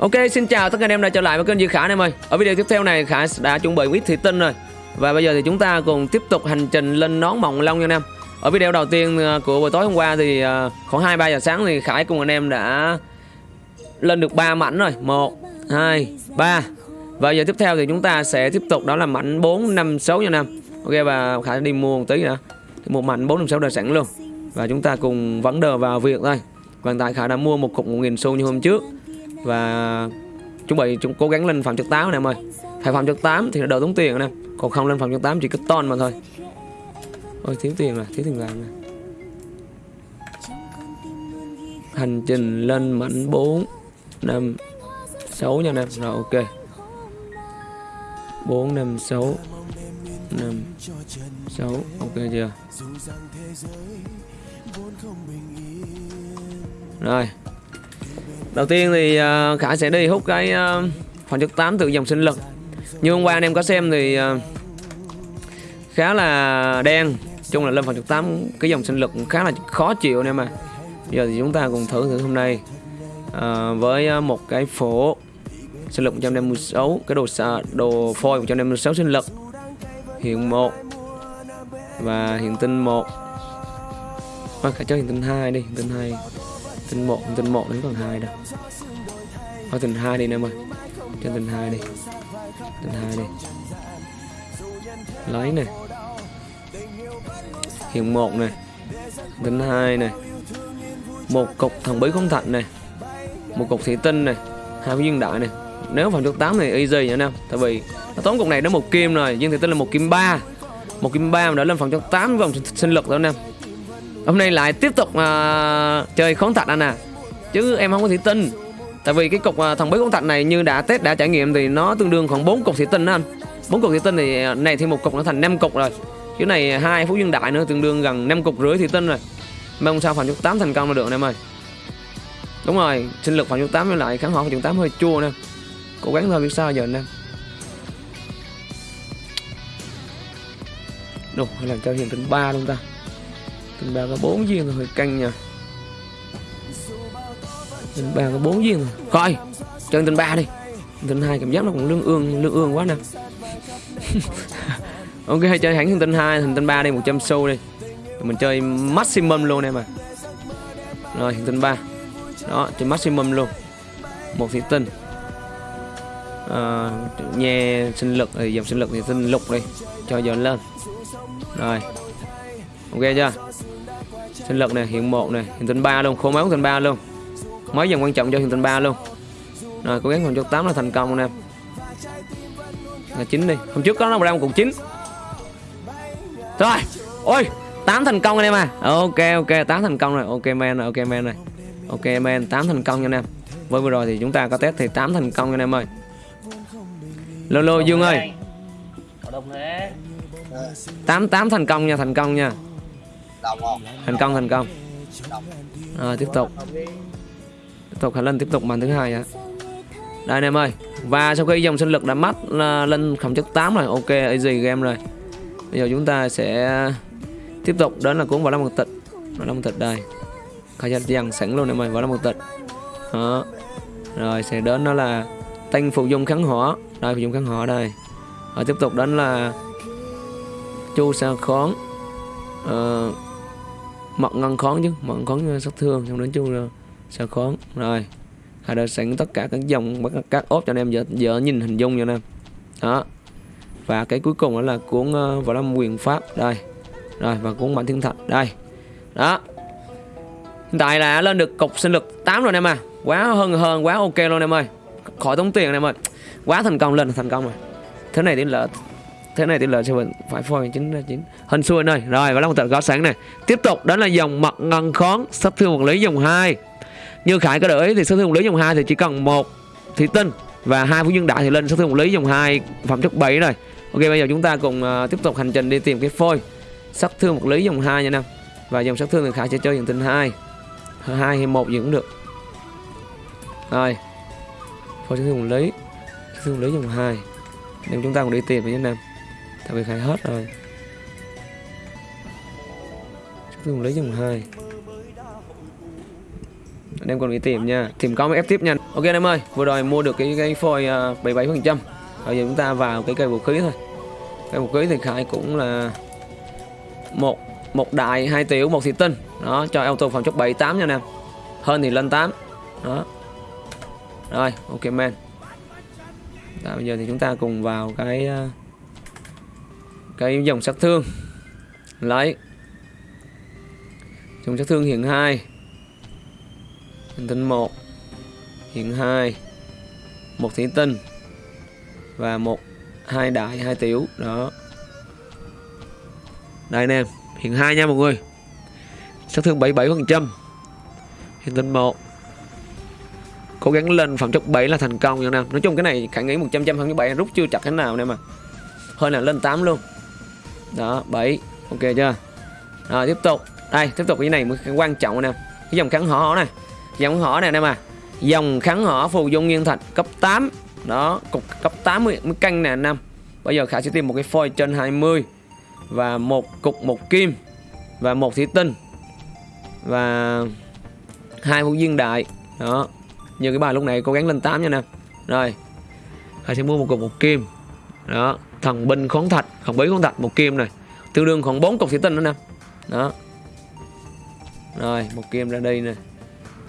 Ok, xin chào tất cả anh em đã trở lại với kênh Duy Khả anh em ơi. Ở video tiếp theo này Khả đã chuẩn bị viết thị tinh rồi. Và bây giờ thì chúng ta cùng tiếp tục hành trình lên nón mộng long nha anh em. Ở video đầu tiên ờ, của buổi tối hôm qua thì ờ, khoảng 2 3 giờ sáng thì Khải cùng anh em đã lên được 3 mảnh rồi. 1 2 3. Và giờ tiếp theo thì chúng ta sẽ tiếp tục đó là mảnh 4 5 6 nha anh em. Ok và Khải đi mua một tí nữa. Một mảnh 4 5 6 đã sẵn luôn. Và chúng ta cùng vấn đề vào việc thôi. Và tại Khải đã mua một cục 1.000 xu như hôm trước và chuẩn bị chúng cố gắng lên phòng chất 8 anh em ơi. Phải phòng chất 8 thì nó đỡ tốn tiền anh em còn không lên phòng chất 8 chỉ có ton mà thôi. Ôi, thiếu tiền rồi thiếu tiền vàng rồi hành trình lên mảnh 4 5 6 nha anh em rồi, ok. 4 5 6 5 6 ok chưa? Rồi. Đầu tiên thì à, uh, Khải sẽ đi hút cái uh, phần chất 8 từ dòng sinh lực. Như hôm qua anh em có xem thì uh, khá là đen. Chung là lên phần chất 8 cái dòng sinh lực khá là khó chịu anh em à Giờ thì chúng ta cùng thử thử hôm nay. Uh, Với một cái phổ sinh lực 156 Cái đồ đồ phôi 156 sinh lực. Hiện 1 Và hiện tinh 1 Thôi Khải cho hiện tinh 2 đi Hiện tinh 2 tình một tình một đến còn 2 đâu thôi tình hai đi em ơi. Cho tình hai đi. Tình hai đi. Lấy này hiện một này tình hai này một cục thần bí không thạnh này một cục thủy tinh này hai cái dương đại này nếu phần được 8 thì easy nha anh em. Tại vì nó tốn cục này nó một kim rồi dương thủy tinh là một kim 3 một kim 3 mà đã lên phần cho 8 vòng sinh lực rồi anh em hôm nay lại tiếp tục uh, chơi khốn thạch anh à. Chứ em không có thủy tinh. Tại vì cái cục uh, thằng bí khốn thạch này như đã test đã trải nghiệm thì nó tương đương khoảng 4 cục thủy tinh đó anh. Bốn cục thủy tinh thì à, này thêm một cục nó thành 5 cục rồi. Cái này hai phú dương đại nữa tương đương gần 5 cục rưỡi thủy tinh rồi. Mong sao phần chút 8 thành công là được anh em ơi. Đúng rồi sinh lực phần chút 8 với lại kháng họ phần chút 8 hơi chua nè. Cố gắng thôi biết sao giờ anh em. Đồ, hay là cho hiện tính 3 luôn ta mình ba có bốn viên rồi canh căng nha. Tình ba có bốn viên rồi. Coi Chơi tình ba đi. Tình hai cảm giác nó cũng lương ương lương ương quá nè. Ok chơi hẳn tình hai Tình ba đi 100 xu đi. Mình chơi maximum luôn em à Rồi tình ba. Đó chơi maximum luôn. Một thị tinh. À, Nghe sinh lực thì dòng sinh lực thì sinh lục đi. Cho dọn lên. Rồi. Ok chưa? Sinh lực này hiện một này hiện tinh ba luôn khô máu tinh ba luôn. Mấy dòng quan trọng cho hiện tinh ba luôn. Rồi cố gắng còn chốt tám là thành công anh em là chín đi. Hôm trước có nó ra một cục chín. Rồi ôi tám thành công anh em à. Ok ok tám thành công rồi. Ok men rồi ok men rồi. Ok men tám thành công nha anh em. Với vừa rồi thì chúng ta có test thì tám thành công anh em ơi. Lô dương ơi. Tám tám thành công nha thành công nha thành công thành công. À, tiếp tục. Tiếp tục khả lên tiếp tục màn thứ hai ạ. Đây anh em ơi. Và sau khi dòng sinh lực đã mắt lên không chất 8 rồi ok easy game rồi. Bây giờ chúng ta sẽ tiếp tục đến là cuốn vào lâm một tịch. Vào lâm một tịch đây. Khai dần sẵn luôn em ơi vào lâm một tịch. Đó. Rồi sẽ đến đó là tăng phụ dung kháng hỏa. Đây phụ dung kháng hỏa đây. Rồi tiếp tục đến là chu sa khón. Uh, mật ngăn khón chứ mật khón sát thương xong đến chung là sao khón rồi Hà đã sẵn tất cả các dòng các, các ốp cho anh em giờ, giờ nhìn hình dung cho anh em. Đó. Và cái cuối cùng đó là cuốn uh, võ lâm quyền pháp. Đây. Rồi và cuốn bản thiên thạch. Đây. Đó. Hiện tại là lên được cục sinh lực 8 rồi anh em à. Quá hơn hơn quá ok luôn em ơi. Khỏi tốn tiền anh em ơi. Quá thành công lên thành công rồi. Thế này thì là thế này tỷ lệ sẽ phải phôi chín ra chín hình xuôi này. Rồi và là một tờ có sáng này. Tiếp tục đó là dòng mặt ngân khón sắp thương vật lý dòng 2 như khải có để ý thì sắp thương vật lý dòng 2 thì chỉ cần một thủy tinh và hai phú nhân đại thì lên sắp thương vật lý dòng 2 phẩm chất 7 rồi. Ok bây giờ chúng ta cùng uh, tiếp tục hành trình đi tìm cái phôi. Sát thương vật lý dòng 2 nha nam. Và dòng sát thương thì khải sẽ chơi dòng tinh 2 hai hay một gì cũng được. Rồi. Phôi sát thương vật lý. Sát thương vật lý dòng 2 nên chúng ta cùng đi tìm với nha nam tại vì khai hết rồi. Chúng tôi lấy dòng hai. Anh em còn đi tìm nha. Tìm có mới ép tiếp nha. Ok anh em ơi vừa rồi mua được cái cái phôi à, bảy bảy phần trăm. Bây giờ chúng ta vào cái cây vũ khí thôi. Cây vũ khí thì khai cũng là một một đại hai tiểu một thị tinh. Đó cho auto phòng chốc 78 nha anh em. Hơn thì lên 8 đó. Rồi ok man Đó, bây giờ thì chúng ta cùng vào cái uh, cái dòng sát thương. Lấy. Dòng sát thương hiện 2 hành tinh 1 hiện 2 một thủy tinh. Và một hai đại, hai tiểu. Đó. Đây anh em hiện 2 nha mọi người. Sát thương 77 phần trăm. Hiện tinh 1 cố gắng lên phẩm chất 7 là thành công nha anh em nói chung cái này khả nghĩ 100 trăm phẩm chất 7 rút chưa chặt thế nào anh em mà. Hơi là lên 8 luôn đó 7 ok chưa? Rồi, tiếp tục. Đây, tiếp tục cái này mới quan trọng nè. Cái dòng kháng hỏ này. Dòng hỏ này nè mà. Dòng kháng hỏ phù dung nguyên thạch cấp 8 đó, cục cấp 80 mới canh nè năm bây giờ khả sẽ tìm một cái phôi trên 20 và một cục một kim và một thủy tinh và hai vũ viên đại. Đó, như cái bài lúc này cố gắng lên 8 nha nè. Rồi, khả sẽ mua một cục một kim. Đó thần binh khoáng thạch, thần bí khoáng thạch, một kim này. Tương đương khoảng 4 cục thủy tinh nữa nè. Đó. Rồi, một kim ra đây nè.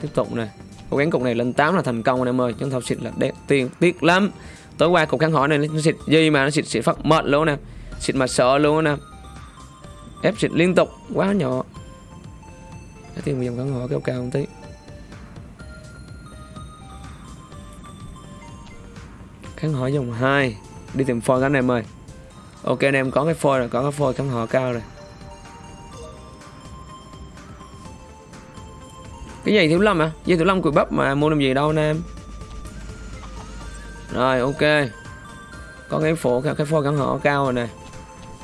Tiếp tục nè. Cố gắng cục này lên 8 là thành công anh em ơi. Chúng ta xịt là đẹp tiền tiếc lắm. Tối qua cục kháng hỏi này, nó xịt gì mà nó xịt xịt phát mệt luôn nè. Xịt mà sợ luôn nè. Ép xịt liên tục, quá nhỏ. Cái tiền dòng kháng hỏi kéo cao một tí. Kháng hỏi dòng 2 đi tìm phôi các anh em ơi. Ok, anh em có cái phôi rồi, có cái phôi kháng họ cao rồi. Cái giày thiếu lâm à dây thiếu lâm cùi bắp mà mua làm gì đâu anh em. Rồi, ok. Có cái phổ, cái phôi kháng họ cao rồi nè.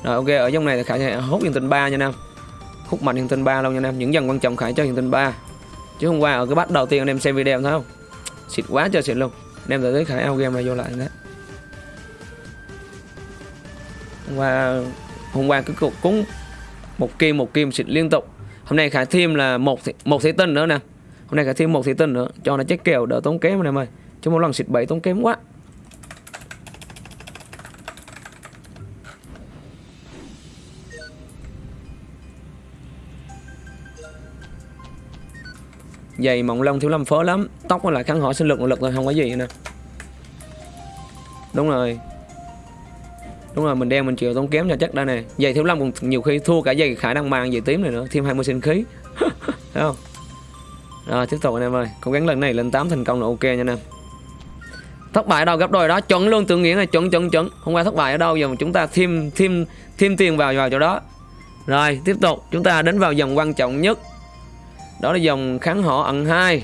Rồi, ok, ở trong này là khải sẽ hút hiện tinh ba nha nam hút mạnh hiện tinh ba luôn nha nam những dần quan trọng khải cho hiện tinh ba. Chứ hôm qua ở cái bắt đầu tiên anh em xem video thấy không? Xịt quá trời xịt luôn. Anh em tới khải ao game là vô lại đấy và hôm qua cứ cũng cúng một kim một kim xịt liên tục. Hôm nay khải thêm là một một thủy tinh nữa nè. Hôm nay khải thêm một thủy tinh nữa. Cho nó chết kèo đỡ tốn kém này em ơi chứ một lần xịt bảy tốn kém quá. Giày mỏng lông thiếu lâm phớ lắm. Tóc là kháng hỏa sinh lực lực thôi, không có gì nè. Đúng rồi đúng rồi, mình đen mình chịu tốn kém cho chắc đây này giày thiếu lâm còn nhiều khi thua cả giày khả năng mang giày tím này nữa, thêm 20 sinh khí. Thấy không? Rồi, tiếp tục anh em ơi. Cố gắng lần này lên 8 thành công là ok nha anh em. Thất bại ở đâu? Gấp đôi đó. Chuẩn luôn tự nghĩa là chuẩn chuẩn chuẩn. Hôm qua thất bại ở đâu, giờ chúng ta thêm thêm thêm tiền vào vào chỗ đó. Rồi, tiếp tục. Chúng ta đến vào dòng quan trọng nhất. Đó là dòng kháng họ ẩn hai.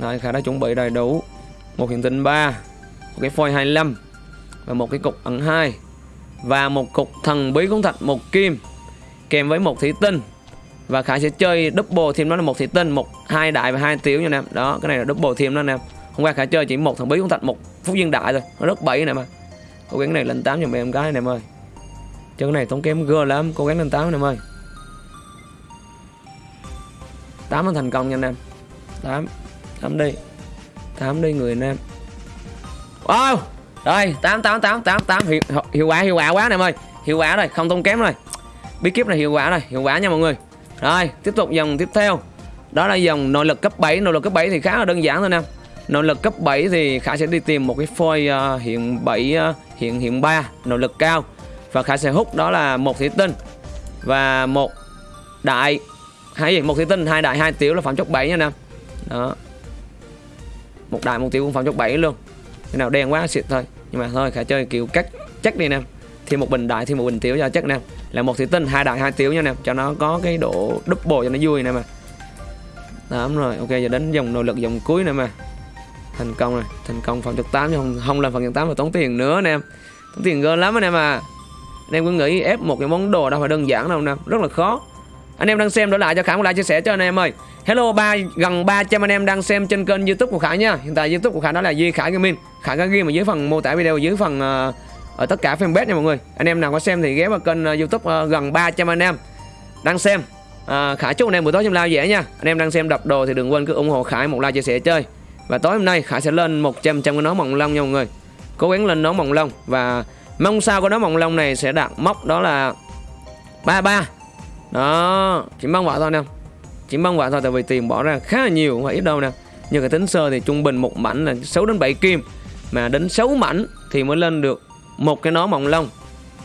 Rồi, khả đã chuẩn bị đầy đủ. Một hiện tinh 3 một cái phôi 25 và một cái cục ẩn hai, và một cục thần bí cuốn thạch một kim, kèm với một thủy tinh. Và khải sẽ chơi double thêm đó là một thủy tinh, một hai đại và hai tiểu nha anh em đó, cái này là double thêm đó anh em hôm qua khải chơi chỉ một thần bí cuốn thạch một phút viên đại thôi. Nó rất bảy này mà. Cố gắng này lên tám cho em gái này em ơi. Chơi cái này tốn kém gơ lắm. Cố gắng lên tám này em ơi. Tám nó thành công nha anh em. 8 8 đi. Tám đi người anh em. Wow! Rồi 8 8 8 8 8 hiệu, hiệu quả hiệu quả quá anh em ơi. Hiệu quả rồi không tốn kém rồi. Bí kíp này hiệu quả rồi hiệu quả nha mọi người. Rồi tiếp tục dòng tiếp theo. Đó là dòng nội lực cấp 7 nội lực cấp 7 thì khá là đơn giản thôi nè. Nội lực cấp 7 thì khả sẽ đi tìm một cái phôi uh, hiện 7 uh, ờ, hiện hiện 3 nội lực cao. Và khả sẽ hút đó là một thủy tinh. Và một đại hay gì? Một thủy tinh hai đại hai tiểu là phẩm chất 7 nha nè. Đó. Một đại một tiểu cũng phẩm chất 7 luôn cái nào đen quá xịt thôi. Nhưng mà thôi khả chơi kiểu cắt chắc đi nè. Thêm một bình đại thêm một bình tiểu cho chắc nè. Là một thủy tinh hai đại hai tiểu nha nè. Cho nó có cái độ double cho nó vui nè mà. Đó, đúng rồi. Ok giờ đến dòng nội lực dòng cuối nè mà. Thành công rồi. Thành công phần trực 8 chứ không không làm phần trực 8 mà tốn tiền nữa nè. Tốn tiền gơ lắm anh em à anh em cứ nghĩ ép một cái món đồ đâu phải đơn giản đâu nè. Rất là khó anh em đang xem đổi lại cho khải một like chia sẻ cho anh em ơi. Hello ba gần 300 anh em đang xem trên kênh youtube của khải nha. Hiện tại youtube của khải đó là duy khải gaming. Khải có ghi ở dưới phần mô tả video dưới phần uh, ở tất cả fanpage nha mọi người. Anh em nào có xem thì ghé vào kênh uh, youtube uh, gần 300 anh em đang xem. Uh, Khải chúc anh em buổi tối xem lao dễ nha. Anh em đang xem đập đồ thì đừng quên cứ ủng hộ Khải một like chia sẻ chơi. Và tối hôm nay Khải sẽ lên 100 trăm cái nón mỏng lông nha mọi người. Cố gắng lên nón mỏng lông Và mong sao cái nón mỏng lông này sẽ đạt mốc đó là 33 đó Chỉ mong vậy thôi nè. Chỉ mong vậy thôi tại vì tiền bỏ ra khá là nhiều Không phải ít đâu nè. Như cái tính sơ thì trung bình một mảnh là 6 đến 7 kim. Mà đến 6 mảnh thì mới lên được một cái nón mỏng lông.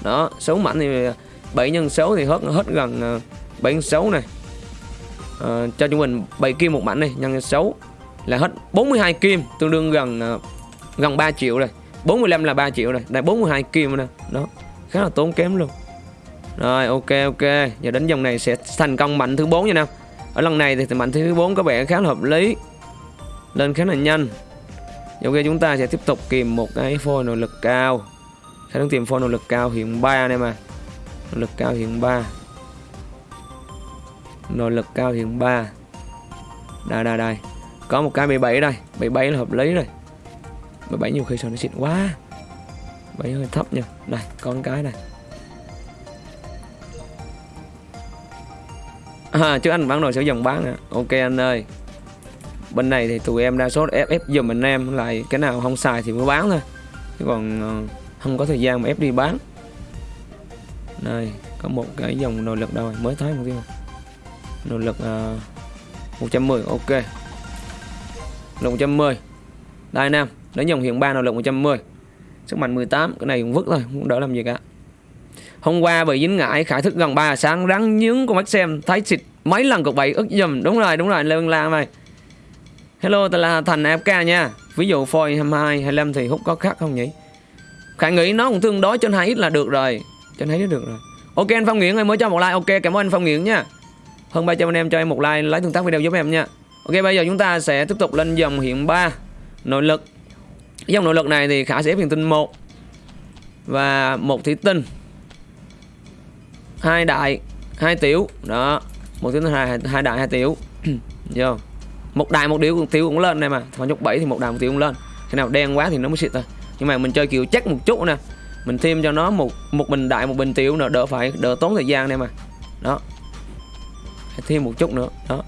Đó 6 mảnh thì 7 nhân 6 thì hết hết gần ờ, 7 nhân 6 này. À, Cho trung bình 7 kim một mảnh này Nhân 6 là hết 42 kim Tương đương gần ờ, gần 3 triệu rồi. 45 là 3 triệu rồi Đây 42 kim nè. Đó khá là tốn kém luôn. Rồi, ok ok. Giờ đến dòng này sẽ thành công mạnh thứ 4 nha nào. Ở lần này thì mạnh thứ 4 có vẻ khá là hợp lý. Lên khá là nhanh. Ok, chúng ta sẽ tiếp tục kìm một cái phôi nội lực cao. Khả năng tìm phôi nội lực cao hiện 3 này mà Nội lực cao hiện 3 Nội lực cao hiện 3 Đây đây đây. Có một cái 17 đây. 17 là hợp lý rồi. 17 nhiều khi sao nó xịn quá. 7 hơi thấp nha. Đây, con cái này. À, Chứ anh bán đồ sử dụng bán à. Ok anh ơi. Bên này thì tụi em đa số ép ép giùm anh em lại Cái nào không xài thì mới bán thôi. Chứ còn ờ, không có thời gian mà ép đi bán. Này Có một cái dòng nội lực đâu mới thấy một tiêu Nội lực ờ, uh, 110 ok. Lực 110 Đây nam Đến dòng hiện 3 nội lực 110 Sức mạnh 18 Cái này cũng vứt thôi Không đỡ làm gì cả. Hôm qua bởi dính ngại Khải thức gần 3 sáng, rắn nhướng con mắt xem, Thấy xịt mấy lần cục bậy ức dùm. Đúng rồi đúng rồi, Lê văn Lan này Hello tôi là Thành AFK nha. Ví dụ phôi 22 25 thì hút có khác không nhỉ? Khải nghĩ nó cũng tương đối trên 2 ít là được rồi. Trên 2 ít được rồi. Ok, anh Phong Nguyễn ơi, mới cho một like. Ok, cảm ơn anh Phong Nguyễn nha. Hơn 300 anh em cho em một like, lấy tương tác video giúp em nha. Ok, bây giờ chúng ta sẽ tiếp tục lên dòng hiện 3 Nội lực. Dòng nội lực này thì Khả sẽ ép hiện tinh 1 Và một thủy tinh hai đại, hai tiểu. Đó, một tiếng hai hai đại, hai tiểu. Vô. Một đại, một tiểu tiểu cũng lên đây mà. Thằng nhúc bảy thì một đại, một tiểu cũng lên. Cái nào đen quá thì nó mới xịt thôi. Nhưng mà mình chơi kiểu chắc một chút nè. Mình thêm cho nó một một bình đại, một bình tiểu nữa, đỡ phải, đỡ tốn thời gian này mà. Đó. Thêm một chút nữa. Đó.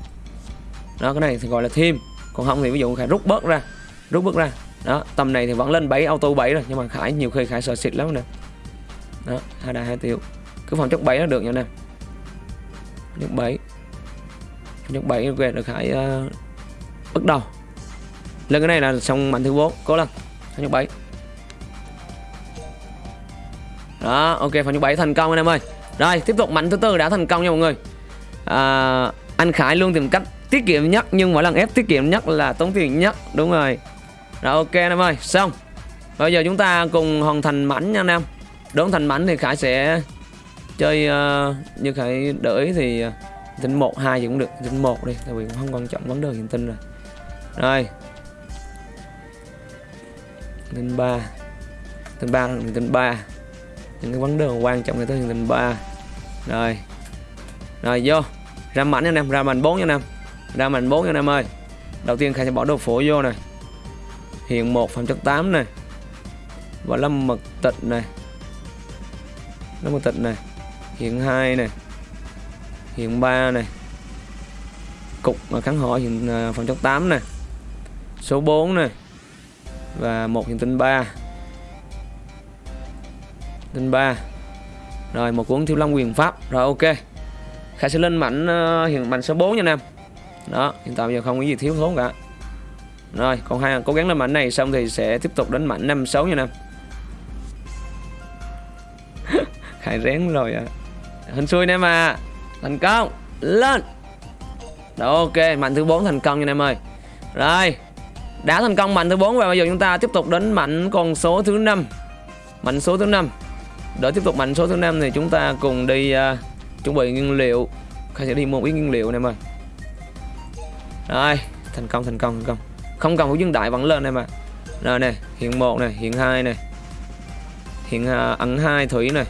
Đó, cái này thì gọi là thêm. Còn không thì ví dụ khải rút bớt ra, rút bớt ra. Đó, tầm này thì vẫn lên 7 auto 7 rồi. Nhưng mà khải, nhiều khi khải sợ xịt lắm nè. Đó, hai đại, hai tiểu cứ phòng chốc 7 là được nha nè. Chốc 7 chốc 7 ok được khải uh, bắt đầu. Lên cái này là xong mạnh thứ 4 cố lên. Chốc 7 đó ok phòng chốc 7 thành công anh em ơi. Rồi tiếp tục mạnh thứ tư đã thành công nha mọi người. À, anh Khải luôn tìm cách tiết kiệm nhất nhưng mỗi lần ép tiết kiệm nhất là tốn tiền nhất đúng rồi. Rồi ok anh em ơi xong. Bây giờ chúng ta cùng hoàn thành mảnh nha anh em. Đốn thành mảnh thì Khải sẽ chơi uh, như khải đợi thì uh, tinh một hai thì cũng được tinh một đi tại vì cũng không quan trọng vấn đề hiện tinh rồi. Rồi. Tinh ba. Tinh ba là tinh ba. Những cái vấn đề quan trọng là tới tinh ba. Rồi. Rồi vô. Ra mảnh nha em ra mảnh bốn nha em. Ra mảnh bốn nha em ơi. Đầu tiên khai sẽ bỏ đồ phổ vô này hiện một phẩm chất 8 này và lâm mật tịch này lâm mật tịch này hiện 2 này. Hiện 3 này. Cục kháng hỏi hiện à, phòng chống 8 này. Số 4 này. Và một hiện tinh 3 tinh 3 rồi, một cuốn thiếu long quyền pháp. Rồi, ok. Khải sẽ lên mảnh à, hiện mảnh số 4 nha nam. Đó, hiện tại giờ không có gì thiếu thốn cả. Rồi, còn hai, cố gắng lên mảnh này xong thì sẽ tiếp tục đến mảnh 5 6 nha nam. Khai rén rồi ạ à hình xui anh em à. Thành công. Lên. Đó ok mạnh thứ bốn thành công nha anh em ơi. Rồi đã thành công mạnh thứ 4 và bây giờ chúng ta tiếp tục đến mạnh con số thứ năm. Mạnh số thứ năm. Để tiếp tục mạnh số thứ năm thì chúng ta cùng đi uh, chuẩn bị nguyên liệu. Khai sẽ đi mua ít nguyên liệu này mà rồi thành công thành công thành công. Không cần phải dương đại vẫn lên đây mà rồi nè hiện một này hiện hai này hiện à, uh, ẩn hai thủy này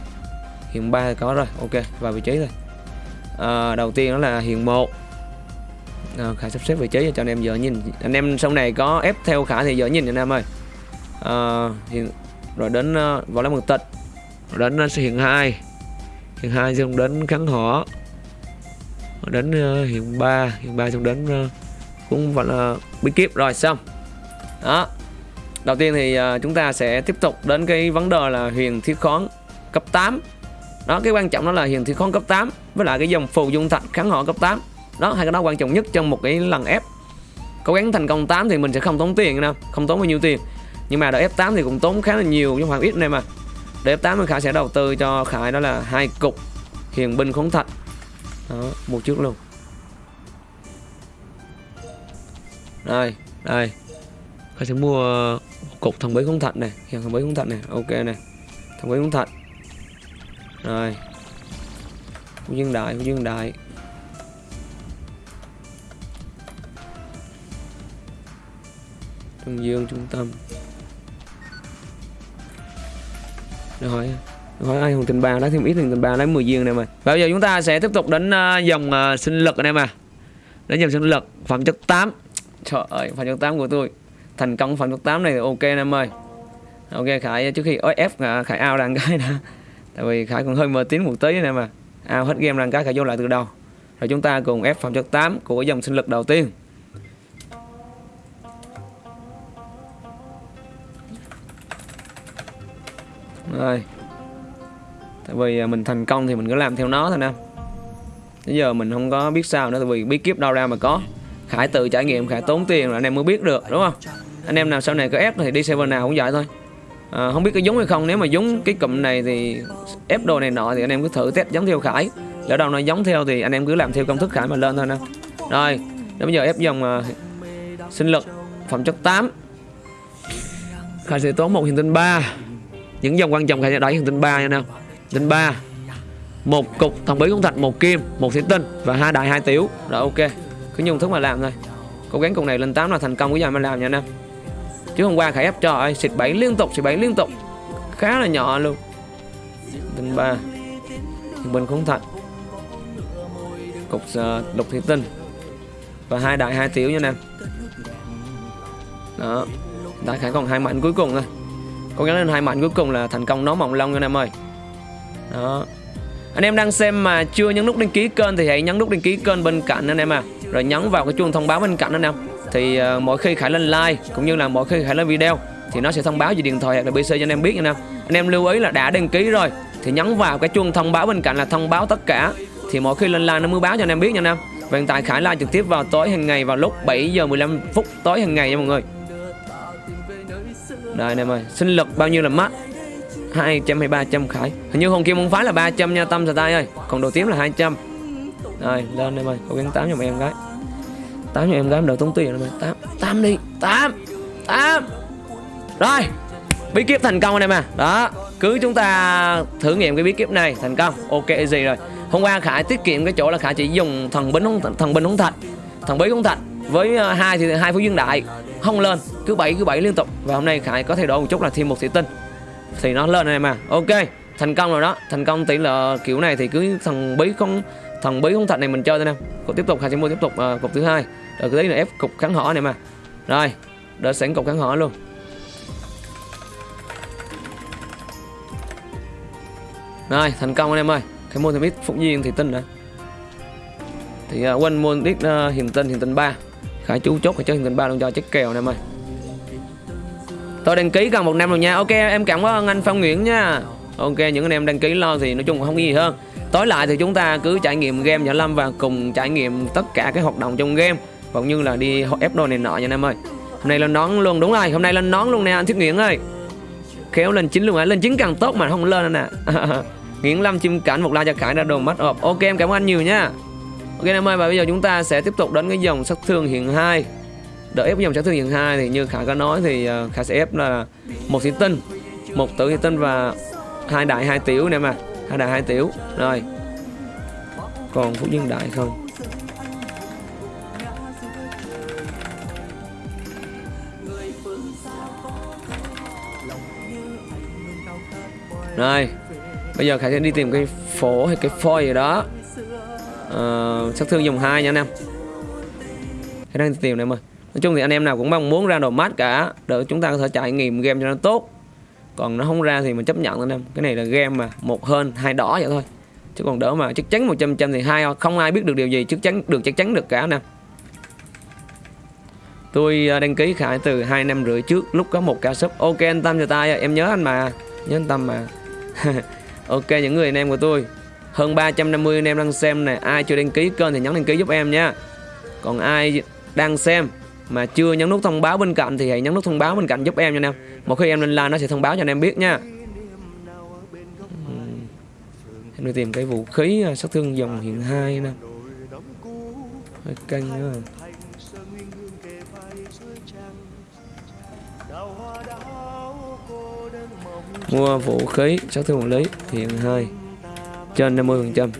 hiện 3 thì có rồi ok vào vị trí rồi à, ờ, đầu tiên đó là hiện 1 à, khải sắp xếp vị trí cho anh em giờ nhìn. Anh em sau này có ép theo khả thì giờ nhìn anh em ơi. Ờ, à, hiện rồi đến uh, võ lấy mực tịch. Rồi đến uh, hiện 2 hiện 2 xong đến kháng hỏa. Đến uh, hiện 3 hiện 3 xong đến uh, cũng vẫn là bí kíp rồi xong. Đó. Đầu tiên thì uh, chúng ta sẽ tiếp tục đến cái vấn đề là huyền thiết khoán cấp 8 đó, cái quan trọng đó là hiền thị khoáng cấp 8 với lại cái dòng phù dung thạch kháng họ cấp 8 đó, hai cái đó quan trọng nhất trong một cái lần ép. Cố gắng thành công 8 thì mình sẽ không tốn tiền đâu không tốn bao nhiêu tiền. Nhưng mà đợi F8 thì cũng tốn khá là nhiều, nhưng không ít này mà. Để F8 thì Khải sẽ đầu tư cho Khải, đó là hai cục hiền binh khống thạch. Đó một trước luôn. Đây đây. Khải sẽ mua cục thằng bấy khống thạch này, hiền thằng bấy khống thạch này, ok này. Thằng bấy khống thạch rồi. Phú dương đại phú dương đại. Trung Dương trung tâm. Rồi hỏi ai hùng tình ba lấy thêm ít hùng tình ba lấy 10 viên này mà. Bây giờ chúng ta sẽ tiếp tục đến uh, dòng uh, sinh lực anh em à đến dòng sinh lực phẩm chất 8 trời ơi phẩm chất 8 của tôi. Thành công phẩm chất 8 này thì ok anh em ơi. Ok khải trước khi ép khải ao đàn cái đã tại vì khải còn hơi mờ tín một tí này mà. Ao hết game rằng cái khải vô lại từ đầu. Rồi chúng ta cùng ép phòng chất 8 của dòng sinh lực đầu tiên. Rồi. Tại vì à, mình thành công thì mình cứ làm theo nó thôi nè. Bây giờ mình không có biết sao nữa, tại vì bí kíp đâu ra mà có. Khải tự trải nghiệm, khải tốn tiền là anh em mới biết được, đúng không? Anh em nào sau này có ép thì đi server nào cũng vậy thôi à, không biết có giống hay không nếu mà giống cái cụm này thì ép đồ này nọ thì anh em cứ thử test giống theo khải. Lỡ đâu nó giống theo thì anh em cứ làm theo công thức khải mà lên thôi nè. Rồi đến bây giờ ép dòng uh, sinh lực phẩm chất 8 khải sẽ tốn một hiện tinh 3 những dòng quan trọng khải sẽ đẩy hiện tinh 3 nha nào tinh 3 một cục thần bí cũng thạch một kim một thủy tinh và hai đại hai tiểu. Rồi ok. Cứ dùng thức mà làm thôi. Cố gắng cục này lên 8 là thành công cái giờ mà làm nha nam chứ hôm qua khải ép cho ơi xịt bảy liên tục xịt bảy liên tục. Khá là nhỏ luôn. Tinh 3 mình không thạch cục uh, lục thủy tinh. Và hai đại hai tiểu nha nè. Đó. Đại khải còn hai mạnh cuối cùng thôi cố gắng lên hai mạnh cuối cùng là thành công nó mỏng long nha em ơi. Đó. Anh em đang xem mà chưa nhấn nút đăng ký kênh thì hãy nhấn nút đăng ký kênh bên cạnh anh em à. Rồi nhấn vào cái chuông thông báo bên cạnh anh em thì ờ, uh, mỗi khi khải lên like cũng như là mỗi khi khải lên video thì nó sẽ thông báo về điện thoại hoặc là pc cho anh em biết nha anh em anh em lưu ý là đã đăng ký rồi thì nhấn vào cái chuông thông báo bên cạnh là thông báo tất cả. Thì mỗi khi lên like nó mới báo cho anh em biết nha anh em và hiện tại khải like trực tiếp vào tối hàng ngày vào lúc 7 giờ 15 phút tối hàng ngày nha mọi người. Đây anh em ơi sinh lực bao nhiêu là mắt 200 hay 300 khải. Hình như hôm kia môn phái là 300 nha Tâm tay ơi. Còn đồ tím là 200 Rồi lên em ơi Cố gắng 8 cho em gái tám cho em gái đỡ tốn tiền rồi tám tám đi 8 8 Rồi Bí kíp thành công anh em à. Đó Cứ chúng ta thử nghiệm cái bí kíp này Thành công. Ok gì rồi. Hôm qua Khải tiết kiệm cái chỗ là Khải chỉ dùng thần binh không thần binh không thạch Thần bí không thạch. Với à, hai thì hai phú dương đại Không lên Cứ bảy cứ bảy liên tục. Và hôm nay Khải có thay đổi một chút là thêm một thị tinh. Thì nó lên này mà ok thành công rồi đó. Thành công tỷ lệ kiểu này thì cứ thằng bí không thằng bí không thạch này mình chơi thôi nè. Tiếp tục khải sẽ mua tiếp tục à, uh, cục thứ hai rồi cái đấy là ép cục kháng hỏa này mà. Rồi Đợi sẵn cục kháng hỏa luôn. Rồi thành công anh em ơi. Cái môn thêm ít phụng duyên thì tinh nữa thì uh, quên môn ít uh, ờ, hiền tinh hiền tinh ba. Khải chú chốt phải chơi hiền tinh ba luôn cho chất kèo anh em ơi. Tôi đăng ký gần một năm rồi nha. Ok em cảm ơn anh Phong Nguyễn nha. Ok những anh em đăng ký lo thì nói chung không có gì hơn. Tối lại thì chúng ta cứ trải nghiệm game Giả Lâm Và cùng trải nghiệm tất cả các hoạt động trong game. Cũng như là đi ép đồ này nọ nha anh em ơi. Hôm nay lên nón luôn, đúng rồi, Hôm nay lên nón luôn nè, anh Thiết Nguyễn ơi. Khéo lên chính luôn á, Lên chính càng tốt mà không lên nè. Nguyễn Lâm chim cảnh, một la cho Khải ra đồ mắt ộp Ok, em cảm ơn anh nhiều nha. Ok em ơi, và bây giờ chúng ta sẽ tiếp tục đến cái dòng sát thương hiện hai. Đợi ép dòng sát thương hiện hai thì như khả có nói thì ờ, khải khả sẽ ép là một thủy tinh, một tử thủy tinh và hai đại hai tiểu nè mà. Hai đại hai tiểu, rồi. Còn phú dương đại không? Rồi bây giờ khải sẽ đi tìm cái phổ hay cái phôi gì đó. Uh, sát thương dòng hai nha anh em. Khải đang tìm này mà. Nói chung thì anh em nào cũng mong muốn ra đồ mát cả Để chúng ta có thể trải nghiệm game cho nó tốt. Còn nó không ra thì mình chấp nhận anh em. Cái này là game mà một hơn hai đỏ vậy thôi. Chứ còn đỡ mà chắc chắn 100 trăm thì hai không ai biết được điều gì chắc chắn được chắc chắn được cả anh em. Tôi ờ, đăng ký khải từ hai năm rưỡi trước lúc có một ca sub. Ok anh tâm cho tay em nhớ anh mà. Nhớ anh tâm mà. ok, những người anh em của tôi. Hơn 350 anh em đang xem này. Ai chưa đăng ký kênh thì nhấn đăng ký giúp em nha. Còn ai đang xem mà chưa nhấn nút thông báo bên cạnh thì hãy nhấn nút thông báo bên cạnh giúp em nha anh em một khi em lên like nó sẽ thông báo cho anh em biết nha. Em đi tìm cái vũ khí à, sát thương dòng hiện hai nè. Hơi căng nữa mua vũ khí, sát thương quản lý, hiện hai. Trên 50 phần trăm.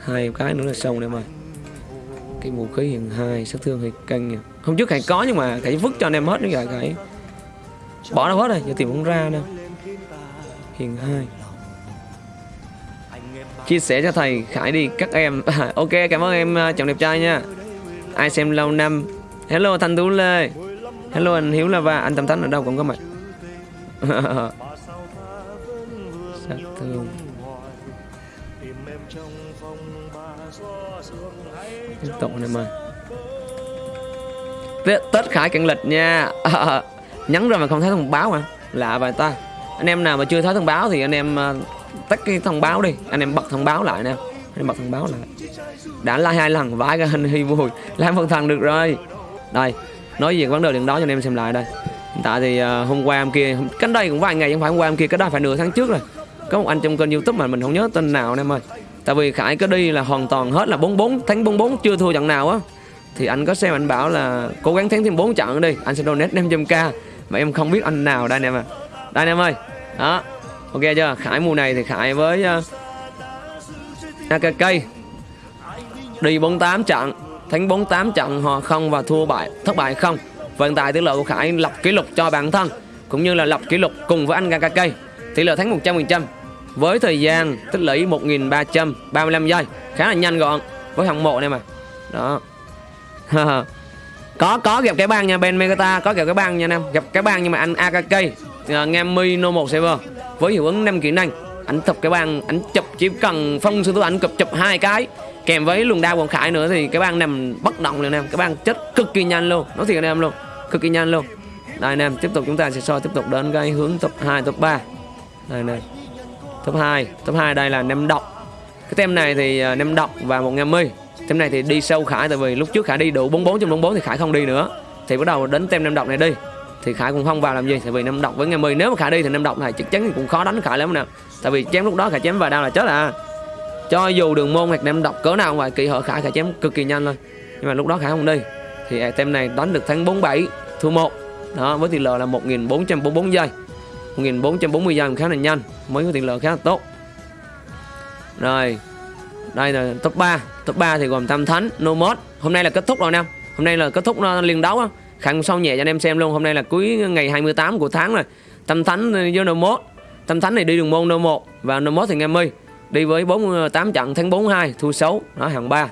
Hai cái nữa là xong em ơi. Cái vũ khí hiện hai, sát thương thì căng nha. Hôm trước khải có nhưng mà khải vứt cho anh em hết nữa rồi khải. Bỏ nó hết rồi, giờ tìm không ra đâu hiện hai. Chia sẻ cho thầy khải đi, các em. Ok, cảm ơn em à, chồng đẹp trai nha. Ai xem lâu năm. Hello, thanh tú lê hello anh hiếu lava anh tâm thánh ở đâu cũng có mặt. Sát thương. Tiếp tục anh em ơi tết, tết khải cận lịch nha. Nhắn rồi mà không thấy thông báo mà lạ vậy ta. Anh em nào mà chưa thấy thông báo thì anh em uh, tắt cái thông báo đi. Anh em bật thông báo lại nè. Anh em bật thông báo lại. Đã like hai lần vãi cái hình hy vui. Làm phần thần được rồi. Đây nói về vấn đề điện đó cho anh em xem lại đây. Hiện tại thì à, hôm qua em kia cách đây cũng vài ngày không phải hôm qua em kia cái đó phải nửa tháng trước rồi. Có một anh trong kênh youtube mà mình không nhớ tên nào anh em ơi. Tại vì khải có đi là hoàn toàn hết là 44 tháng 44 chưa thua trận nào á. Thì anh có xem anh bảo là cố gắng thắng thêm 4 trận đi anh sẽ donate 500k mà em không biết anh nào đây anh em à đây anh em ơi. Đó. Ok chưa? Khải mùa này thì khải với à, uh, akk đi 48 trận thắng 48 trận hòa không và thua bại. Thất bại không. Vận tại tỷ lệ của khải lập kỷ lục cho bản thân cũng như là lập kỷ lục cùng với anh akk tỷ lệ thắng 100% với thời gian tích lũy 1335 giây khá là nhanh gọn với hạng một này mà. Đó. Có có gặp cái bang nha Ben Megata có gặp cái bang nha anh em gặp cái bang nhưng mà anh AKK uh, Ngami No 1 server với hiệu ứng 5 kỹ năng anh chụp cái bang anh chụp chỉ cần phong sư tử ảnh chụp chụp hai cái kèm với luồng đao ông khải nữa thì cái bang nằm bất động liền em. Cái bang chết cực kỳ nhanh luôn. Nói thiệt anh em luôn. Cực kỳ nhanh luôn. Đây anh em, tiếp tục chúng ta sẽ soi tiếp tục đến cái hướng top 2 top 3 đây này. Top 2 top 2 đây là nem độc. Cái tem này thì à, nem độc và một ngam mi tem này thì đi sâu khải tại vì lúc trước khải đi đủ 44 trong 44 thì khải không đi nữa. Thì bắt đầu đến tem nem độc này đi. Thì khải cũng không vào làm gì, tại vì nem độc với ngày mi nếu mà khải đi thì nem độc này chắc chắn cũng khó đánh khải lắm nè. Tại vì chém lúc đó khải chém vào đau là chết à cho dù đường môn hoặc nem độc cỡ nào ngoài kỳ, họ khả khả chém cực kỳ nhanh thôi. Nhưng mà lúc đó khả không đi, thì tem này đánh được thắng 47 thua 1 đó, với tỷ lệ là 1444 giây. 1440 giây khá là nhanh, mới có tỷ lệ khá là tốt. Rồi, đây là top 3 top 3 thì gồm Tam Thánh Nomad hôm nay là kết thúc rồi nè. Hôm nay là kết thúc ờ, liên đấu á. Sau nhẹ cho anh em xem luôn. Hôm nay là cuối ngày 28 của tháng rồi. Tam Thánh với Nomad Tam Thánh này đi đường môn No1 và Nomad thì nghe mi đi với 48 ờ, trận thắng 42 thua 6 đó hạng 3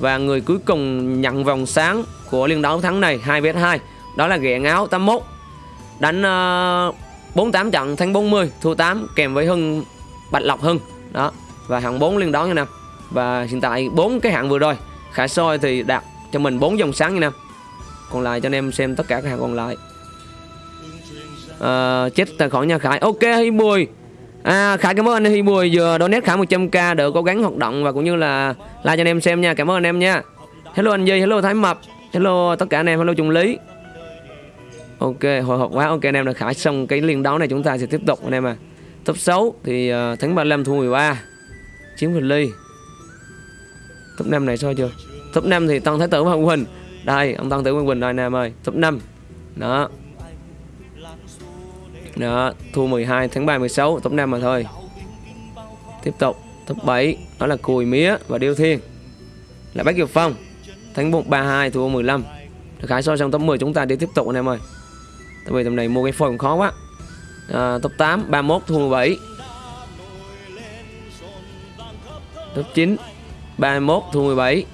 và người cuối cùng nhận vòng sáng của liên đấu thắng này 2 vs 2 đó là ghẹ áo 81 đánh ờ, uh, 48 trận thắng 40 thua 8 kèm với Hưng Bạch Lộc Hưng đó. Và hạng 4 liên đón nha Nam. Và hiện tại bốn cái hạng vừa rồi khả soi thì đạt cho mình 4 dòng sáng nha Nam. Còn lại cho anh em xem tất cả các hạng còn lại. À, chết tài khoản nhà Khải. Ok Hi Bùi À, Khải cảm ơn anh Huy Bùi vừa donate Khải 100k đỡ cố gắng hoạt động và cũng như là like cho anh em xem nha. Cảm ơn anh em nha. Hello anh Duy, hello Thái Mập, hello tất cả anh em, hello Trung Lý. Ok, hồi hộp quá. Ok anh em đã Khải xong cái liên đấu này chúng ta sẽ tiếp tục anh em à. Top 6 thì uh, thắng 35 thua 13. Chiến Huỳnh Ly. Top 5 này sao chưa? Top 5 thì Tân Thái Tử và Hoàng Huỳnh. Đây, ông Tân Tử Hoàng Huỳnh đây anh em ơi. Top 5. Đó. Đó, thua 12 tháng 3 16 tổng 5 mà thôi. Tiếp tục top 7 đó là Cùi Mía và Điêu Thiên. Là Bách Kiều Phong. Tháng 1 32 thua 15. Khải so trong top 10 chúng ta đi tiếp tục anh em ơi. Tại vì tầm này mua cái phôi cũng khó quá. À, top 8 31 thua 17. Top 9 31 thua 17.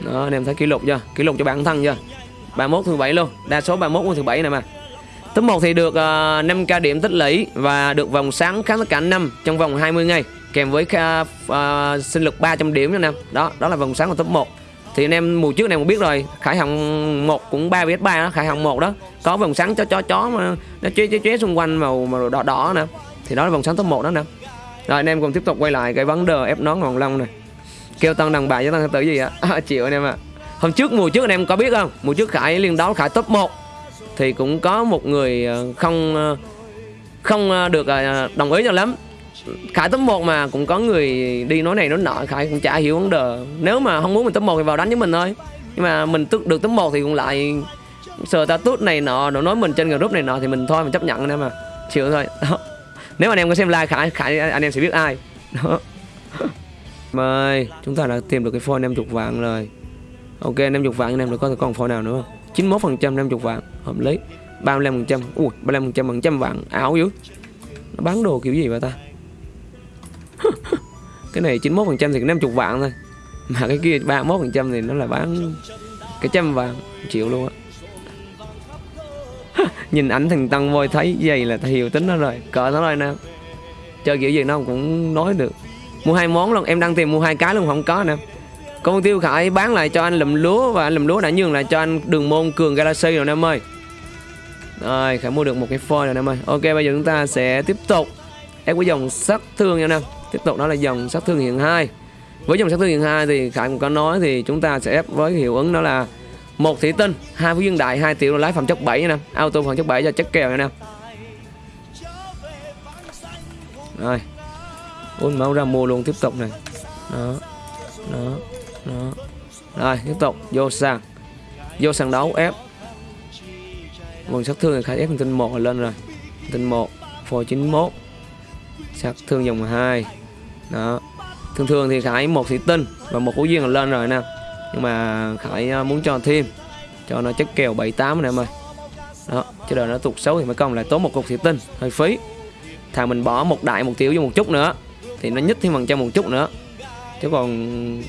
Đó, anh em thấy kỷ lục chưa? Kỷ lục cho bản thân chưa? 31 thứ 7 luôn Đa số 31 thứ 7 này mà Top 1 thì được ờ, uh, 5k điểm tích lũy và được vòng sáng kháng tất cả năm trong vòng 20 ngày kèm với uh, uh, sinh lực 300 điểm nữa nè. Đó, đó là vòng sáng của top 1. Thì anh em mùa trước này cũng biết rồi, Khải Hồng 1 cũng 3 vs 3 đó, Khải Hồng 1 đó. Có vòng sáng cho chó chó mà nó chế chế chế xung quanh màu màu đỏ đỏ nè. Thì đó là vòng sáng top 1 đó nè. Rồi anh em cùng tiếp tục quay lại cái vấn đề ép nón ngọn long này. Kêu tăng đằng bà với tăng tử gì ạ? À, chịu anh em ạ. À. Hôm trước, mùa trước anh em có biết không? Mùa trước Khải liên đấu Khải top 1 thì cũng có một người ờ, không ờ, không ờ, được đồng ý cho lắm. Khải top 1 mà, cũng có người đi nói này nói nọ, Khải cũng chả hiểu vấn đề. Nếu mà không muốn mình top 1 thì vào đánh với mình thôi. Nhưng mà mình tức, được top 1 thì cũng lại Sờ status này nọ Nó nói mình trên group này nọ Thì mình thôi, mình chấp nhận anh em mà Chịu thôi. Đó. Nếu anh em có xem like Khải Khải, anh em sẽ biết ai. Đó Mời, Chúng ta đã tìm được cái phone em chục vàng rồi. Ok em chục vạn anh em được có còn phone nào nữa không? 91% 50 vạn, hợp lý. 35% ui 35% bằng trăm vạn, ảo dữ. Nó bán đồ kiểu gì vậy ta? Cái này 91% thì 50 vạn thôi. Mà cái kia 31% thì nó là bán cái trăm vàng triệu luôn á. Nhìn ảnh thằng tăng voi thấy vậy là hiểu tính nó rồi, cỡ nó rồi nè chơi kiểu gì nó cũng nói được. Mua hai món luôn, em đang tìm mua hai cái luôn, không có nè con tiêu khải bán lại cho anh lùm lúa và anh lùm lúa đã nhường lại cho anh đường môn, cường galaxy rồi em ơi. Rồi, khải mua được một cái foil rồi em ơi. Ok, bây giờ chúng ta sẽ tiếp tục. Ép với dòng sát thương nha em tiếp tục, đó là dòng sát thương hiện hai. Với dòng sát thương hiện hai thì khải cũng có nói thì chúng ta sẽ ép với hiệu ứng đó là một thủy tinh, hai phú dương đại, hai tiểu lái phẩm chất 7 nha em auto phẩm chất 7 cho chất kèo nha em rồi. Ôn máu ra mua luôn tiếp tục này. Đó đó đó. Rồi, tiếp tục. Vô sàn. Vô sàn đấu, ép. Nguồn sát thương thì khai ép tinh một lên rồi. Tinh một, phôi 91 sát thương dòng 2 đó. Thường thường thì khải một thị tinh và một phú duyên là lên rồi nè. Nhưng mà khải à, muốn cho thêm, cho nó chất kèo 78 nè em ơi. Đó chứ đời nó tụt xấu thì mới công lại tốn một cục thị tinh, hơi phí. Thà mình bỏ một đại một tiểu vô một chút nữa, thì nó nhích thêm bằng trăm một chút nữa. Chứ còn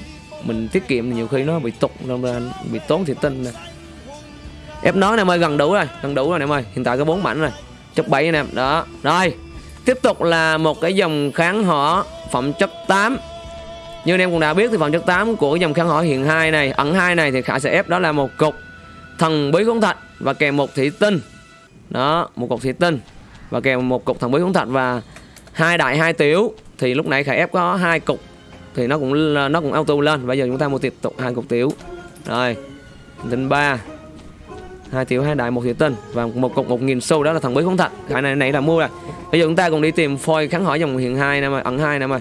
mình tiết kiệm thì nhiều khi nó bị tục nên ra bị tốn thiệt tinh này. ép nói em ơi, gần đủ rồi, gần đủ rồi em ơi. Hiện tại có bốn mảnh rồi, chất bảy anh em. Đó, rồi, tiếp tục là một cái dòng kháng họ phẩm chất 8 như anh em cũng đã biết thì phẩm chất 8 của dòng kháng họ hiện hai này, ẩn hai này thì khả sẽ ép đó là một cục thần bí khống thạch và kèm một thủy tinh. Đó, một cục thủy tinh và kèm một cục thần bí khống thạch và hai đại hai tiểu. Thì lúc nãy khải ép có hai cục thì nó cũng nó cũng auto lên. Bây giờ chúng ta mua tiếp tục hai cục tiểu. Rồi tinh ba. Hai tiểu, hai đại, một tiểu tinh và một cục, một nghìn xu. Đó là thằng bí không thật cái này này là mua rồi. Bây giờ chúng ta cùng đi tìm phôi kháng hỏi dòng hiện hai nè mà ẩn hai nè mà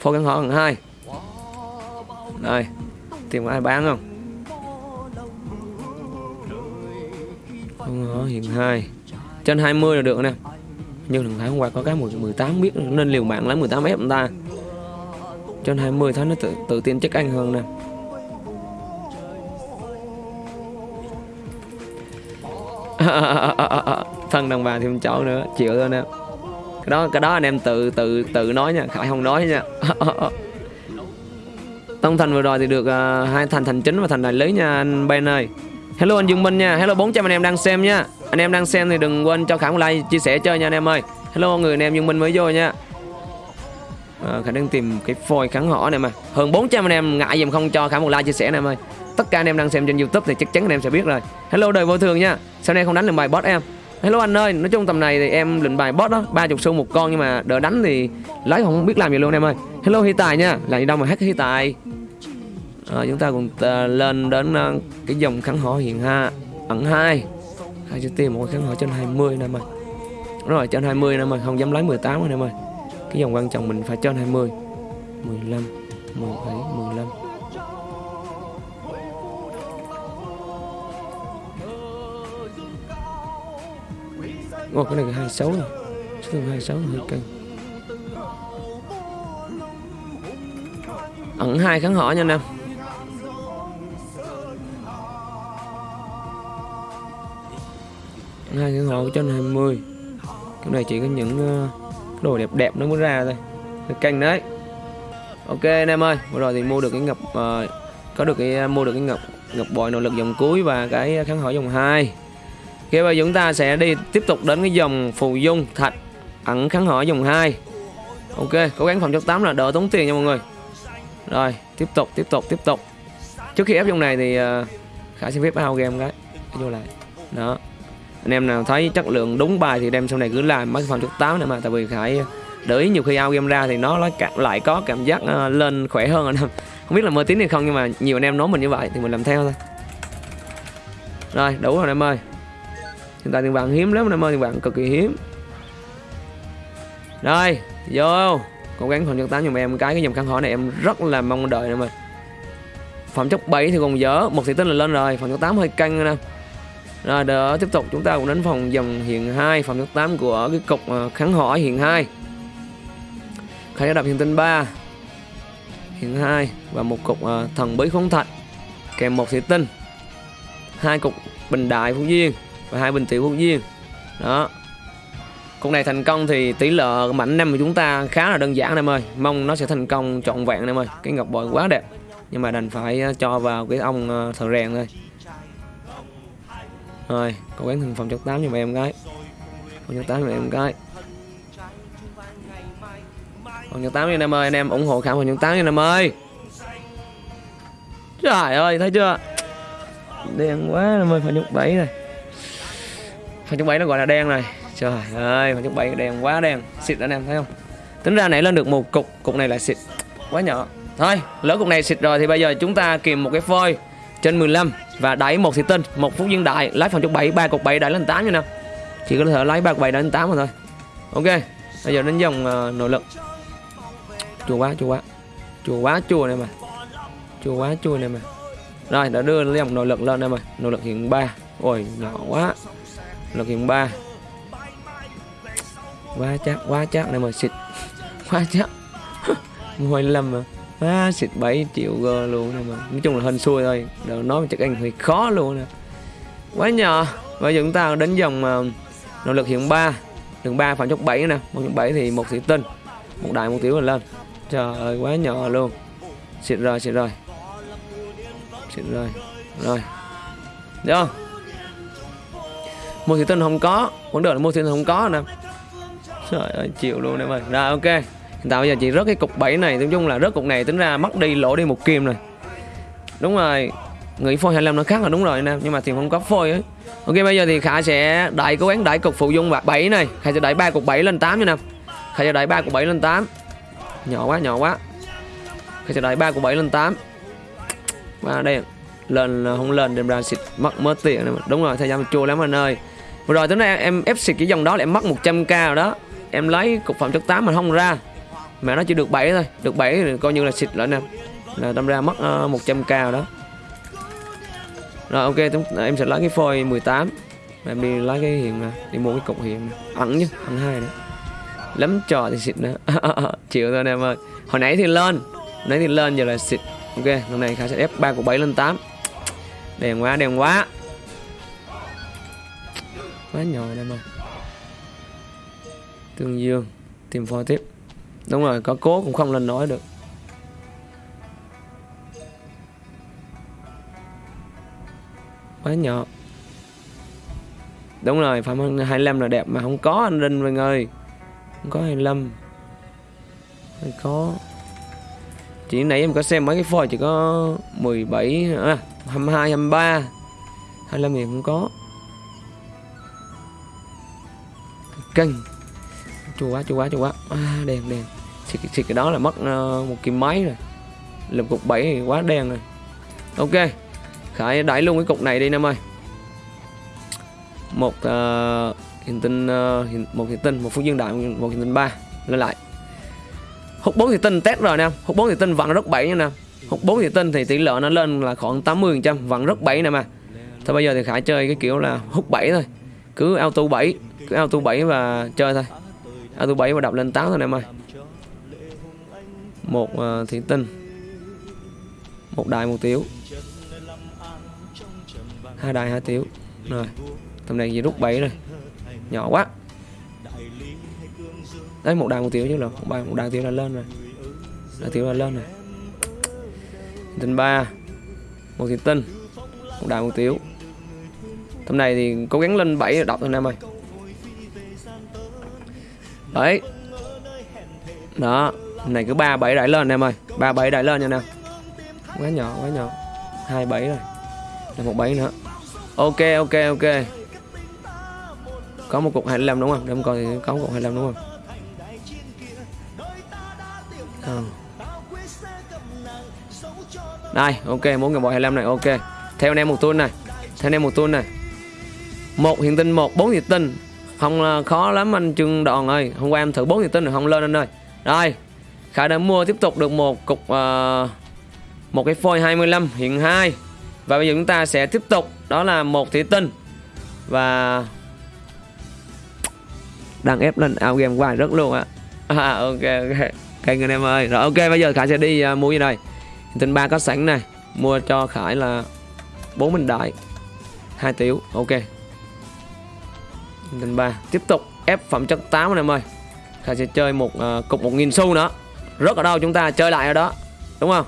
phôi kháng hỏi ẩn hai. Đây tìm ai bán không? Không hiện hai. Trên 20 là được nè. Nhưng thằng Thái hôm qua có cái 18 biết nên liều mạng lấy 18 ép người ta trên 20 tháng nó tự, tự tin chắc anh hơn nè. Thân đàn bà thêm cháu nữa chịu thôi nè. Cái đó cái đó anh em tự tự tự nói nha khải không nói nha. Tông thành vừa rồi thì được uh, hai thành thành chính và thành đại lý nha anh Ben ơi. Hello anh Dương Minh nha hello 400 anh em đang xem nha. Anh em đang xem thì đừng quên cho khải một like chia sẻ chơi nha anh em ơi. Hello người anh em Dương Minh mới vô nha à, khả đang tìm cái phôi kháng họ này mà. Hơn 400 anh em ngại dùm không cho khả một like chia sẻ này em ơi. Tất cả anh em đang xem trên youtube thì chắc chắn anh em sẽ biết rồi. Hello đời vô thường nha. Sau này không đánh lượm bài boss em. Hello anh ơi nói chung tầm này thì em lệnh bài boss đó ba chục xu một con nhưng mà đỡ đánh thì lấy không biết làm gì luôn em ơi. Hello hi tài nha là gì đâu mà hát hi tài? À, chúng ta cùng ta lên đến uh, cái dòng kháng hỏa hiện ha ẩn hai. Khai cho tìm một kháng hỏa trên 20 nè mày. rồi trên 20 nè mày, không dám lấy 18 rồi em ơi cái dòng quan trọng mình phải trên 20 15 17 15 Ồ cái này là 26 rồi Số lượng 26 hơi cân Ẩn hai kháng hỏa nha Nam hai kháng hỏi trên 20 Cái này chỉ có những uh, đồ đẹp đẹp nó mới ra thôi. Canh đấy. Ok anh em ơi vừa rồi thì mua được cái ngọc uh, có được cái ờ, mua được cái ngọc ngọc bội nội lực dòng cuối và cái kháng hỏi dòng 2 bây giờ chúng ta sẽ đi tiếp tục đến cái dòng phù dung thạch ẩn kháng hỏi dòng 2 ok cố gắng phòng chốc 8 là đỡ tốn tiền nha mọi người. Rồi tiếp tục tiếp tục tiếp tục. Trước khi ép dòng này thì uh, khải xin phép ao game cái vô lại. Đó anh em nào thấy chất lượng đúng bài thì đem sau này cứ làm mấy phòng chút 8 nữa mà, tại vì phải để ý nhiều khi ao game ra thì nó lại lại có cảm giác ờ, lên khỏe hơn anh em. Không biết là mơ tín hay không nhưng mà nhiều anh em nói mình như vậy thì mình làm theo thôi. Rồi, đủ rồi anh em ơi. Hiện tại tiền vàng hiếm lắm anh em ơi tiền vàng cực kỳ hiếm. Rồi, vô. Cố gắng phần chất tám giùm em cái cái dòng khăn hỏi này em rất là mong đợi nè mình phẩm chất 7 thì còn dở, một thì tinh là lên rồi, phần chất 8 hơi căng nè rồi, đỡ tiếp tục, chúng ta cũng đến phòng dòng hiện 2 phòng thứ 8 của cái cục ờ, kháng hỏi hiện 2 khai đập hiện tinh 3 hiện 2 và một cục ờ, thần bí khống thạch, kèm một thị tinh, hai cục bình đại phú duyên và hai bình tiểu phú duyên. Đó. Cục này thành công thì tỷ lệ mảnh năm của chúng ta khá là đơn giản em ơi. Mong nó sẽ thành công trọn vẹn em ơi. Cái ngọc bội quá đẹp. Nhưng mà đành phải ờ, cho vào cái ông thợ rèn thôi. Rồi cố gắng thành phòng chất 8 giùm em gái. Phòng chất 8 giùm em gái. Phòng chất 8 cho em ơi Anh em ủng hộ khả phòng chất 8 cho em ơi. Trời ơi thấy chưa? Đen quá em ơi phòng chất 7 này. Phòng chất 7 nó gọi là đen này. Trời ơi, phòng chất 7 đen quá đen. Xịt anh em thấy không? Tính ra nãy lên được một cục, cục này là xịt Quá nhỏ. Thôi, lỡ cục này xịt rồi thì bây giờ chúng ta kìm một cái phôi Trên 15 và đẩy một thị tinh, một phút viên đại Lái phòng chục bảy ba cục bảy đẩy lên tám nha nè Chỉ có thể lấy ba cục bảy đẩy lên tám mà thôi. Ok, bây giờ đến dòng uh, ờ, nội lực. Chua quá, chua quá. Chua quá chua này mà. Chua quá chua này mà. Rồi, đã đưa dòng nội lực lên đây mà. Nội lực hiện ba. Ôi, nhỏ quá. Nội lực hiện ba. Quá chắc quá chắc. Này mà xịt. Quá chắc. Mười lăm mà quá xịt 7 triệu gơ luôn này mà nói chung là hên xui thôi. Đừng nói chắc anh hơi khó luôn nè. Quá nhỏ. Và giờ chúng ta đến dòng uh, nội lực hiện 3 đường 3 phạm chốc 7 nè. Một chốc 7 thì một thủy tinh một đại một tiểu là lên. Trời ơi quá nhỏ luôn. Xịt rồi xịt rồi. Xịt rồi rồi. Được không? Một thị tinh không có. Vấn đề là một thủy tinh không có nè. Trời ơi, chịu luôn em ơi. Rồi ok. Hiện tại bây giờ chị rớt cái cục 7 này, nói chung là rớt cục này tính ra mất đi lỗ đi một kim rồi. Đúng rồi. Nghĩ phôi 25 nó khác là đúng rồi anh em, nhưng mà thì không có phôi ấy. Ok bây giờ thì Khả sẽ đại cố gắng đại cục phụ dung và 7 này. Khả sẽ đẩy ba cục 7 lên 8 nha nè. Khả sẽ đẩy ba cục 7 lên 8. Nhỏ quá, nhỏ quá. Khả sẽ đẩy ba cục 7 lên 8. và đây lên không lên đem ra xịt mất mất tiền này. đúng rồi thời gian chua lắm anh ơi vừa rồi tính ra em, em ép xịt cái dòng đó là em mất 100k rồi đó em lấy cục phẩm chất 8 mà không ra mà nó chỉ được 7 thôi. Được 7 thì coi như là xịt lại nè. Là đâm ra mất ờ, uh, 100k rồi đó. Rồi ok à, em sẽ lấy cái phôi 18 em đi lấy cái hiện đi mua cái cục hiện ẩn chứ ẩn hai nữa. Lắm trò thì xịt nữa. Chịu thôi em ơi. Hồi nãy thì lên. Hồi nãy thì lên giờ là xịt. Ok lần này khả sẽ ép ba của 7 lên 8 đèn quá đèn quá. Quá nhỏ em ơi. Tương Dương Tìm phôi tiếp. Đúng rồi có cố cũng không lên nói được. Quá nhỏ. Đúng rồi Phạm Hân 25 là đẹp mà không có anh Linh mọi người Không có 25 Không có. Chỉ nãy em có xem mấy cái phôi chỉ có 17 à, 22, 23 25 thì không có. Cân chua quá chua quá chua quá. À, Đèn, đèn thì, thì cái đó là mất uh, một kim máy rồi. Làm cục 7 thì quá đen rồi. Ok. Khải đẩy luôn cái cục này đi em ơi. Một uh, hiện tinh uh, một hiện tinh một phút dương đại một hiện tinh ba. Lên lại. Hút bốn hiện tinh test rồi nè hút bốn hiện tinh vẫn rất bảy nha nè hút bốn hiện tinh thì tỷ lệ nó lên là khoảng 80 phần trăm vẫn rất bảy nè mà thôi bây giờ thì khải chơi cái kiểu là hút bảy thôi. Cứ auto 7 cứ auto 7 và chơi thôi. Auto bảy và đập lên 8 thôi em ơi một uh, tinh một đài một tiểu hai đài hai tiểu. Rồi tầm này gì rút 7 rồi. Nhỏ quá. Đấy một đài một tiểu chứ là một đài một đài tiểu là lên rồi. Đài tiểu là lên rồi. Tinh ba một thị tinh một đài một tiểu. Tầm này thì cố gắng lên 7 đọc thôi anh em ơi. Đấy. Đó này cứ ba bảy đẩy lên em ơi. Ba bảy đẩy lên nha nè quá nhỏ quá nhỏ. Hai bảy rồi. Là một bảy nữa. Ok ok ok. Có một cục 25 đúng không? Để em coi thì có một cục 25 đúng không? À. đây, ok, muốn người bộ 25 này, ok. Theo anh em một tuần này. Theo anh em một tuần này. Một hiện tinh, một bốn hiện tinh. Không ờ, khó lắm anh Trương Đòn ơi. Hôm qua em thử bốn hiện tinh rồi không lên anh ơi. Rồi. Khải đã mua tiếp tục được một cục uh, một cái phôi 25 hiện 2 và bây giờ chúng ta sẽ tiếp tục đó là một thủy tinh. Và đang ép lên ao game hoài rất luôn á. À, ok ok. Kênh anh em ơi. Rồi ok bây giờ khải sẽ đi uh, mua gì đây tinh ba có sẵn này. Mua cho khải là bốn bình đại hai tiểu. Ok. Tinh ba tiếp tục ép phẩm chất 8 anh em ơi. Khải sẽ chơi một uh, cục một nghìn xu nữa rất ở đâu chúng ta chơi lại ở đó đúng không?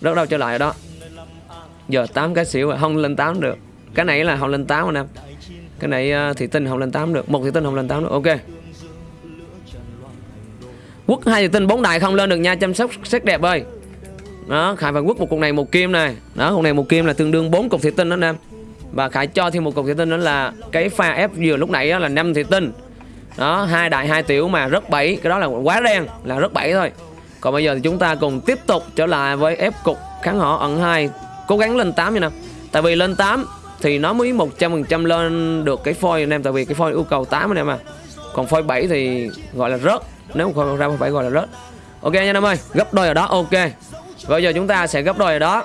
Rất ở đâu chơi lại ở đó. Giờ 8 cái xỉu không lên 8 được. Cái này là không lên 8 anh em cái này ờ, uh, thị tinh không lên 8 được. Một thị tinh không lên 8 được ok. Quốc hai thị tinh bốn đại không lên được nha chăm sóc sắc đẹp ơi. Đó khải phải quốc một cục này một kim này. Đó cục này một kim là tương đương bốn cục thị tinh đó anh em và khải cho thêm một cục thị tinh đó là cái pha ép vừa lúc nãy đó là năm thị tinh đó, hai đại, hai tiểu mà rất bảy cái đó là quá đen, là rất bảy thôi. Còn bây giờ thì chúng ta cùng tiếp tục trở lại với ép cục kháng họ ẩn hai. Cố gắng lên 8 như nào. Tại vì lên 8 thì nó mới 100% lên được cái phôi anh em. Tại vì cái phôi yêu cầu 8 anh em à. Còn phôi 7 thì gọi là rớt. Nếu không ra phôi 7 gọi là rớt. Ok nha anh em ơi, gấp đôi ở đó. Ok. Bây giờ chúng ta sẽ gấp đôi ở đó.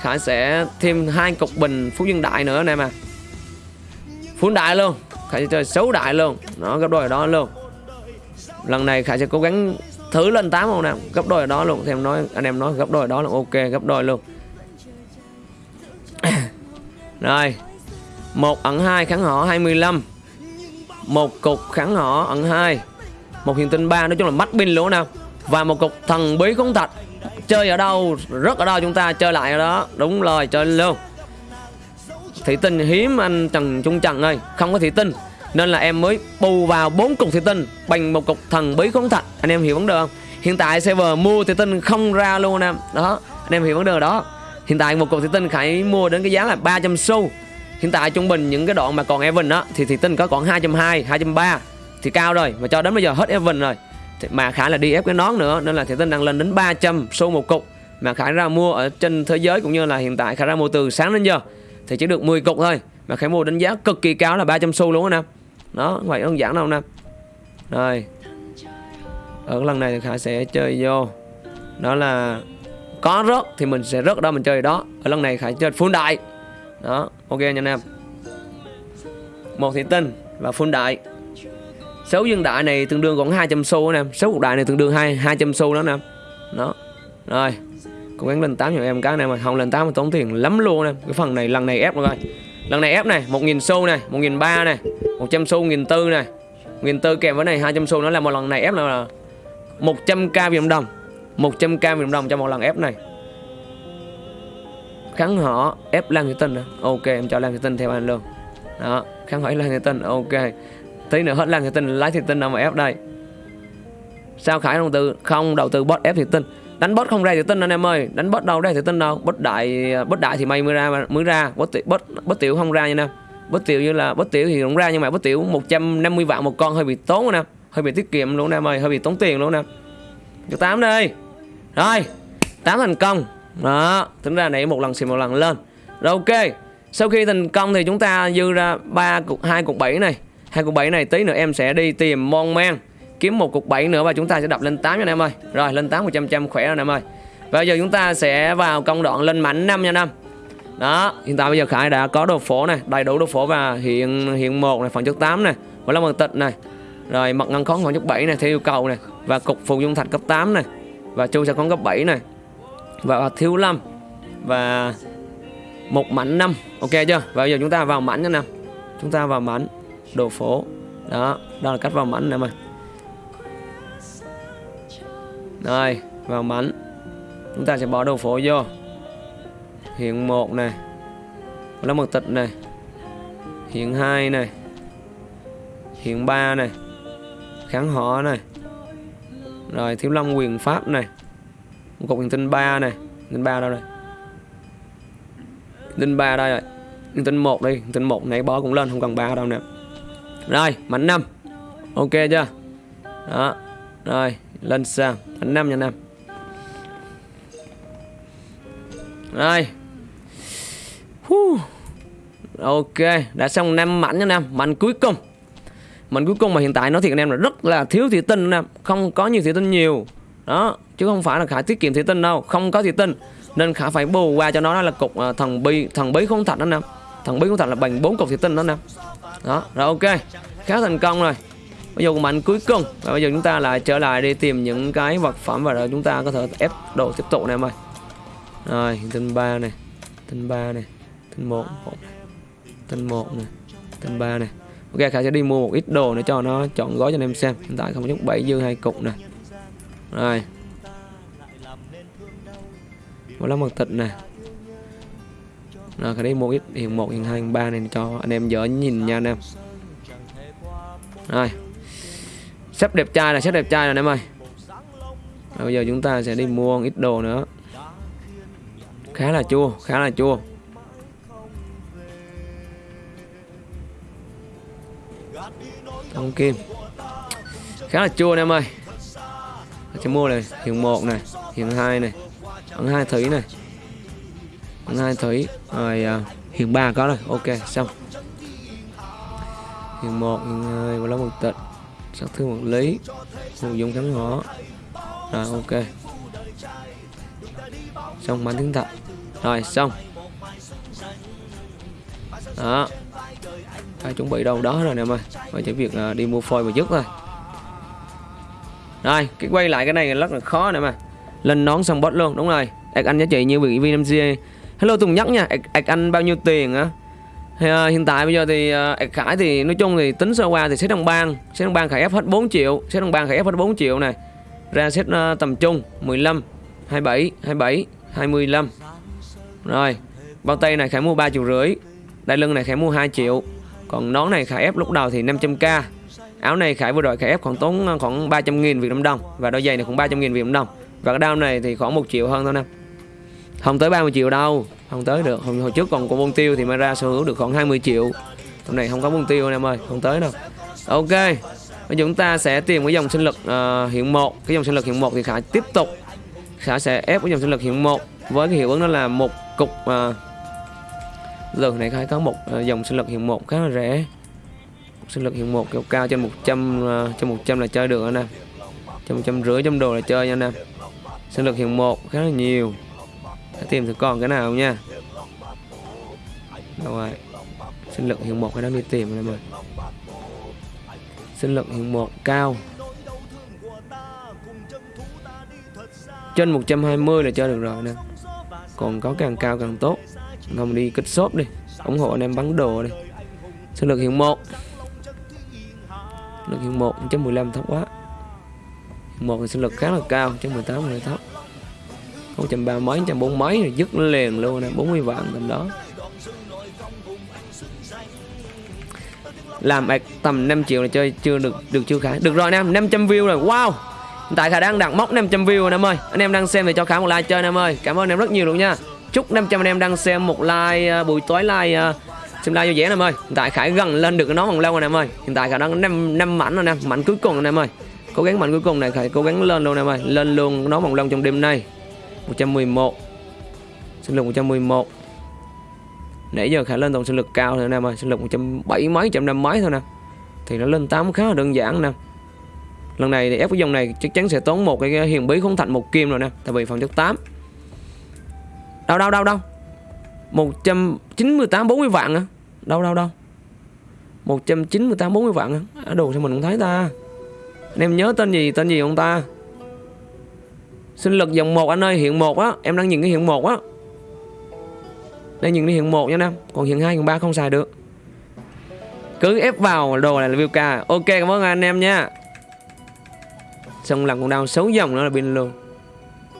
Khải sẽ thêm hai cục bình Phú Dương Đại nữa anh em à Phú Đại luôn. Khải sẽ chơi xấu đại luôn. Nó gấp đôi ở đó luôn. Lần này Khải sẽ cố gắng thử lên 8 không nào. Gấp đôi ở đó luôn. Thêm nói, anh em nói gấp đôi ở đó là ok, gấp đôi luôn. Rồi. Một ẩn 2 kháng họ 25 một cục kháng họ ẩn 2 một hiện tinh 3 nói chung là mắt pin luôn nào. Và một cục thần bí khống thạch. Chơi ở đâu, rất ở đâu chúng ta chơi lại ở đó. Đúng rồi, chơi luôn thủy tinh hiếm anh trần trung trần ơi, không có thủy tinh. Nên là em mới bù vào bốn cục thủy tinh, bằng một cục thần bí khốn thạch. Anh em hiểu vấn đề không? Hiện tại server mua thủy tinh không ra luôn em. Đó, anh em hiểu vấn đề đó. Hiện tại một cục thủy tinh khải mua đến cái giá là 300 xu. Hiện tại trung bình những cái đoạn mà còn Evan đó thì thủy tinh có còn 220 230 thì cao rồi, mà cho đến bây giờ hết Evan rồi. Mà Khải là đi ép cái nón nữa, nên là thủy tinh đang lên đến 300 xu một cục. Mà Khải ra mua ở trên thế giới cũng như là hiện tại Khải ra mua từ sáng đến giờ thì chỉ được 10 cục thôi. Mà Khải mua đánh giá cực kỳ cao là 300 xu luôn anh em đó vậy đơn giản đâu anh em rồi. Ở lần này thì Khải sẽ chơi vô. Đó là có rớt thì mình sẽ rớt đó, mình chơi đó. Ở lần này Khải chơi full đại. Đó, ok nha anh em một thị tinh và full đại. Số dương đại này tương đương còn 200 xu anh em số cục đại này tương đương hai 200 xu đó anh em đó. Rồi cố gắng lên 8 cho em. Cái này mà không lên 8 mà tốn tiền lắm luôn em. Cái phần này, lần này ép rồi lần này ép này 1.000 xu này 1.300 này 100 xu 1.400 này. 1.400 kèm với này 200 xu nó là một lần này ép là 100k Việt Nam đồng 100k Việt Nam đồng cho một lần ép này. Kháng họ ép Lan Thị Tinh ok, em cho Lan Thị Tinh theo anh luôn. Đó, kháng hỏi Lan Thị Tinh, ok. Tí nữa hết Lan Thị Tinh, lái Thị Tinh nào mà ép đây. Sao Khải đầu tư, không đầu tư bot ép Thị Tinh? Đánh bot không ra thì tin anh em ơi. Đánh bot đâu ra thì tin đâu. Bot đại bot đại thì mày mới ra mới ra. Bot bot bot tiểu không ra nha nè. Bot tiểu như là, bot tiểu thì cũng ra nhưng mà bot tiểu 150 vạn một con, hơi bị tốn nè. Hơi bị tiết kiệm luôn em ơi, hơi bị tốn tiền luôn nè. Cho tám đây rồi, tám thành công. Đó, tính ra nãy một lần xì một lần lên. Rồi ok, sau khi thành công thì chúng ta dư ra ba cục, hai cục bảy này. Hai cục bảy này tí nữa em sẽ đi tìm mon man kiếm một cục 7 nữa và chúng ta sẽ đập lên 8 nha anh em ơi. Rồi, lên 8 100 trăm khỏe rồi anh em ơi. Và bây giờ chúng ta sẽ vào công đoạn lên mảnh 5 nha anh em. Đó, hiện tại bây giờ khải đã có đồ phổ này, đầy đủ đồ phổ và hiện hiện một này, phần chất 8 này và là mật tịch này. Rồi mật ngăn khón khoảng chất 7 này, theo yêu cầu này. Và cục phù dung thạch cấp 8 này. Và chu sẽ khón cấp 7 này. Và thiếu 5 và một mảnh 5 ok chưa? Và bây giờ chúng ta vào mảnh nha nè chúng ta vào mảnh, đồ phố đó đó là cách vào mảnh này mà rồi vào mảnh chúng ta sẽ bỏ đầu phố vô. Hiện 1 này. Lá mật tịch này. Hiện 2 này. Hiện 3 này. Kháng họ này. Rồi, thiếu lâm quyền pháp này. Một cục hiện tinh 3 này. Tinh 3 đâu đây? Tinh 3 đây rồi. Hiện tinh 1 đi. Hiện tinh 1 nãy bó cũng lên, không cần 3 đâu nè. Rồi mảnh 5 ok chưa? Đó. Rồi lên sang mảnh 5 nha năm rồi Whew. ok đã xong năm mảnh nha năm mảnh cuối cùng. Mảnh cuối cùng mà hiện tại nó thì anh em là rất là thiếu thủy tinh nè không có nhiều thủy tinh nhiều. Đó chứ không phải là khả tiết kiệm thủy tinh đâu. Không có thủy tinh nên khả phải bù qua cho nó. Là cục uh, thần bi thần bí không thạch đó nè thần bí không thạch là bằng bốn cục thủy tinh đó nè đó rồi ok. Khá thành công rồi bây giờ mạnh cuối cùng. Và bây giờ chúng ta lại trở lại đi tìm những cái vật phẩm và rồi chúng ta có thể ép đồ tiếp tục này em ơi. Rồi, tinh ba này, tinh ba này, tinh một tinh một này, tinh ba này. Ok khả sẽ đi mua một ít đồ để cho nó chọn gói cho anh em xem. Hiện tại không chút bảy dư hai cục này rồi. Một lá mật tịch này. Rồi khả đi mua ít hiện một hiện hai hiện ba này cho anh em dở nhìn nha anh em. Rồi sắp đẹp trai là sắp đẹp trai rồi em ơi. Bây giờ chúng ta sẽ đi mua ít đồ nữa. Khá là chua khá là chua. Thông kim. Khá là chua em ơi. Sẽ mua này hiện một này hiện hai này hiện hai thủy này. Hiện hai thủy rồi à, uh, hiện ba có rồi. Ok xong. Hiện một hiện hai và lá một tịch sát thương vật lý phù dung thắng ngõ rồi ok. Xong bán tiếng thật. Rồi xong. Đó. Đã chuẩn bị đâu đó rồi nè em ơi. Phải chỉ việc uh, đi mua phôi và dứt thôi. Rồi cái quay lại cái này rất là khó nè mà lên nón xong bot luôn đúng rồi. Ạc anh giá trị như vị VMC hello Tùng nhắc nha. Ạc anh bao nhiêu tiền á? Thì, uh, hiện tại bây giờ thì uh, Khải thì nói chung thì tính sơ qua thì xét đồng bang xét đồng bang Khải ép hết 4 triệu xét đồng bang Khải ép hết 4 triệu này. Ra xét uh, ờ, tầm trung 15 27 27 25 rồi bao tay này Khải mua 3 triệu rưỡi đai lưng này Khải mua 2 triệu còn nón này Khải ép lúc đầu thì 500k áo này Khải vừa rồi Khải ép khoảng tốn khoảng 300 nghìn Việt Nam đồng và đôi giày này khoảng 300 nghìn Việt Nam đồng. Và cái đao này thì khoảng 1 triệu hơn thôi nè. Không tới 30 triệu đâu không tới được. Hồi, hồi trước còn có bông tiêu thì mới ra sở hữu được khoảng 20 triệu. Hôm nay không có bông tiêu anh em ơi không tới đâu. Ok bây chúng ta sẽ tìm cái dòng sinh lực ờ, uh, hiện một. Cái dòng sinh lực hiện một thì khải tiếp tục. Khải sẽ ép cái dòng sinh lực hiện một với cái hiệu ứng đó là một cục uh, giờ này khải có một uh, dòng sinh lực hiện một khá là rẻ. Sinh lực hiện một kiểu cao trên 100 uh, ờ, trên 100 là chơi được anh em. Trên 100 rưỡi trăm đồ là chơi nha anh em. Sinh lực hiện một khá là nhiều để tìm thử còn cái nào nha. Đâu rồi? Sinh lực hiệu một cái đang đi tìm này mà sinh lực hiệu một cao trên 120 là chơi được rồi nè. Còn có càng cao càng tốt. Không đi kích shop đi. Ủng hộ anh em bắn đồ đi. Sinh lực hiện một lực hiện một chấm 15 thấp quá. Một thì sinh lực khá là cao chấm 18 là thấp một trăm ba mấy trăm bốn mấy rồi dứt liền luôn nè 40 vạn tầm đó. Làm tầm 5 triệu là chơi chưa được được chưa khả? Được rồi anh em 500 view rồi. Wow! Tại khả đang đặt mốc 500 view anh em ơi. Anh em đang xem thì cho khả một like chơi anh em ơi. Cảm ơn em rất nhiều luôn nha. Chúc 500 anh em đang xem một like uh, buổi tối like uh, xem like vui vẻ anh em ơi. Hiện tại khải gần lên được cái nón bằng lâu anh em ơi. Hiện tại khả đang năm năm mảnh rồi nè mảnh cuối cùng anh em ơi. Cố gắng mảnh cuối cùng này khải cố gắng lên luôn anh em ơi. Lên luôn nó bằng lâu trong đêm nay. 111 sinh lực 111 nãy giờ khả lên tổng sinh lực cao thôi anh mà ơi sinh lực 170 mấy 150 mấy thôi nè. Thì nó lên 8 khá là đơn giản nè. Lần này thì ép cái dòng này chắc chắn sẽ tốn một cái hiền bí không thành một kim rồi nè tại vì phần chất 8 đâu đâu đâu đâu? 198 40 vạn á đâu đâu đâu? 198 40 vạn á à, đồ sao mình không thấy ta? Anh em nhớ tên gì tên gì không ta? Sinh lực dòng 1 anh ơi, hiện 1 á. Em đang nhìn cái hiện 1 á. Đang nhìn cái hiện 1 nha em. Còn hiện 2 còn 3 không xài được. Cứ ép vào đồ này là view ca. Ok, cảm ơn anh em nha. Xong lần con đau xấu dòng nữa là pin luôn.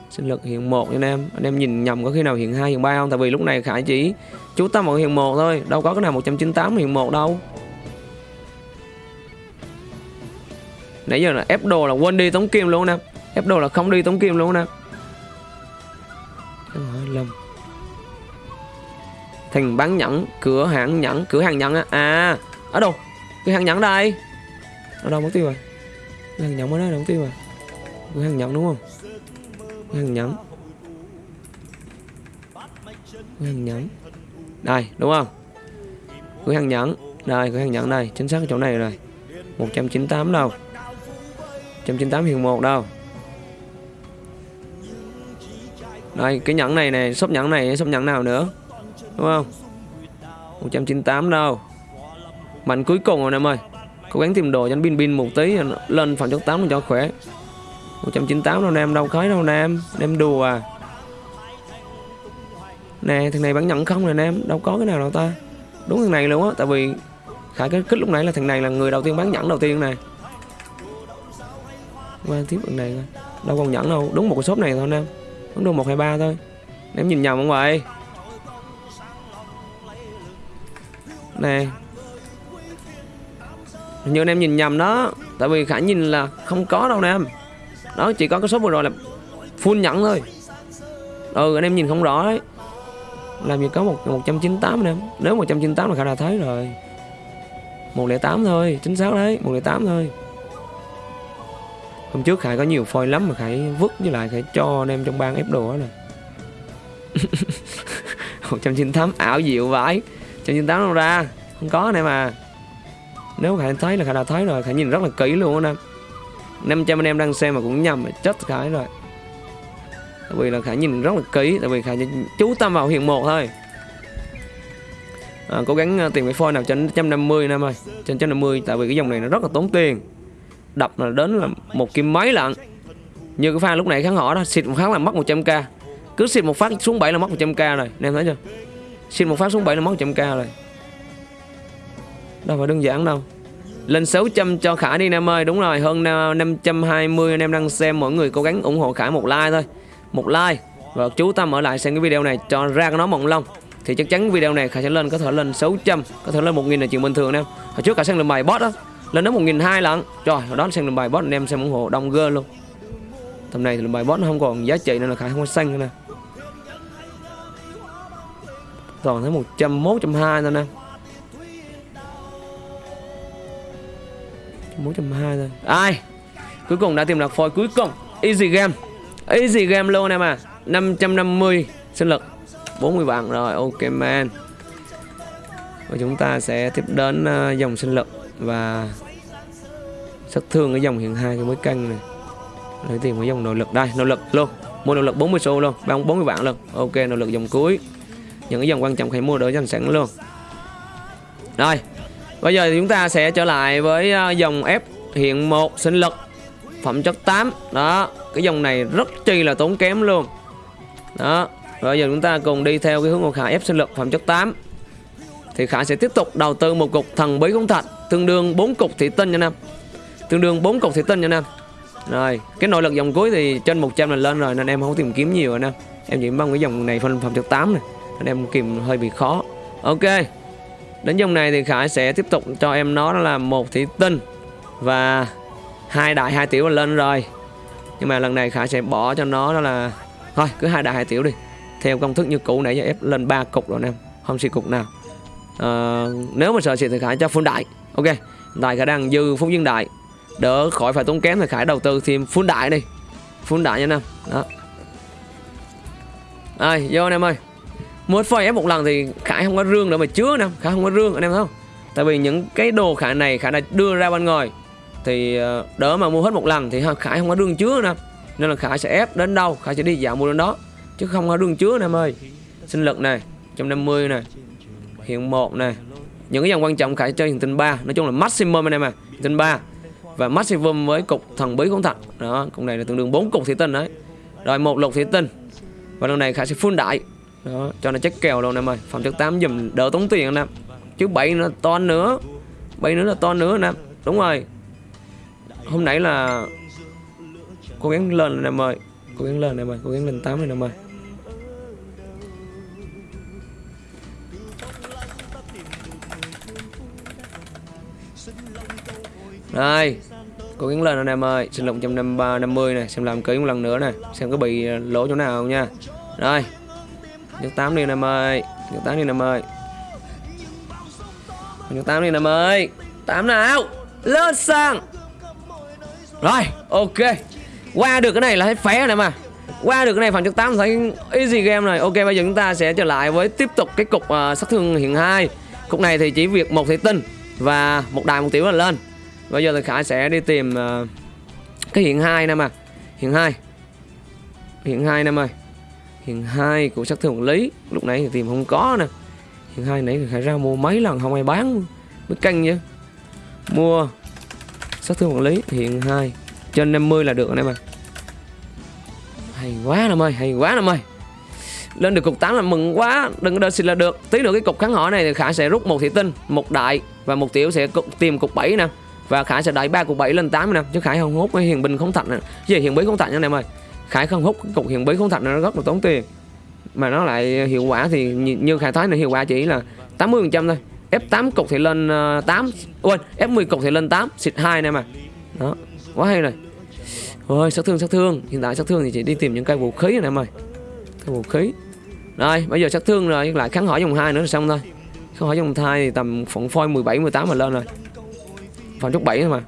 Sinh lực hiện 1 anh em. Anh em nhìn nhầm có khi nào hiện 2 hiện 3 không? Tại vì lúc này khải chỉ chú tâm vào hiện 1 thôi. Đâu có cái nào 198 hiện 1 đâu. Nãy giờ là ép đồ là quên đi tống kim luôn nè ép đồ là không đi tống kim luôn nè. Lâm. Thành bán nhẫn cửa hàng nhẫn cửa hàng nhẫn á. À ở đâu? Cửa hàng nhẫn đây. Ở đâu mất tiêu rồi? Cửa hàng nhẫn mới đó đâu mất tiêu rồi. Cửa hàng nhẫn đúng không? Cửa hàng nhẫn. Cửa hàng nhẫn. Đây đúng không? Cửa hàng nhẫn. Đây cửa hàng nhẫn đây. Chính xác ở chỗ này rồi. 198 đâu. 198 hiện một đâu Đây, cái nhẫn này này Shop nhẫn này, shop nhẫn nào nữa? Đúng không? 198 đâu. Mạnh cuối cùng rồi em ơi. Cố gắng tìm đồ cho anh bin bin một tí Lên phần chốt 8 cho khỏe. 198 đâu, nam, đâu khói đâu, nam. Nam đùa à. Nè, thằng này bán nhẫn không nè, nam? Đâu có cái nào đâu ta. Đúng thằng này luôn á, Tại vì Khải cái kích lúc nãy là thằng này là người đầu tiên bán nhẫn đầu tiên này qua tiếp bằng này đâu còn nhẫn đâu, đúng một cái shop này thôi, nam đúng đâu một hai ba thôi. Em nhìn nhầm không vậy? Nè như anh em nhìn nhầm đó. Tại vì khả nhìn là không có đâu em. đó, chỉ có cái số vừa rồi là full nhẫn thôi. Ừ anh em nhìn không rõ đấy. Làm gì có một một trăm chín tám em. Nếu một trăm chín tám là khả đã thấy rồi. Một lẻ tám thôi, chính xác đấy, một lẻ tám thôi hôm trước khải có nhiều phôi lắm mà khải vứt với lại khải cho anh em trong bang ép đồ đó nè. 198 ảo diệu vãi. 198 đâu ra. Không có anh em à nếu khải thấy là khải đã thấy rồi khải nhìn rất là kỹ luôn anh em 500 anh em đang xem mà cũng nhầm mà chết khải rồi. Tại vì là khải nhìn rất là kỹ tại vì khải chú tâm vào hiện một thôi. À, cố gắng à, tìm cái phôi nào trên 150 anh em ơi trên 150 tại vì cái dòng này nó rất là tốn tiền đập là đến là một kim mấy lận như cái pha lúc này kháng họ đó, xịt một phát là mất 100k cứ xịt một phát xuống 7 là mất 100k rồi em thấy chưa? Xịt một phát xuống 7 là mất 100k rồi. Đâu phải đơn giản đâu. Lên 600 cho Khải đi em ơi. Đúng rồi, hơn 520 anh em đang xem mọi người cố gắng ủng hộ Khải một like thôi. Một like. Và chú tâm ở lại xem cái video này Cho ra nó mộng long Thì chắc chắn video này Khải sẽ lên, Có thể lên 600 Có thể lên 1.000 là chuyện bình thường em. Hồi trước Khải sang làm bài boss đó lên đến một nghìn hai lận. Trời hồi đó xem bài boss anh em xem ủng hộ đông gơ luôn. Tầm này thì bài boss nó không còn giá trị nên là khải không có xanh nữa nè. Toàn thấy một trăm mốt trăm hai thôi nè. một trăm hai thôi. Ai? Cuối cùng đã tìm được phôi cuối cùng. Easy game. Easy game luôn em à. 550 sinh lực. 40 bạn rồi ok man. Và chúng ta sẽ tiếp đến uh, dòng sinh lực và sát thương cái dòng hiện hai cái mới căng này. Lấy tiền cái dòng nội lực. Đây, nội lực luôn. Mua nội lực 40 xu luôn. Bán 40 vạn luôn. Ok, nội lực dòng cuối. Những cái dòng quan trọng phải mua đỡ danh sẵn luôn. Rồi, bây giờ thì chúng ta sẽ trở lại với ờ, dòng ép hiện một sinh lực phẩm chất 8 đó, cái dòng này rất chi là tốn kém luôn. Đó, bây giờ chúng ta cùng đi theo cái hướng của khả ép sinh lực phẩm chất 8 thì khả sẽ tiếp tục đầu tư một cục thần bí công thạch tương đương 4 cục thủy tinh nha nam tương đương 4 cục thủy tinh nha em. Rồi cái nội lực dòng cuối thì trên 100 là lên rồi nên em không tìm kiếm nhiều rồi em. Em chỉ mong cái dòng này phân phẩm trực 8 này nên em kìm hơi bị khó. Ok đến dòng này thì khải sẽ tiếp tục cho em nó là một thủy tinh và hai đại hai tiểu là lên rồi. Nhưng mà lần này khải sẽ bỏ cho nó đó là thôi cứ hai đại hai tiểu đi. Theo công thức như cũ nãy giờ ép lên ba cục rồi em không xì cục nào. À, nếu mà sợ xịt thì khải cho phun đại. Ok tại khả đang dư phúc dương đại đỡ khỏi phải tốn kém thì khải đầu tư thêm phun đại đi. Phun đại nha anh em. Đó. Ai, vô anh em ơi. Muốn phơi ép một lần thì khải không có rương nữa mà chứa nè khải không có rương, anh em thấy không? Tại vì những cái đồ khải này khải đã đưa ra bên ngoài thì ờ, đỡ mà mua hết một lần thì khải không có rương chứa nè nên là khải sẽ ép đến đâu, khải sẽ đi dạo mua đến đó. Chứ không có rương chứa nè em ơi. Sinh lực này 150 này, hiện một này. Những cái dòng quan trọng khải chơi hiện tinh 3 nói chung là maximum anh em à tinh 3 và maximum với cục thần bí cũng thật. Đó, cục này là tương đương 4 cục thủy tinh đấy. Rồi một lục thủy tinh. Và lần này khả sẽ full đại. Đó, cho nó chắc kèo luôn em ơi. Phòng chất 8 dùm đỡ tốn tiền anh em. Chứ bảy nó to nữa. Bảy nữa là to nữa anh em. Đúng rồi. Hôm nãy là cố gắng lên anh em ơi. Cố gắng lên em ơi. Cố gắng lên tám anh em ơi. Đây Cố gắng lên anh em ơi. Sinh lộng 150 này Xem làm kỹ một lần nữa này. Xem có bị lỗ chỗ nào không nha. Rồi Nhấc 8 đi anh em ơi. Nhấc 8 đi anh em ơi. Nhấc 8 đi anh em ơi. 8 nào Lên sang Rồi ok. Qua được cái này là hết phé anh em à qua được cái này phần trước 8 thấy easy game này Ok bây giờ chúng ta sẽ trở lại với tiếp tục cái cục uh, sát thương hiện 2 Cục này thì chỉ việc một thị tinh Và một đài một tiểu là lên. Bây giờ thì Khải sẽ đi tìm uh, Cái hiện 2 nè mà. Hiện 2 Hiện 2 nè ơi Hiện 2 của sát thương lý. Lúc nãy thì tìm không có nè. Hiện 2 nãy thì Khải ra mua mấy lần không ai bán. Mới canh chứ Mua Sát thương quản lý hiện 2 Trên 50 là được anh em ơi hay quá anh ơi hay quá anh ơi lên được cục 8 là mừng quá. Đừng có đơn xịt là được. Tí nữa cái cục kháng họ này thì khả sẽ rút một thị tinh một đại và một tiểu sẽ tìm cục 7 nè và khải sẽ đẩy ba cục 7 lên 8 nè chứ khải không hút cái hiền binh không thạch nè gì hiền bí không thạch nha em ơi? Khải không hút cục hiền bí không thạch nó rất là tốn tiền. Mà nó lại hiệu quả thì như khải thấy là hiệu quả chỉ là 80% thôi. F8 cục thì lên ờ, 8 quên F10 cục thì lên 8 xịt 2 nè mà đó, quá hay rồi. Ôi, sát thương sát thương. Hiện tại sát thương thì chỉ đi tìm những cây vũ khí này em ơi. Cây vũ khí. Rồi, bây giờ sát thương rồi, lại kháng hỏi dòng 2 nữa là xong thôi. Kháng hỏi dòng 2 thì tầm phỏng phôi 17 18 mà lên rồi. Phòng chút 7 thôi mà.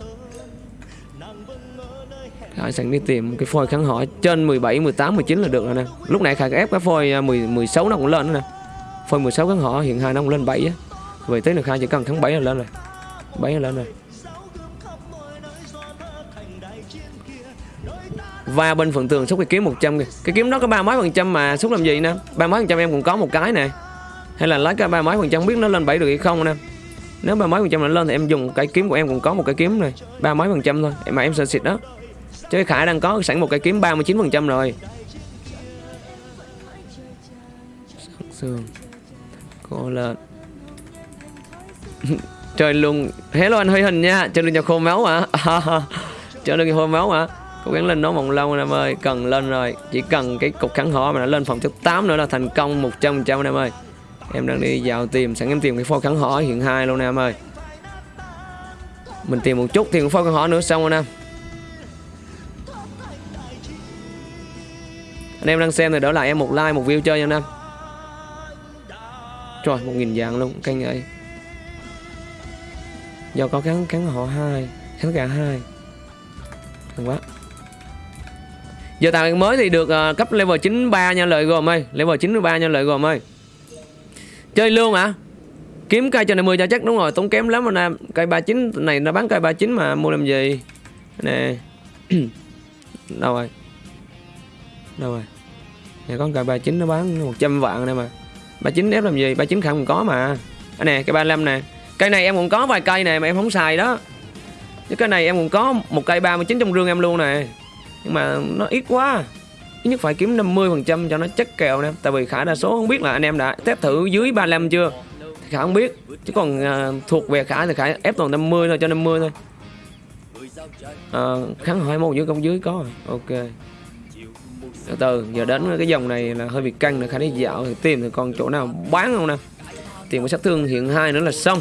Khải sẵn đi tìm cái phôi kháng hỏi. Trên 17, 18, 19 là được rồi nè. Lúc nãy Khải ép cái phôi à, 10, 16 nó cũng lên nữa nè. Phôi 16 kháng hỏi hiện hai nó cũng lên 7 á. Vậy tới là Khải chỉ cần kháng 7 là lên rồi. 7 là lên rồi. Và bên phần tường xúc cái kiếm 100 kìa. Cái kiếm đó có ba mấy phần trăm mà xúc làm gì nè? Ba mấy phần trăm em cũng có một cái nè. Hay là lấy cái ba mấy phần trăm biết nó lên 7 được hay không nè? Nếu ba mấy phần trăm nó lên thì em dùng cái kiếm của em cũng có một cái kiếm này ba mấy phần trăm thôi mà em sợ xịt đó. Chứ khải đang có sẵn một cái kiếm 39 phần trăm rồi. Sương cô lên trời luôn. Hello anh hơi hình nha chơi luôn cho khô máu hả? Chơi luôn cho khô máu hả? Cố gắng lên nó vòng lâu anh em ơi, cần lên rồi. Chỉ cần cái cục kháng họ mà nó lên phòng thứ 8 nữa là thành công 100 trăm anh em ơi em đang đi vào tìm sẵn em tìm cái phôi kháng họ hiện hai luôn nè em ơi. Mình tìm một chút tìm phôi kháng họ nữa xong rồi nè. Anh em đang xem thì đỡ lại em một like một view chơi nha anh em. Trời một nghìn vàng luôn kênh ơi. Do có kháng kháng họ hai kháng gà hai. Quá. Giờ tạo mới thì được uh, cấp level 93 nha lợi gồm ơi. Level 93 nha lợi gồm ơi. Chơi luôn hả? À? Kiếm cây cho này 10 cho chắc đúng rồi Tốn kém lắm anh em Cây 39 này nó bán cây 39 mà mua làm gì? Nè. Đâu rồi? Đâu rồi? Nè có cây 39 nó bán 100 vạn này mà. 39 ép làm gì? 39 không có mà. À, Nè cây 35 nè. Cây này em cũng có vài cây này mà em không xài đó. Chứ cái này em cũng có một cây 39 trong rương em luôn nè. Nhưng mà nó ít quá ít nhất phải kiếm 50% cho nó chắc kèo nè tại vì khả đa số không biết là anh em đã test thử dưới 35 chưa? Thì khả không biết chứ còn uh, thuộc về khả thì khả ép toàn 50 thôi cho 50 thôi. Uh, kháng hỏi một dưới công dưới có rồi ok. Từ từ giờ đến cái dòng này là hơi bị căng nữa khả đi dạo thì tìm thì còn chỗ nào bán không nè? Tìm một sát thương hiện hai nữa là xong.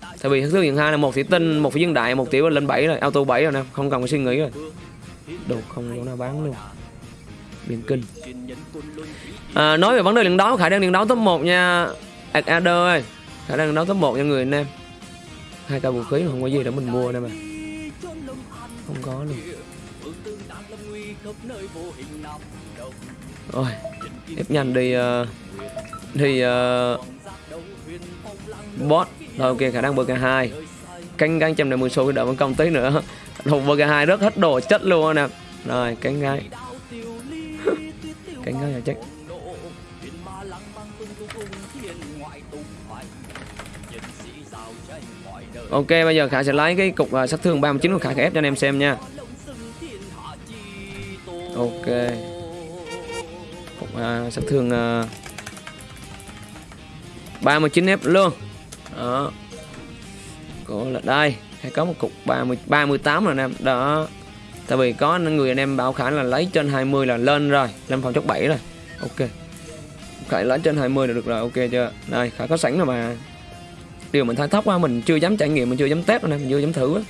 Tại vì sát thương hiện hai là một thủy tinh một phi dân đại một tiểu lên 7 rồi auto 7 rồi nè không cần phải suy nghĩ rồi. Đồ không chỗ nào bán luôn biển kinh. À, nói về vấn đề lần đấu khả năng lần đấu top 1 nha Adder ơi. Khả năng lần đấu top 1 nha người anh em. Hai cây vũ khí không có gì để mình mua đây mà. Không có luôn. Rồi ép nhanh đi uh, đi uh, bot. Rồi ok khả năng bk hai. Canh canh trăm mười số đợi đỡ vẫn công tí nữa. Hùng Burger 2 rất hết đồ chất luôn nè. Rồi cánh gái Cánh ngay là chết Ok bây giờ Khải sẽ lấy cái cục uh, sát thương 39 của Khải, Khải ép cho anh em xem nha. Ok. Cục uh, sát thương uh, 39 ép luôn. Đó. Có là đây. Hay có một cục 30 38 rồi nè. Đó tại vì có người anh em bảo khải là lấy trên 20 là lên rồi lên phòng chốc 7 rồi. Ok. Khải lấy trên 20 là được rồi ok chưa? Đây khải có sẵn rồi mà. Điều mình thấy thấp quá mình chưa dám trải nghiệm mình chưa dám test nè mình chưa dám thử á.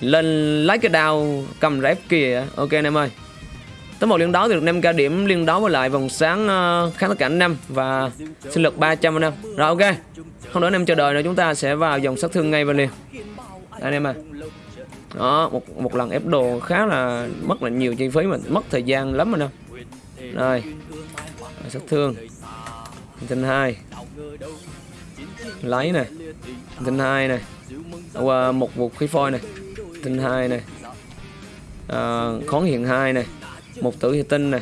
Lên lấy cái đao cầm rép kìa ok anh em ơi. Tới một liên đấu thì được 5 ca điểm liên đấu với lại vòng sáng uh, kháng tất cả và sinh lực 300 anh em. Rồi ok. Không nữa anh em chờ đợi nữa chúng ta sẽ vào dòng sát thương ngay và liền. Đây, anh em à đó một một lần ép đồ khá là mất là nhiều chi phí mà mất thời gian lắm rồi nè rồi sát thương. Tinh hai. Lấy này tinh hai này qua một vũ khí phôi này tinh hai này à, khón hiện hai này một tử hiện tinh này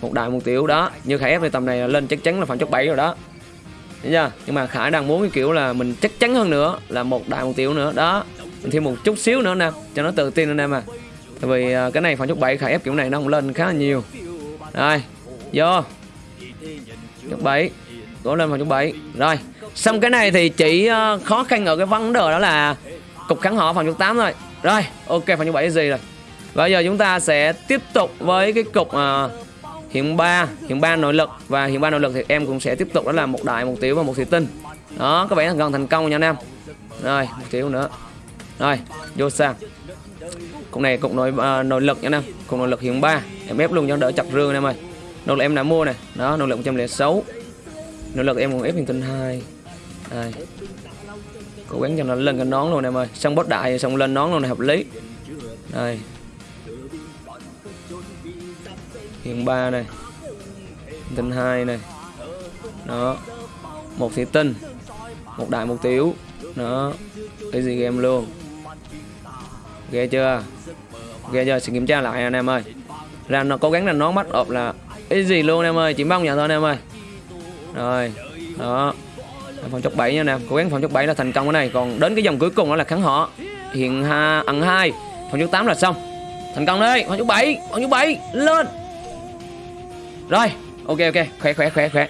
một đại một tiểu đó. Như khải ép thì tầm này là lên chắc chắn là phạm chốc 7 rồi đó. Thấy chưa? nhưng mà khải đang muốn cái kiểu là mình chắc chắn hơn nữa là một đại một tiểu nữa đó mình thêm một chút xíu nữa nè cho nó tự tin anh em à tại vì à, cái này phạm chốc 7 khải ép kiểu này nó cũng lên khá là nhiều. Rồi vô. Chốc 7 cố lên phạm chốc 7 rồi xong cái này thì chỉ à, khó khăn ở cái vấn đề đó là cục kháng họ phòng chục 8 thôi. Rồi ok phòng chục 7 gì rồi. Bây giờ chúng ta sẽ tiếp tục với cái cục uh, hiện ba hiện ba nội lực. Và hiện ba nội lực thì em cũng sẽ tiếp tục đó là một đại một tiểu và một thủy tinh. Đó các bạn gần thành công nha anh em. Rồi một tiểu nữa rồi vô sang. Cục này cục nội uh, nội lực nha anh em cục nội lực hiện 3 em ép luôn cho đỡ chặt rương anh em ơi. Nội lực em đã mua này đó nội lực 106 nội lực em còn ép hình tinh 2 đây. Cố gắng cho nó lên cái nón luôn em ơi. Xong boss đại xong lên nón luôn này hợp lý. Đây. Hiện 3 này. Tinh 2 này. Đó. Một thủy tinh. Một đại một tiểu. Đó. Cái gì game luôn ghê chưa? Ghê chưa? Sẽ kiểm tra lại anh em ơi. Ra nó cố gắng là nó mắt ộp là cái gì luôn em ơi chỉ mong nhận thôi anh em ơi. Rồi đó. Phòng chốc 7 nha nè cố gắng phòng chốc 7 là thành công cái này. Còn đến cái dòng cuối cùng đó là kháng họ. Hiện ha ẩn hai phòng chốc 8 là xong. Thành công đấy phòng chốc 7 phòng chốc 7 lên. Rồi ok ok khỏe khỏe khỏe khỏe.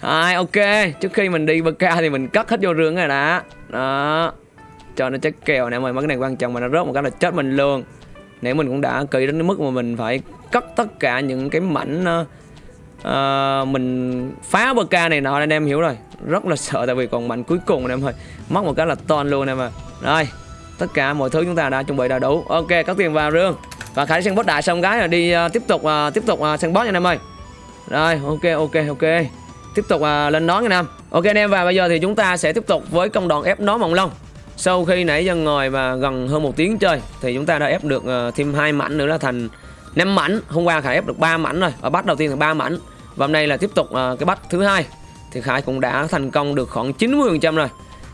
À, ok trước khi mình đi bk thì mình cất hết vô rương rồi đã đó cho nó chết kèo nè mọi mấy cái này quan trọng mà nó rớt một cái là chết mình luôn. Nếu mình cũng đã kỳ đến cái mức mà mình phải cất tất cả những cái mảnh uh, mình phá bk này nọ anh em hiểu rồi. Rất là sợ tại vì còn mạnh cuối cùng anh em ơi. Mất một cái là ton luôn anh em à rồi tất cả mọi thứ chúng ta đã chuẩn bị đầy đủ. Ok có tiền vào rương. Và khải sang boss đại xong gái là đi uh, tiếp tục uh, tiếp tục uh, sang boss nha anh em ơi. Rồi ok ok ok. Tiếp tục uh, lên nón nha anh em. Ok anh em và bây giờ thì chúng ta sẽ tiếp tục với công đoạn ép nón mộng long sau khi nãy giờ ngồi và gần hơn một tiếng chơi thì chúng ta đã ép được ờ, thêm hai mảnh nữa là thành 5 mảnh hôm qua khải ép được 3 mảnh rồi ở bắt đầu tiên là 3 mảnh và hôm nay là tiếp tục ờ, cái bắt thứ hai thì Khải cũng đã thành công được khoảng 90% rồi.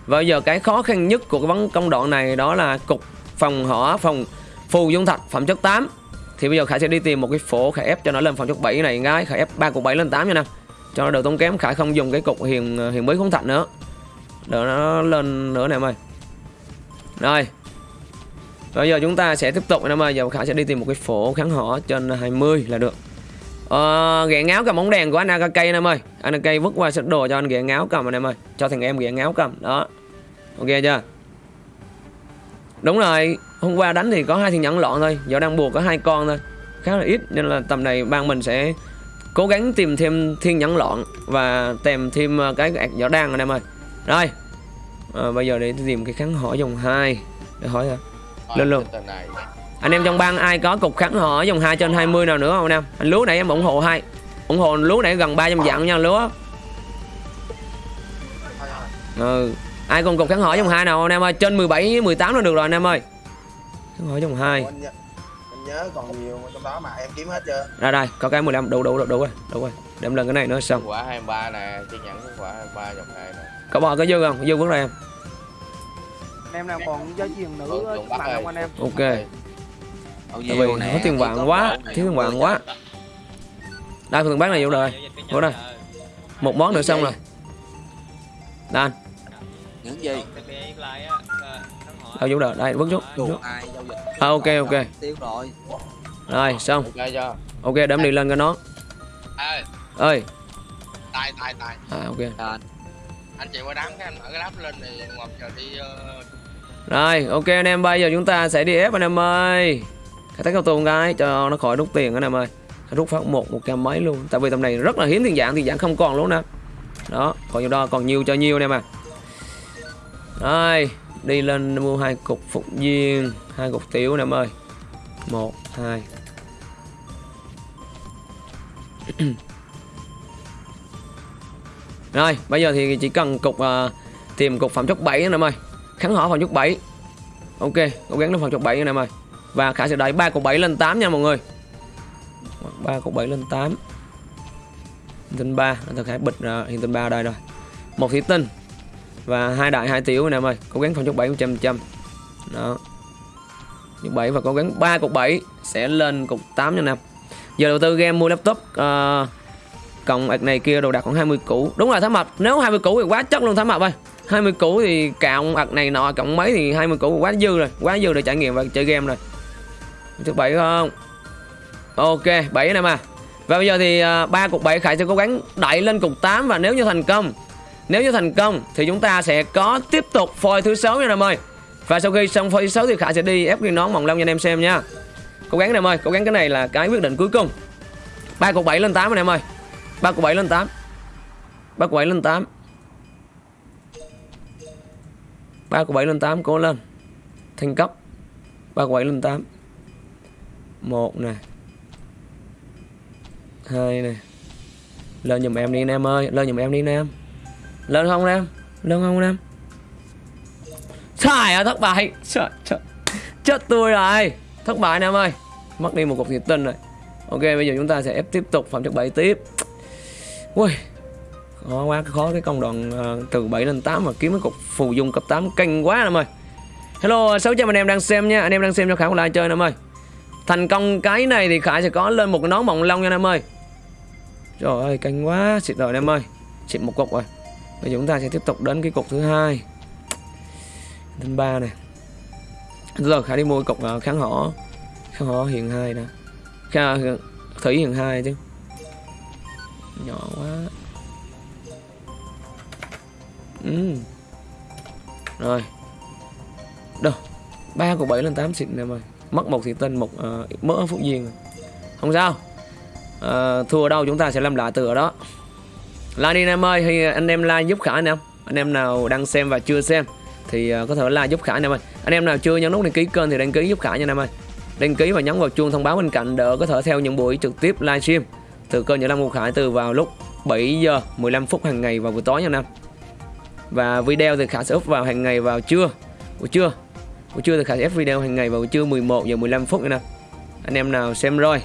Và bây giờ cái khó khăn nhất của cái vấn công đoạn này đó là cục phòng hỏa phòng phù dung thạch phẩm chất 8. Thì bây giờ Khải sẽ đi tìm một cái phổ Khải ép cho nó lên phẩm chất 7 này gái, Khải ép 3 cục 7 lên 8 nha nè. Cho nó đỡ tốn kém, Khải không dùng cái cục hiền ờ, hiền mới không thạch nữa. Đỡ nó lên nữa nè em ơi. Rồi. Bây giờ chúng ta sẽ tiếp tục em ơi, giờ Khải sẽ đi tìm một cái phổ kháng hỏ trên 20 là được. Ờ, ghẹ ngáo cầm bóng đèn của anh Akakay anh em ơi. Anh Akakay vứt qua set đồ cho anh ghẹ ngáo cầm anh em ơi. Cho thằng em ghẹ ngáo cầm. Đó. Ok chưa? Đúng rồi. Hôm qua đánh thì có hai thiên nhẫn lọn thôi. Giờ đang buộc có hai con thôi. Khá là ít Nên là tầm này ban mình sẽ Cố gắng tìm thêm thiên nhẫn lọn Và tìm thêm ờ, cái giỏ đan anh em ơi. Rồi à, Bây giờ để tìm cái kháng hỏi dòng 2 Để hỏi hả? Lên luôn anh em trong bang ai có cục kháng họ dòng 2 trên 20 nào nữa không anh em? Anh lúa nãy em ủng hộ hai. Ủng hộ lúa nãy gần 300 dạng nha lúa ừ. Ai còn cục kháng hỏi dòng 2 nào anh em ơi? Trên 17 18 là được rồi anh em ơi. Kháng hỏi dòng 2 anh nhớ còn nhiều trong đó mà em kiếm hết chưa? Ra đây có cái 15 đủ đủ đủ đủ rồi đủ rồi. Đem lần cái này nữa xong. Quả 23 nè chi nhẫn quả 23 dòng 2 nè có bò có dư không? Dư vứt ra em em nào còn giao truyền nữ bạn không anh em. Ok. Tại vì có tiền vàng quá Thiếu tiền vàng quá. Đây phần bán này vô rồi Vô đây. Một món nữa xong rồi. Đây những gì? Đâu vô đời? Đây vứt chút. À ok ok. tiêu rồi. Rồi xong. Ok đếm đi lên cái nó. Ơi ơi tài tài tài À ok anh chạy qua đám cái anh mở cái lắp lên thì ngọc giờ đi uh, Rồi ok anh em bây giờ chúng ta sẽ đi ép anh em ơi. Khai thác cao tù cái cho nó khỏi rút tiền anh em ơi. Rút phát một một trăm mấy luôn. Tại vì tầm này rất là hiếm tiền dạng Tiền dạng không còn luôn nè. Đó còn nhiều đo còn nhiều cho nhiều anh em à Rồi Đi lên mua hai cục phục viên hai cục tiểu anh em ơi. Một hai. Rồi bây giờ thì chỉ cần cục uh, Tìm cục phẩm chất 7 nữa em ơi. Kháng hỏa phẩm chất 7 Ok cố gắng đến phẩm chất 7 anh em ơi. Và Khả sẽ đẩy 3 cục 7 lên 8 nha mọi người. 3 cục 7 lên 8 Hiện tinh 3 à, Thực Khải bịch ra hiện tinh 3 ở đây rồi. Một thủy tinh Và hai đại hai tiểu nè em ơi. Cố gắng phẩm chất 7 100 trăm Đó. Cục 7 và cố gắng 3 cục 7 Sẽ lên cục 8 nha em. Giờ đầu tư game mua laptop uh, Cộng ạc này kia đồ đạc khoảng 20 củ. Đúng rồi thám mập Nếu 20 củ thì quá chất luôn thám mập ơi. 20 củ thì cộng ạc này nọ, cộng mấy thì 20 củ, quá dư rồi. Quá dư để trải nghiệm và chơi game rồi. Thứ bảy không? Ok 7 anh mà. Và bây giờ thì à, ba cục 7 Khải sẽ cố gắng đẩy lên cục 8 Và nếu như thành công, Nếu như thành công thì chúng ta sẽ có tiếp tục phôi thứ sáu nha anh em ơi. Và sau khi xong phôi thứ sáu thì Khải sẽ đi ép cái nón mỏng lông cho anh em xem nha. Cố gắng anh em ơi, Cố gắng cái này là cái quyết định cuối cùng. Ba cục 7 lên 8 anh em ơi. 3 của 7 lên 8 3 của 7 lên 8 3 của 7 lên 8 cố lên. Thành cấp. 3 của 7 lên 8 1 nè. 2 nè. Lên giùm em đi anh em ơi. Lên giùm em đi anh em. Lên không anh em? Lên không anh em? Sai à thất bại. Trời trời. Chết tôi rồi. Thất bại anh em ơi. Mất đi một cục thiệt tinh rồi. Ok, bây giờ chúng ta sẽ ép tiếp tục phẩm chất 7 tiếp. Ui Khó quá khó cái công đoạn uh, từ 7 lên 8 mà kiếm cái cục phù dung cấp 8 canh quá em ơi. Hello 600 anh em đang xem nha Anh em đang xem cho Khải một like chơi em ơi. Thành công cái này thì Khải sẽ có lên một cái nón mỏng long nha em ơi. Trời ơi canh quá xịt rồi em ơi. Xịt một cục rồi. Bây giờ chúng ta sẽ tiếp tục đến cái cục thứ hai. Thứ ba này Rồi Khải đi mua cục ờ, kháng hỏ. Kháng hỏ hiện hai nè. Kháng, ờ, Thủy hiện hai chứ. Nhỏ quá. Ừ. Rồi. Đâu? Ba của bảy lên 8 xịn nè mày, Mất một thì tên một ờ, uh, mỡ phúc duyên Không sao. Uh, Thua đâu chúng ta sẽ làm lại từ ở đó. Like đi anh em ơi thì Anh em like giúp Khả anh em Anh em nào đang xem và chưa xem Thì uh, có thể like giúp Khả anh em ơi Anh em nào chưa nhấn nút đăng ký kênh thì đăng ký giúp Khả nha anh em ơi Đăng ký và nhấn vào chuông thông báo bên cạnh Để có thể theo những buổi trực tiếp livestream. Từ kênh Nhật Lâm Ngô Khải từ vào lúc 7 giờ 15 phút hàng ngày vào buổi tối nha anh em. Và video thì khải sẽ up vào hàng ngày vào trưa. Buổi trưa Buổi trưa thì khải sẽ up video hàng ngày vào buổi trưa 11 giờ 15 phút nha Anh em. Nào xem rồi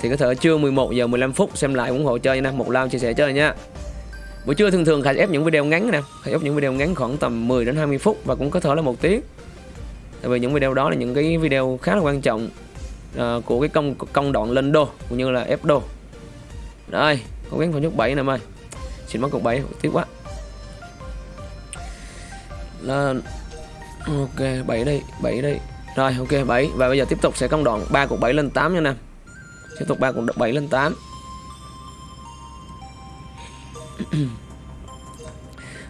Thì có thể trưa 11 giờ 15 phút xem lại ủng hộ chơi nha Một like chia sẻ chơi nha. Buổi trưa thường thường khải sẽ ép những video ngắn nè Khải ép những video ngắn khoảng tầm 10 đến 20 phút Và cũng có thể là một tiếng. Tại vì những video đó là những cái video khá là quan trọng uh, Của cái công công đoạn lên đô Cũng như là ép đô. Rồi, Cố gắng vào nhúc 7 nè em ơi Xin mất cục 7 tiếc quá. Lên. Ok 7 đây 7 đây rồi, ok 7 và bây giờ tiếp tục sẽ công đoạn 3 cục 7 lên 8 nha nè. Tiếp tục 3 cục 7 lên 8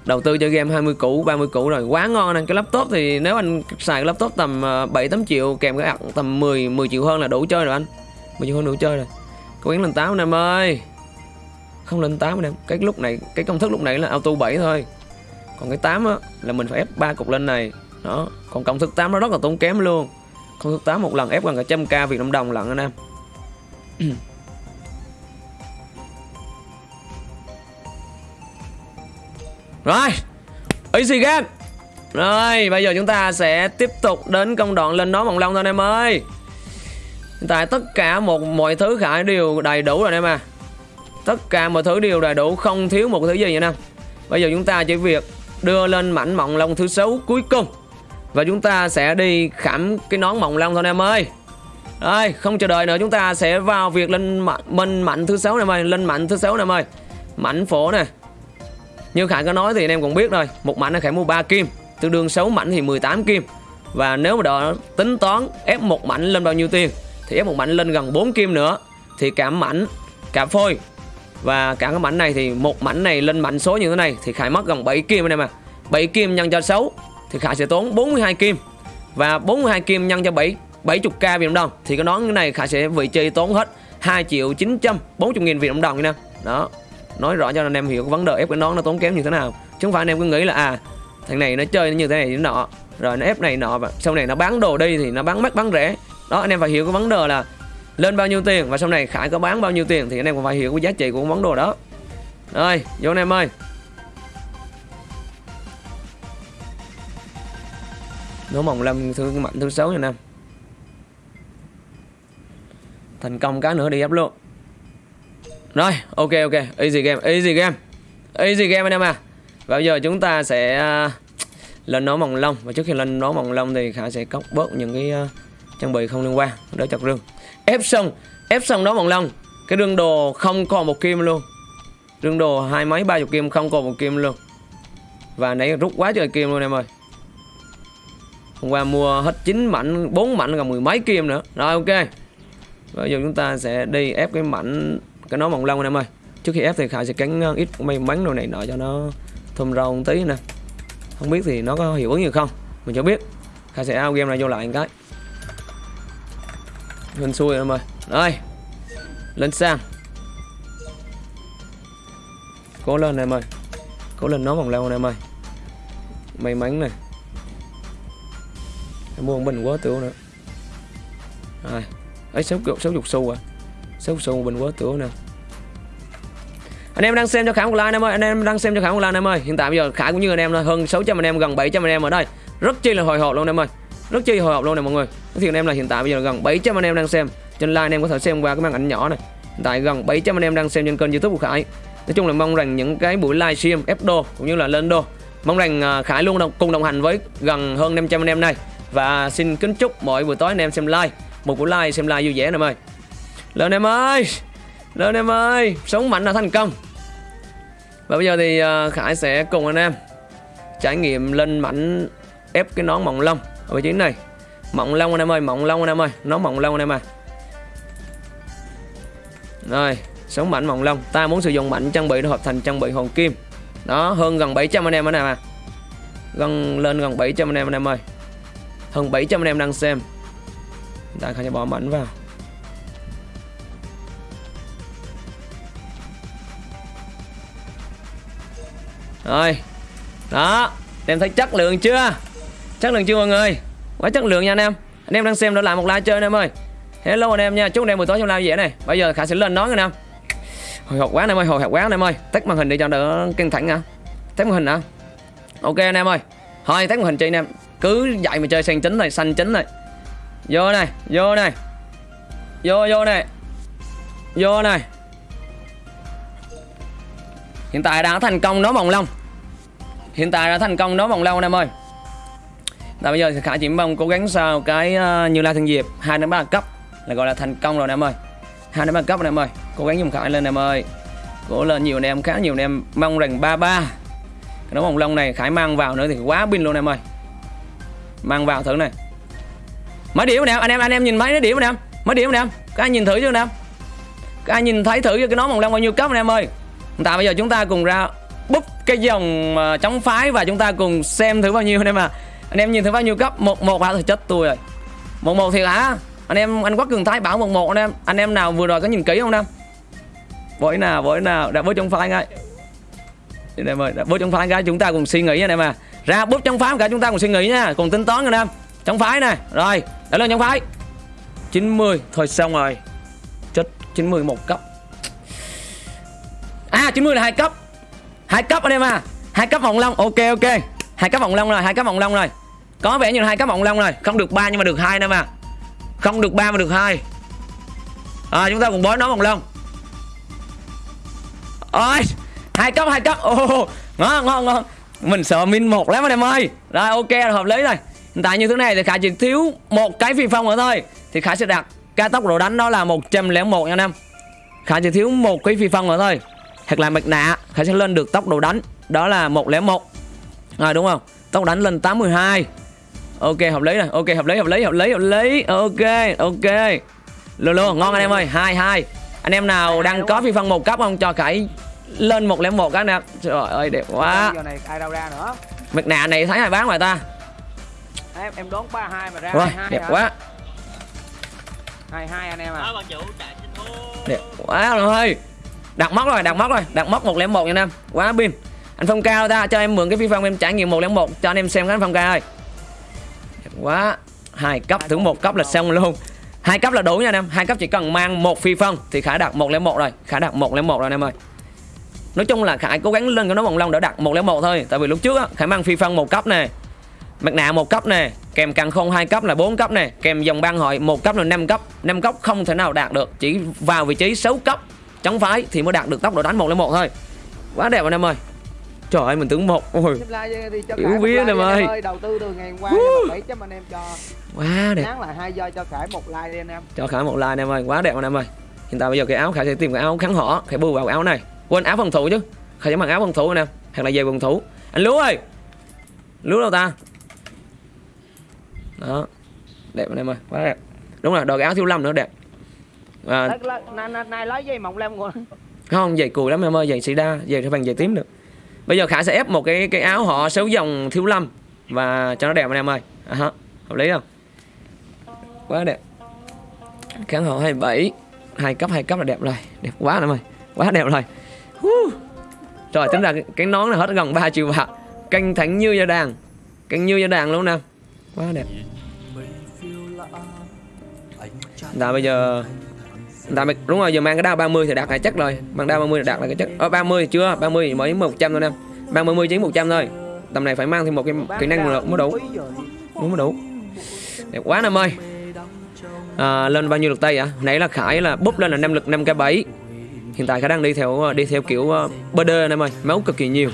đầu tư cho game 20 củ 30 củ rồi. Quá ngon nè, cái laptop thì nếu anh xài cái laptop tầm ờ, 7 8 triệu, kèm cái ạc tầm 10 10 triệu hơn là đủ chơi rồi anh. 10 triệu hơn đủ chơi rồi cố gắng lên 8 anh em ơi. Không lên 8 anh em, cái lúc này, cái công thức lúc này là auto 7 thôi. Còn cái 8 á, là mình phải ép ba cục lên này. Đó, còn công thức 8 nó rất là tốn kém luôn. Công thức 8 một lần ép gần cả trăm k Việt Nam đồng lận anh em. Rồi, easy game. Rồi, bây giờ chúng ta sẽ tiếp tục đến công đoạn lên nó bằng long thôi anh em ơi hiện tại tất cả một, mọi thứ khải đều đầy đủ rồi anh em à tất cả mọi thứ đều đầy đủ, không thiếu một thứ gì nha anh em bây giờ chúng ta chỉ việc đưa lên mảnh mộng long thứ sáu cuối cùng. Và chúng ta sẽ đi khảm cái nón mộng long thôi em ơi. Đây, không chờ đợi nữa, chúng ta sẽ vào việc lên minh mạnh thứ sáu này ơi, Lên mạnh thứ sáu này ơi. Mảnh phổ nè. Như Khải có nói thì anh em cũng biết rồi, Một mảnh là Khải mua 3 kim, Tương đương 6 mảnh thì 18 kim. Và nếu mà đợi tính toán, ép một mảnh lên bao nhiêu tiền? Thì ép một mảnh lên gần 4 kim nữa. Thì cả mảnh, Cả phôi. Và cả cái mảnh này thì một mảnh này lên mảnh số như thế này Thì Khải mất gần 7 kim anh em ạ. 7 kim nhân cho 6 thì Khải sẽ tốn 42 kim. Và 42 kim nhân cho 7 70k Việt Nam đồng. Thì cái nón này, Khải sẽ vị trí tốn hết 2 triệu 940 nghìn Việt Nam đồng nha. Đó, nói rõ cho anh em hiểu cái vấn đề ép cái nón nó tốn kém như thế nào. Chứ không phải anh em cứ nghĩ là à thằng này nó chơi như thế này như thế nọ. Rồi nó ép này nọ và sau này nó bán đồ đi thì nó bán mắc bán rẻ đó anh em phải hiểu cái vấn đề là lên bao nhiêu tiền và sau này Khải có bán bao nhiêu tiền thì anh em cũng phải hiểu cái giá trị của cái món đồ đó. Rồi vô anh em ơi. Nổ mồng lâm thứ mạnh thứ sáu nha em. Thành công cái nữa đi ép luôn. Rồi ok ok. Easy game Easy game. Easy game anh em à. Và bây giờ chúng ta sẽ à, Lên nổ mồng lông Và trước khi lên nổ mồng lông thì khải sẽ cóc bớt những cái uh, trang bị không liên quan Đỡ chặt rương Ép xong Ép xong đó bằng lông Cái rương đồ không còn một kim luôn. Rương đồ hai mấy, ba chục kim, không còn một kim luôn. Và nãy rút quá trời kim luôn em ơi. Hôm qua mua hết 9 mảnh 4 mảnh còn mười mấy kim nữa. Rồi, ok. Bây giờ chúng ta sẽ đi ép cái mảnh, Cái nó mỏng lông anh em ơi. Trước khi ép thì Khải sẽ cắn ờ, ít may mắn đồ này nọ cho nó thơm rau một tí nè. Không biết thì nó có hiệu ứng gì không? Mình chưa biết. Khải sẽ ao game này vô lại một cái. Lên xuôi em ơi. Rồi Lên sang Cố lên em ơi. Cố lên nó vòng leo em ơi. May mắn này. Em mua một bình quá tiểu nữa. Rồi ấy sáu sáu chục xu à. Sáu xu bình quá tiểu nè. Anh em đang xem cho khải một like em ơi. Anh em đang xem cho khải một like em ơi. Hiện tại bây giờ khải cũng như anh em thôi. Hơn 600 anh em, gần 700 anh em ở đây. Rất chi là hồi hộp luôn em ơi rất chi hồi hộp luôn này mọi người. Thì anh em là hiện tại bây giờ gần 700 anh em đang xem. Trên like anh em có thể xem qua cái màn ảnh nhỏ này. Hiện tại gần 700 anh em đang xem trên kênh youtube của khải. Nói chung là mong rằng những cái buổi livestream ép đô cũng như là lên đô mong rằng à, khải luôn đồng, cùng đồng hành với gần hơn 500 anh em này. Và xin kính chúc mỗi buổi tối anh em xem like một buổi like xem like vui vẻ anh em ơi lên em ơi! Lên em ơi! Sống mạnh là thành công. Và bây giờ thì à, khải sẽ cùng anh em trải nghiệm lên mảnh ép cái nón mỏng lông ở vị trí này. Mỏng lông anh em ơi mỏng lông anh em ơi. Nó mỏng lông anh em ơi. Rồi sống mạnh mỏng lông ta muốn sử dụng mạnh trang bị để hợp thành trang bị hồn kim. Đó, hơn gần 700 anh em anh em à gần, lên gần 700 anh em anh em ơi. Hơn 700 anh em đang xem. Ta sẽ bỏ mạnh vào. Rồi. Đó em thấy chất lượng chưa? Chất lượng chưa mọi người? Quá chất lượng nha anh em. Anh em đang xem đã làm một like chơi anh em ơi. Hello anh em nha, chúc anh em buổi tối trong live dễ này. Bây giờ khả sẽ lên nói anh em. Hồi hộp quá anh em ơi, hồi hộp quá anh em ơi. Tắt màn hình để cho đỡ căng thẳng nha. Tắt màn hình hả? Ok anh em ơi. Thôi tắt màn hình chơi anh em. Cứ dạy mà chơi sang chính này, xanh chính này. Vô này vô này. Vô vô này. Vô này. Hiện tại đã thành công nó bồng lông hiện tại đã thành công nó bồng lông anh em ơi và bây giờ thì Khải chỉ mong cố gắng sao cái uh, như la thương diệp hai đến ba cấp là gọi là thành công rồi anh em ơi. Hai đến ba cấp anh em ơi. Cố gắng dùng Khải lên anh em ơi. Cố lên nhiều anh em khá nhiều anh em. Mong rằng ba ba. Cái nón hồng lông này Khải mang vào nữa thì quá pin luôn anh em ơi. Mang vào thử này. Mấy điểm anh em anh em anh em nhìn mấy nó điểm anh em. Mấy điểm anh em. Các anh nhìn thử chưa anh em? Các anh nhìn thấy thử cái nón hồng lông bao nhiêu cấp anh em ơi? Tại bây giờ chúng ta cùng ra búp cái dòng ờ, chống phái và chúng ta cùng xem thử bao nhiêu anh em à anh em nhìn thấy bao nhiêu cấp một một hả thì chết tôi rồi. Một một thiệt hả? Anh em, anh quắc cường thái bảo một một anh em. Anh em nào vừa rồi có nhìn kỹ không nam? Em vội nào vội nào. Đã bớt trong phái ngay anh em ơi, đã bớt trong phái ngay chúng ta cùng suy nghĩ anh em à. Ra bút trong phái, cả chúng ta cùng suy nghĩ nha. Cùng tính toán anh em trong phái này rồi, đã lên trong phái. 90 thôi xong rồi. Chết 90 một cấp. À 90 là hai cấp. Hai cấp anh em à. Hai cấp vòng long. Ok ok hai cá vòng long rồi hai cá vòng long rồi. Có vẻ như là hai cá vòng long rồi. Không được ba nhưng mà được hai nữa mà. Không được ba mà được hai. À, chúng ta cùng bói nó vòng long ôi hai cấp hai cấp. Ô ngon ngon ngon. Mình sợ min một lắm anh em ơi. Rồi ok là hợp lý rồi. Hiện tại như thế này thì khải chỉ thiếu một cái phi phong nữa thôi. Thì khải sẽ đặt ca tốc độ đánh đó là 101 nha anh em. Khải chỉ thiếu một cái phi phong nữa thôi. Hoặc là mặt nạ khải sẽ lên được tốc độ đánh. Đó là 101 rồi đúng không? Tốc đánh lên 82 ok hợp lý này ok hợp lý hợp lý hợp lý hợp lý. Ok ok. Luôn luôn ngon anh em ơi. Hai hai. Anh em nào đang có phi phong một cấp không? Cho khải lên một lẻ một cái nè trời ơi đẹp quá. Giờ này ai đâu ra nữa? Mặt nạ này thấy ai bán ngoài ta? Em em đón ba hai mà ra Rồi, hai hai đẹp hả? quá. Hai hai anh em à. Đó bạn chủ chạy xin thôi Đẹp quá rồi ơi Đặt móc rồi, đặt móc rồi. Đặt móc 101 nha Nam Quá pin anh Phong Cao ta, cho em mượn cái phi phong em trải nghiệm 101 Cho anh em xem cái anh Phong Cao ơi. Đẹp quá. Hai cấp thưởng một cấp là xong luôn. Hai cấp là đủ nha anh em. Hai cấp chỉ cần mang một phi phong thì khải đạt 101 rồi. Khải đạt 101 rồi anh em ơi. Nói chung là khải cố gắng lên cái nó vòng long để đặt 101 thôi. Tại vì lúc trước á khải mang phi phong một cấp nè. Mặt nạ một cấp nè. Kèm càng không hai cấp là 4 cấp nè. Kèm dòng băng hội một cấp là 5 cấp. 5 cấp không thể nào đạt được. Chỉ vào vị trí 6 cấp. Chống phái thì mới đạt được tốc độ đánh 101 thôi. Quá đẹp anh em ơi trời ơi mình tưởng một ôi Yếu vía em ơi. ơi đầu tư từ ngày qua bảy trăm anh em cho. Quá đẹp. Nán lại hai giờ cho Khải một like đi anh em. Cho khải một like anh em ơi quá đẹp anh em ơi. Hiện tại bây giờ cái áo khải sẽ tìm cái áo kháng họ khải bù vào áo này. Quên áo phòng thủ chứ. Khải sẽ mặc áo phòng thủ anh em. Hoặc là giày phòng thủ. Anh lúa ơi! Lúa đâu ta? Đó. Đẹp anh em ơi quá đẹp. Đúng rồi đội cái áo thiếu lâm nữa đẹp. À, nay lấy dây mỏng lem còn không giày cùi lắm em ơi giày sĩ đa giày phải bằng giày tím được bây giờ khả sẽ ép một cái cái áo họ xấu dòng thiếu lâm và cho nó đẹp anh em ơi. À, hả? hợp lý không? Quá đẹp. Kháng họ 27 hai cấp hai cấp là đẹp rồi. Đẹp quá anh em ơi quá đẹp rồi. Hú. trời tính ra cái, cái nón này hết gần 3 triệu bạc. Canh thánh như gia đàn canh như gia đàn luôn nè. Quá đẹp. Đã bây giờ Bây- đúng rồi giờ mang cái đao 30 thì đạt là chắc rồi. Mang đao 30 thì đạt là cái chắc Ờ 30 thì chưa 30 thì mới 100 thôi em Mang 30 chỉ 100 thôi. Tầm này phải mang thêm một cái kỹ năng nữa mới đủ. Đúng mới đủ. Đẹp quá em ơi. À, Lên bao nhiêu lực tay ạ Nãy là Khải là búp lên là 5 lực 5 k 7 Hiện tại Khải đang đi theo đi theo kiểu uh, anh em ơi. Máu cực kỳ nhiều.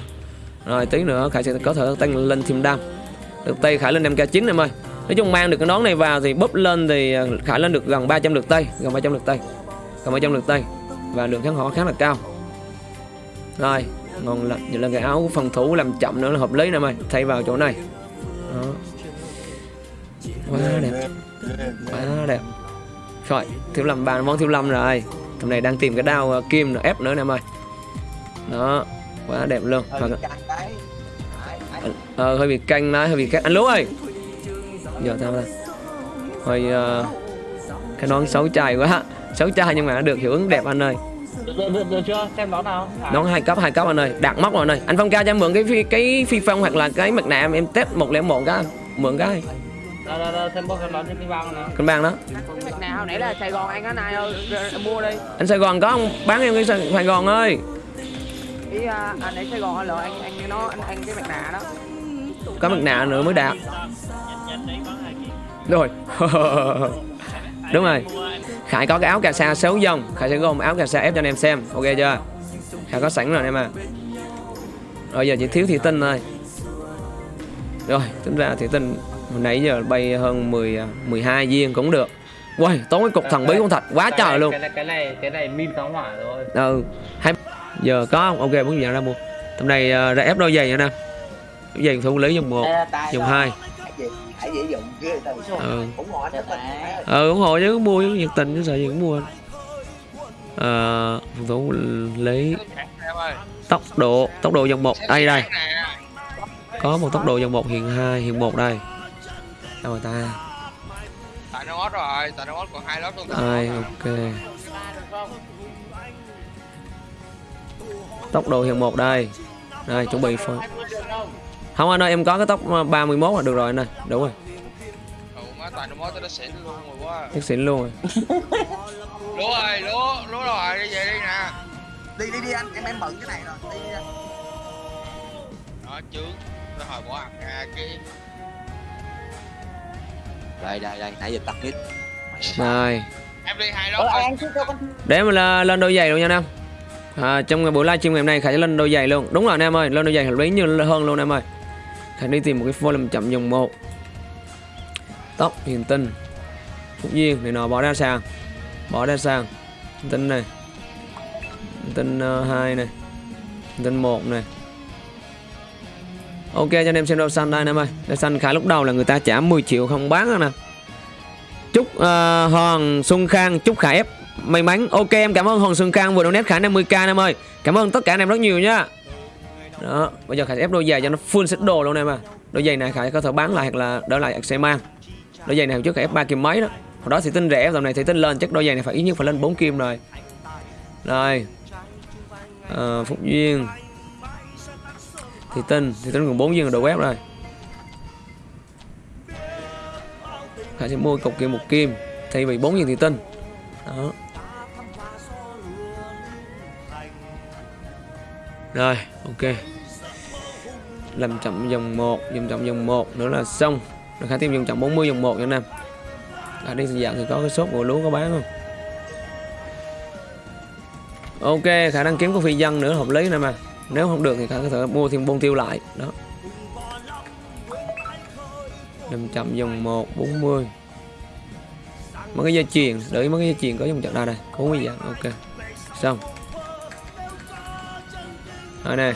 Rồi tí nữa Khải sẽ có thể tăng lên thêm đam Lực tay Khải lên 5 k 9 em ơi. Nói chung mang được cái nón này vào thì búp lên thì ờ, Khải lên được gần 300 lượt tay Gần 300 lượt tay Gần 300 lượt tay. Và lượng kháng họ khá là cao. Rồi Ngon lắm Vậy là cái áo phòng thủ làm chậm nữa là hợp lý nè mày. Thay vào chỗ này. Đó. Quá đẹp. Quá đẹp. Rồi Thiếu lâm bàn món thiếu lâm rồi. Tầm này đang tìm cái đao ờ, kim ép nữa nè mày. Đó Quá đẹp luôn. Hơi bị đấy. Ờ hơi bị canh đấy, hơi bị canh. Anh Lú ơi. Giờ tao đây. Hơi ờ, cái nón xấu trai quá. Xấu trai nhưng mà nó được hiệu ứng đẹp anh ơi. được, được, được, chưa xem đó nào Nón hai cấp hai cấp anh ơi. Đạt móc rồi anh ơi. Anh Phong ca cho em mượn cái phi cái phi phong hoặc là cái mặt nạ em, em test 101 cái. Mượn cái. đâu đâu đâu thêm bó thêm đó thêm cái băng nữa Cân bằng đó. cái mặt nào hồi nãy là Sài Gòn anh anh ra- ra mua đi Anh Sài Gòn có không? Bán em cái Sài Gòn ơi. ý à, anh ở Sài Gòn là anh anh nó anh anh cái mặt nạ đó Có mặt nạ nữa mới đạt. Rồi. Đúng rồi Khải có cái áo cà sa sáu dòng Khải sẽ gom áo cà sa ép cho anh em xem Ok chưa Khải có sẵn rồi anh em à Rồi giờ chỉ thiếu thủy tinh thôi Rồi tính ra thủy tinh nãy giờ bay hơn 10 12 à, viên cũng được quay tốn cái cục thằng bí con thạch quá trời luôn. Cái này cái này cái này min pháo hỏa rồi. Ừ. Hai giờ có không? Ok, muốn gì nào ra mua. Tầm này uh, ra ép đôi giày nữa nè. Giày thủ lý dùng một dùng hai phải dễ dụng ghê ừ. ủng hộ anh dạ ờ ủng hộ chứ mua nhiệt tình chứ sợ gì cũng mua anh. Ờ à, tú lấy tốc độ tốc độ dòng một. Đây đây. Có một tốc độ dòng một hiện hai hiện một đây. Đâu rồi ta? Tại nó ót rồi tại nó ót còn hai lót luôn. Ai ok. Tốc độ hiện một đây. Đây chuẩn bị phơi không anh ơi em có cái tốc 31 là được rồi anh ơi. Đúng rồi. Má tại nó ót nó xỉn luôn rồi quá. Chắc xịn luôn rồi. Lúa ơi lúa lúa rồi đi về đi nè. Đi đi đi anh em em bận cái này rồi đi đi. đó chứ nó hồi bỏ ăn à kia đây đây đây nãy giờ tắt mic này em đi hai lớp rồi để mình là lên đôi giày luôn nha anh em. À, trong buổi livestream ngày hôm nay khải sẽ lên đôi giày luôn. Đúng rồi anh em ơi lên đôi giày hợp lý như hơn luôn anh em ơi khải đi tìm một cái volume chậm dòng 1 tóc hiền tinh. Phúc duyên này nọ bỏ ra sàn bỏ ra sàn Hiền tinh này. Hiền tinh ờ, uh, 2 này. Hiền tinh 1 này. Ok cho anh em xem rau xanh đây anh em ơi. Rau xanh khải lúc đầu là người ta trả 10 triệu không bán đâu nè. Chúc uh, Hoàng Xuân Khang chúc Khải ép may mắn. Ok em cảm ơn Hoàng Xuân Khang vừa donate Khải 50k em ơi. Cảm ơn tất cả anh em rất nhiều nha đó bây giờ Khải ép đôi giày cho nó full set đồ luôn em à đôi giày này khải có thể bán lại hoặc là đỡ lại sẽ mang. Đôi giày này trước khải ép ba kim mấy đó. Hồi đó thì tinh rẻ dòng này thì tinh lên chắc đôi giày này phải ít nhất phải lên 4 kim rồi. Rồi. À, Phúc Duyên. Thì Tinh thì Tinh còn 4 viên ở đầu web rồi. Khải sẽ mua cục kim một kim Thay vì 4 viên thì Tinh. Đó. Rồi ok. Làm chậm dòng 1 Dòng chậm dòng 1 nữa là xong. Rồi Khải thêm dòng chậm 40 dòng 1 nha anh em. Khải đi dạng thì có cái sốt của lúa có bán không? Ok, khả năng kiếm có phi dân nữa hợp lý nè mà. Nếu không được thì khả có thể mua thêm bông tiêu lại. Đó. Làm chậm dòng 1, 40 Mấy cái dây chuyền, đợi mấy cái dây chuyền có dòng chậm đây. Đây 40 dạng, ok. Xong. Rồi nè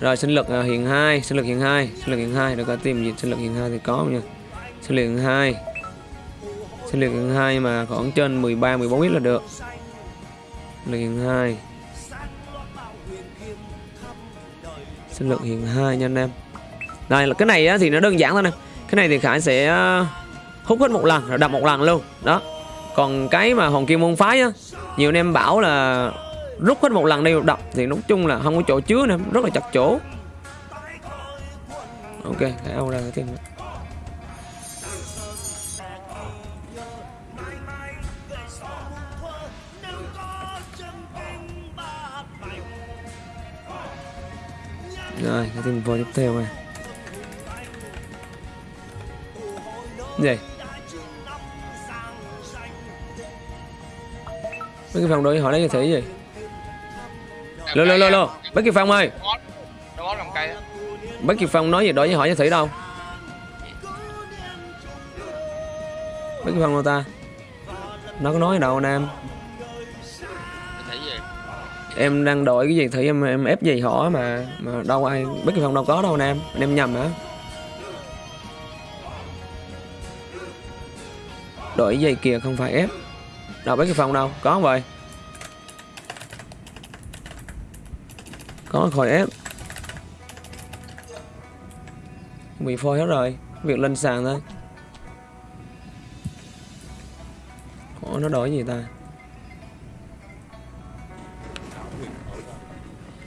Rồi sinh lực à, hiện 2, sinh lực hiện 2 Sinh lực hiện 2, được có tìm gì? Sinh lực hiện 2 thì có không nha. Sinh lực hiện 2 Sinh lực hiện 2 mà khoảng trên 13, 14 ít là được. Sinh lực hiện 2 sinh lực hiện 2 nha anh em. Đây là cái này thì nó đơn giản thôi nè. Cái này thì khải sẽ à, hút hết một lần rồi đập một lần luôn. Đó. Còn cái mà hòn kim môn phái á nhiều anh em bảo là rút hết một lần đi đập thì nói chung là không có chỗ chứa nữa rất là chặt chỗ ok khải ao ra thêm Rồi, cái team vô tiếp theo này Gì? Mấy cái phòng đối hỏi lấy cái thể gì? Lô lô lô lô, Bác Kiệt Phong ơi. Bác Kiệt Phong nói gì đối với hỏi cho thử đâu. Bác Kiệt Phong đâu ta? Nó có nói đâu anh em? Em đang đổi cái gì thử em em ép gì hỏi mà mà đâu ai Bác Kiệt Phong đâu có đâu anh em Anh em nhầm hả? Đổi giày kìa không phải ép. Đâu Bác Kiệt Phong đâu? Có không vậy Có khỏi ép. Bị phôi hết rồi. Việc lên sàn thôi. Ủa, nó đổi gì ta?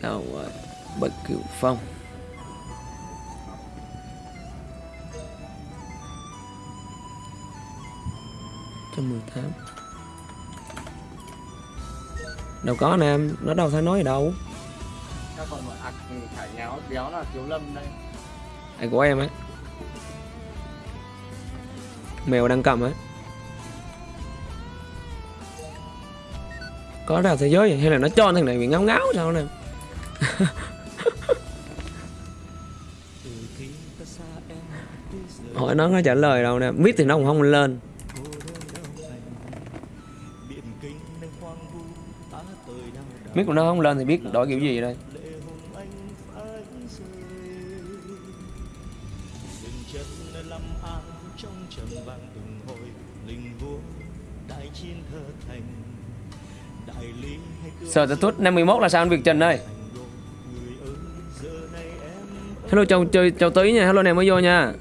Đâu rồi? Bất cửu phong. Trăm mười tám. Đâu có anh em. Nó đâu thấy nói gì đâu. Sao còn một ạc khải nhéo béo là thiếu lâm đây? Ai của em ấy. Mèo đang cầm ấy. Có ra thế giới à? hay là nó cho thằng này bị ngáo ngáo sao nè Hỏi nó nó trả lời đâu nè. Biết thì nó cũng không lên. Biết của nó không lên thì biết đổi kiểu gì đây? Sở sản xuất 51 là sao anh Việt trần ơi? Hello, chào chơi chào tí nha. Hello anh em mới vô nha.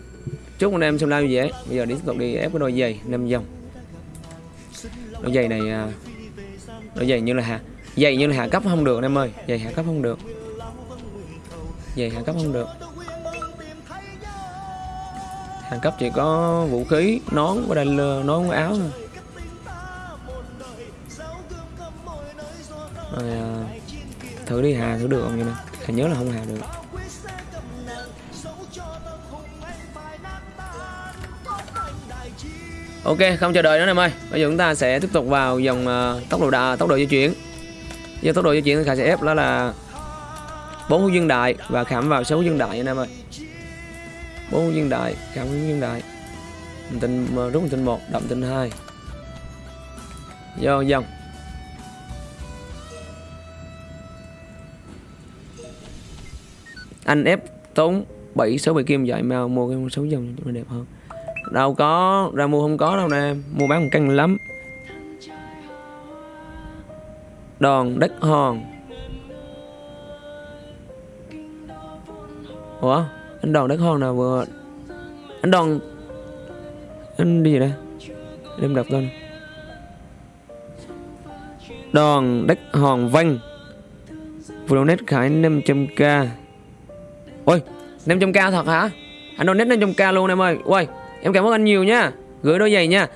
Chúc anh em xem live dễ Bây giờ đi tiếp tục đi ép cái đôi giày 5 dòng Đôi giày này à, Đôi giày như là hạ, Giày như là hạ cấp không được anh em ơi. Giày hạ cấp không được. Giày hạ cấp không được. Hạ cấp chỉ có vũ khí, Nón và đây lừa nón với áo thôi. Thử đi hà thử được không vậy nè? Hà nhớ là không hà được. Ok không chờ đợi nữa em ơi bây giờ chúng ta sẽ tiếp tục vào dòng uh, tốc độ đà, tốc độ di chuyển. Giờ tốc độ di chuyển thì khả sẽ ép đó là bốn hữu dương đại và khảm vào sáu hữu dương đại anh em ơi bốn hữu dương đại khảm hữu dương đại tinh uh, rút tinh một đậm tinh hai. Vô dòng. Anh ép tốn 7 6 7 kim vậy mà mua cái con số dòng cho nó đẹp hơn. Đâu có, ra mua không có đâu nè, mua bán một căng lắm. Đòn đất hòn. Ủa, anh đòn đất hòn nào vừa? Anh đòn anh đi gì đây. Em đọc tên đòn đất hòn vanh vừa donate khải 500k ôi 500k thật hả? Anh donate 500k luôn em ơi. Ôi em cảm ơn anh nhiều nha. Gửi đôi giày nha.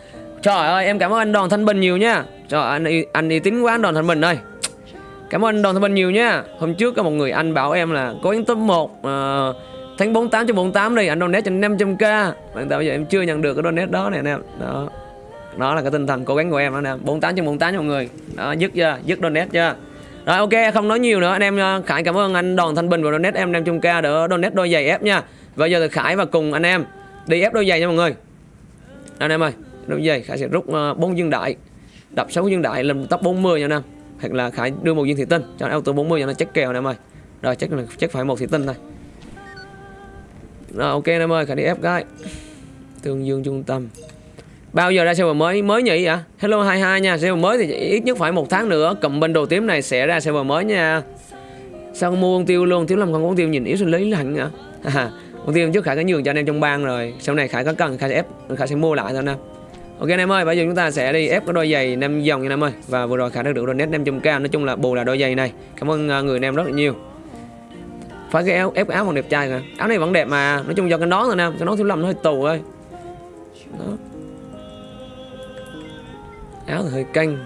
Trời ơi em cảm ơn anh đoàn thanh bình nhiều nha. Trời ơi, anh anh uy tín quá anh Đoàn thanh bình ơi. Cảm ơn anh Đoàn Thanh Bình nhiều nha. Hôm trước có một người anh bảo em là Cố gắng top 1 uh, ờ, Tháng 48 cho 48 đi. Anh donate cho 500k Bạn tại bây giờ em chưa nhận được cái donate đó này anh em. Đó. Đó là cái tinh thần cố gắng của em đó nè. 48 cho 48 cho mọi người. Đó dứt chưa? Dứt donate chưa? Rồi ok không nói nhiều nữa. Anh em nha Khải cảm ơn anh Đoàn Thanh Bình và donate. Em 500k Để donate đôi giày ép nha. Và giờ thì Khải và cùng anh em Đi ép đôi giày nha mọi người. Anh em ơi Đôi giày Khải sẽ rút uh, 4 dương đại Đập 6 dương đại lên top 40 nha anh em. Hoặc là Khải đưa một viên thị tinh cho nó auto 40 cho nó chắc kèo nè em ơi. Rồi chắc là chắc phải một thị tinh thôi. Rồi ok em ơi Khải đi ép cái. Tương dương trung tâm bao giờ ra server mới? Mới nhỉ? Ạ hello 22 nha. Server mới thì ít nhất phải một tháng nữa. Cầm bên đồ tím này sẽ ra server mới nha. Sao không mua con tiêu luôn? Thiếu lâm không có con tiêu nhìn yếu sinh lý lạnh hả? Con tiêu trước Khải có nhường cho anh em trong bang rồi. Sau này Khải có cần Khải sẽ ép Khải sẽ mua lại thôi nè. Ok anh em ơi, bây giờ chúng ta sẽ đi ép cái đôi giày 5 dòng nha anh em ơi. Và vừa rồi Khải đã được donate 500k Nói chung là bù là đôi giày này. Cảm ơn à, người anh em rất là nhiều. Phải cái áo, ép cái áo còn đẹp trai kìa. Áo này vẫn đẹp mà. Nói chung do cái nón thôi nè. Cái nón thiếu lầm nó hơi tù thôi. Đó. Áo thì hơi canh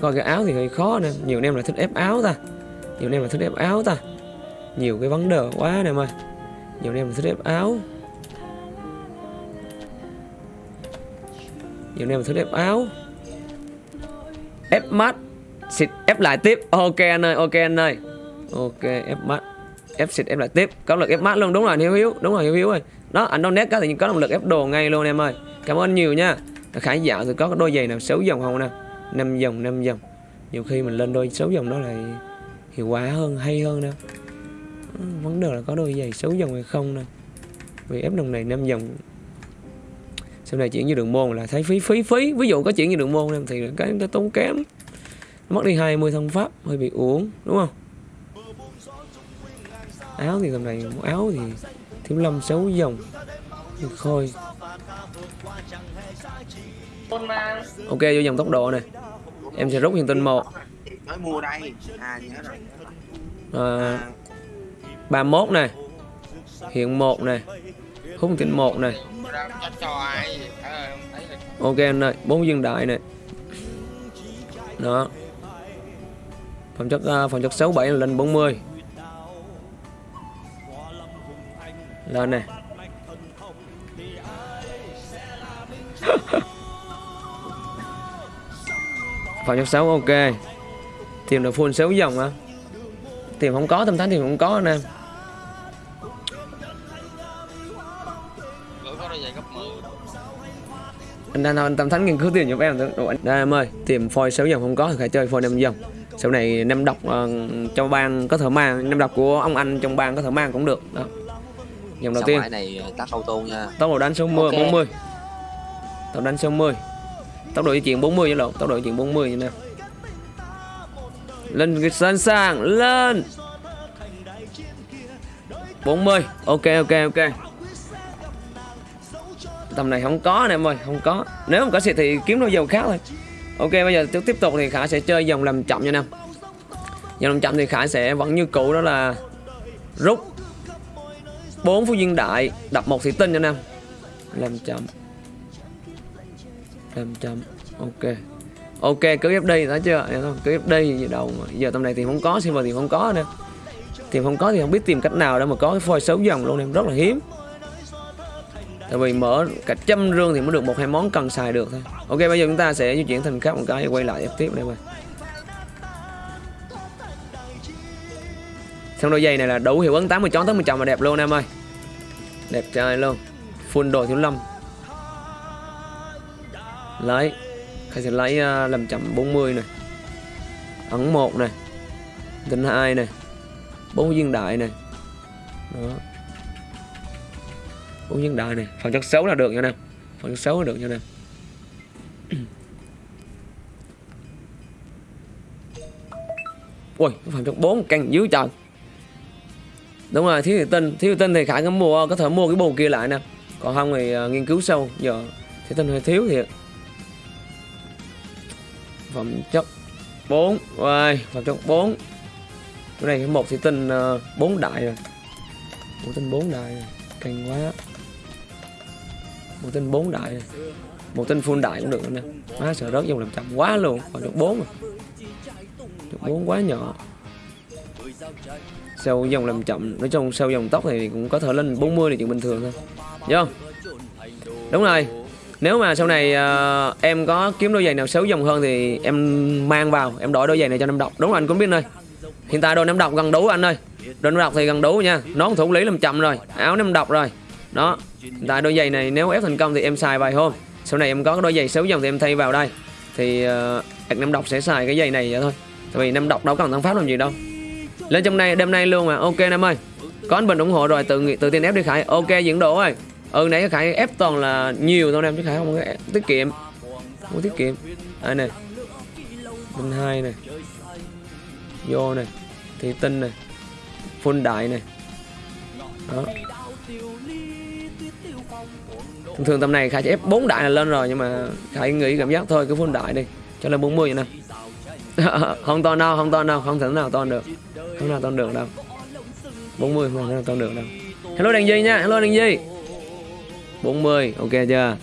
coi cái áo thì hơi khó nè. Nhiều anh em là thích ép áo ta. Nhiều anh em là thích ép áo ta. Nhiều cái vấn đề quá nè em ơi Nhiều anh em là thích ép áo. Nhiều anh em thích ép áo. Ép mắt. Xịt ép lại tiếp. Ok anh ơi, ok anh ơi. Ok, ép mắt. Ép xịt ép lại tiếp. Có lực ép mắt luôn, đúng rồi Hiếu Hiếu. Đúng rồi Hiếu Hiếu ơi. Đó, anh đâu nét cái thì có động lực ép đồ ngay luôn em ơi. Cảm ơn nhiều nha. Khải dạo thì có cái đôi giày nào 6 dòng không nè? 5 dòng, 5 dòng. Nhiều khi mình lên đôi 6 dòng đó lại hiệu quả hơn, hay hơn nè. Ừ, vấn đề là có đôi giày 6 dòng hay không nè. Vì ép đồng này 5 dòng. Sau này chuyển như đường môn là thấy phí phí phí. Ví dụ có chuyển như đường môn em thì cái chúng ta tốn kém. Nó mất đi 20 thân pháp hơi bị uổng đúng không? Áo thì tầm này áo thì thiếu lâm xấu dòng. Thì khôi ok vô dòng tốc độ này em sẽ rút hiện tinh một mới mua đây à nhớ rồi à, 31 này hiện một này hút hiện tinh một này à, Ok anh ơi, bốn viên đại này. Đó. Phẩm chất uh, phẩm chất 67 là lên 40. Lên này. phẩm chất 6 ok. Tìm được full 6 dòng hả? Tìm không có, tâm thánh thì không có anh em. gửi có đôi giày gấp 10 anh đang anh tâm thánh nghiên cứu tiền giúp em Đồ anh đây em ơi tìm phôi 6 dòng không có thì phải chơi phôi 5 dòng sau này năm độc uh, trong bang có thợ mang năm độc của ông anh trong bang có thợ mang cũng được đó dòng đầu Sao tiên này tắt auto nha tốc độ đánh số 10 Ok. 40 tốc đánh số 10 tốc độ di chuyển 40 với lộn tốc độ di chuyển 40 như nào lên sẵn sàng lên. 40 ok ok ok. Tầm này không có nè em ơi, không có. Nếu không có xịt thì kiếm đôi dầu khác thôi. Ok, bây giờ tiếp tiếp tục thì khả sẽ chơi dòng làm chậm nha nam. Dòng làm chậm thì khả sẽ vẫn như cũ, đó là rút 4 phú viên đại đập một thị tinh nha nam. Làm chậm làm chậm ok. Ok cứ ép đi đó chưa? Cứ ép đi gì đâu mà. Giờ tầm này thì không có silver thì không có nè thì không có thì không biết tìm cách nào để mà có cái phôi xấu dòng luôn em rất là hiếm. Tại vì mở cả trăm rương thì mới được một, hai món cần xài được thôi. Ok, bây giờ chúng ta sẽ di chuyển thành khác một cái, quay lại tiếp đây mà. Xong đôi giày này là đủ hiệu ứng 80 chón tới 10 chồng mà đẹp luôn em ơi. Đẹp trai luôn. Full đồ thiếu lâm lấy. Khải sẽ lấy uh, làm chậm 40 này. Ấn một này. Tinh hai này. Bốn viên đại này. Đó. Bốn viên đại này. Phần chất xấu là được nha nè phần chất xấu là được nha nè ui phần chất bốn căng dưới trời. Đúng rồi thiếu thủy tinh thiếu thủy tinh thì khải có mua có thể mua cái bù kia lại nè. Còn không thì uh, nghiên cứu sâu. Giờ thiếu tinh hơi thiếu thiệt phẩm chất 4 rồi phẩm chất 4 cái này một thì tinh uh, 4 đại rồi. Một tinh 4 đại rồi. căng quá. Một tinh 4 đại rồi. một tinh full đại cũng được nè. Má sợ rớt dùng làm chậm quá luôn. Phẩm chất 4 rồi. Chất 4 quá nhỏ. Sau dòng làm chậm nói chung sau dòng tóc thì cũng có thể lên 40 là chuyện bình thường thôi. Đúng không? Đúng rồi. Nếu mà sau này uh, em có kiếm đôi giày nào xấu dòng hơn thì em mang vào Em đổi đôi giày này cho năm độc Đúng rồi anh cũng biết ơi Hiện tại đôi năm độc gần đủ anh ơi. Đôi năm độc thì gần đủ nha. Nón thủ lý làm chậm rồi Áo năm độc rồi. Đó Hiện tại đôi giày này nếu ép thành công thì em xài vài hôm. Sau này em có đôi giày xấu dòng thì em thay vào đây. Thì ờ, uh, năm độc sẽ xài cái giày này vậy thôi. Tại vì năm độc đâu cần tăng pháp làm gì đâu. Lên trong này đêm nay luôn mà. Ok em ơi. Có anh bình ủng hộ rồi tự tự tin ép đi khải. Ok diễn độ ơi ừ nãy khải ép toàn là nhiều thôi em, chứ khải không có ép- tiết kiệm. Không tiết kiệm. Đây này bên hai này vô này thị tinh này phun đại này đó. Thường thường tầm này khải chỉ ép 4 đại là lên rồi, nhưng mà khải nghĩ cảm giác thôi, cứ phun đại đi. Cho lên 40 vậy nè. Không to đâu không to đâu không thể nào to được. Không nào to được đâu. 40 không thể nào to được đâu. Hello đàn gì nha, hello đàn gì 40 ok chưa?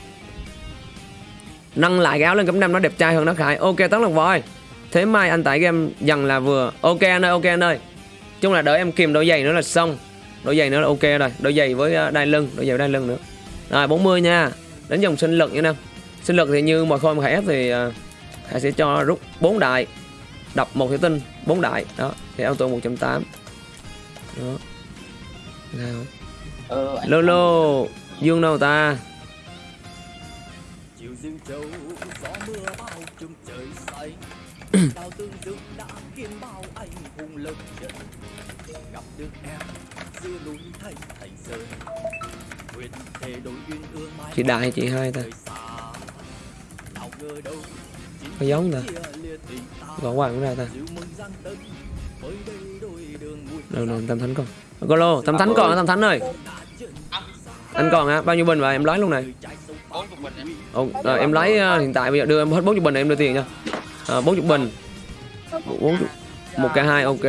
Nâng lại cái áo lên cấp 5 nó đẹp trai hơn nó khải. Ok tấn lộc voi thế mai anh tải game dần là vừa. Ok anh ơi ok anh ơi. Chung là đợi em kìm đôi giày nữa là xong. Đôi giày nữa là ok rồi. Đôi giày với ờ, đai lưng đôi giày với đai lưng nữa. Rồi 40 nha. Đến dòng sinh lực nha nam sinh lực thì như mọi khôi khải ép thì ờ, Khải sẽ cho rút 4 đại. Đập một thủy tinh 4 đại. Đó thì auto 180 đó. Rồi. ờ, Lolo Dương đâu ta? Chị đại hay chị hai ta. có giống ta. gõ hoàng cũng ra ta. Đâu đâu tam thánh còn Golo tam thánh còn tam thánh ơi anh còn á bao nhiêu bình vậy em lấy luôn này. Bốn chục bình em Ồ, rồi, em lấy ờ, hiện tại bây giờ đưa em hết 40 bình này em đưa tiền nha. À, 40 bình. 40 một k hai ok.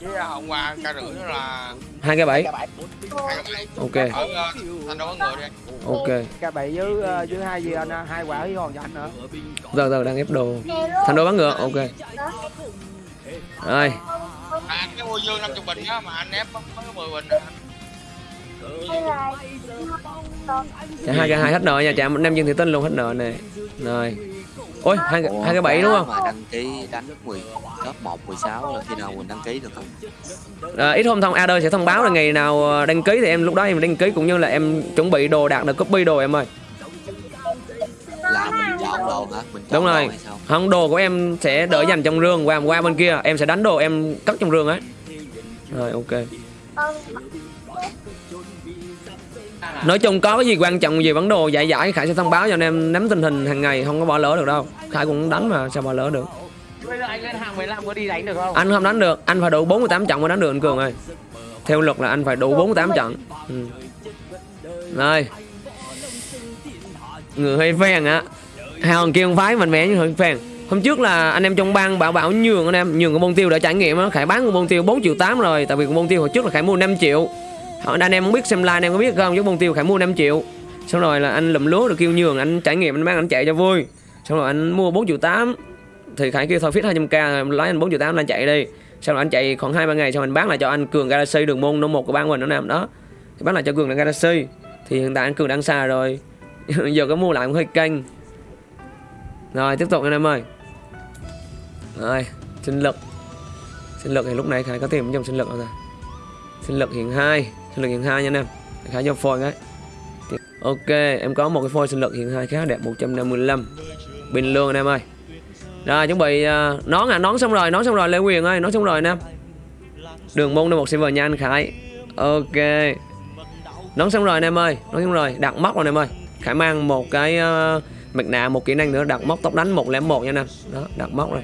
Chứ hôm qua ca rưỡi đó là hai k bảy hai cái bảy. Ok. Ở thành đô có người đi ok. Cái bảy với ờ, với hai gì anh à? hai quả với hòn cho anh nữa. giờ giờ đang ép đồ. Thành đô bắn ngựa ok. Rồi. À, anh cái mua dương năm chục bình á mà anh ép mới mười bình à. Dạ, hai cái hai hết nợ nha chạm anh em dương thị tinh luôn hết nợ nè. Rồi. Ôi hai cái- hai cái bảy đúng không? Mà đăng ký đánh 10 top 1 16 là khi nào mình đăng ký được không? À, ít hôm thông Adder sẽ thông báo là ngày nào ờ, đăng ký thì em lúc đó em đăng ký cũng như là em chuẩn bị đồ đạt được copy đồ em ơi. Là mình chọn đồ hả? Mình chọn đúng rồi. không đồ của em sẽ đỡ dành trong rương qua qua bên kia. Em sẽ đánh đồ em cất trong rương ấy rồi ok nói chung có cái gì quan trọng, gì vấn đồ giải giải khải sẽ thông báo cho anh em nắm tình hình hàng ngày, không có bỏ lỡ được đâu. Khải cũng đánh mà, sao bỏ lỡ được? Bây giờ anh lên hàng 15 có đi đánh được không? anh không đánh được, anh phải đủ 48 trận mới đánh được anh cường ơi. Theo luật là anh phải đủ 48 trận. Ừ. rồi. Người hơi phèn á. Hai hòn kia không phái mạnh mẽ nhưng hơi phèn hôm trước là anh em trong bang bảo bảo nhường anh em, nhường cái bông tiêu để trải nghiệm á. Khải bán cái bông tiêu 4 triệu 8 rồi, tại vì cái bông tiêu hồi trước là khải mua 5 triệu. Ờ, anh em không biết xem like, anh em có biết không? Chứ bông tiêu khải mua 5 triệu. Xong rồi là anh lụm lúa được kêu nhường, anh trải nghiệm, anh bán, anh chạy cho vui. Xong rồi anh mua 4 triệu 8 thì khải kêu thôi, fit 200k lái lấy anh 4 triệu 8 anh chạy đi. Sau rồi anh chạy khoảng hai ba ngày, xong anh bán lại cho anh cường galaxy đường môn nó một của ban mình nó nằm đó. Thì bán lại cho cường galaxy. Thì hiện tại anh cường đang xa rồi. Giờ có mua lại cũng hơi canh rồi, tiếp tục anh em ơi. Rồi, sinh lực. Sinh lực thì lúc này khải có tiền trong sinh lực rồi sinh lực hiện hai sinh lực hiện hai nha anh em. Khải cho phôi đấy. Ok em có một cái phôi sinh lực hiện hai khá đẹp 155 bình luôn anh em ơi. Rồi chuẩn bị uh, nón à nón xong rồi nón xong rồi lê quyền ơi nón xong rồi anh em. Đường môn đây một server nha anh khải. Ok. Nón xong rồi anh em ơi nón xong rồi đặt móc rồi anh em ơi. Khải mang một cái uh, mặt nạ một kỹ năng nữa đặt móc tóc đánh 101 nha anh em. Đó đặt móc rồi.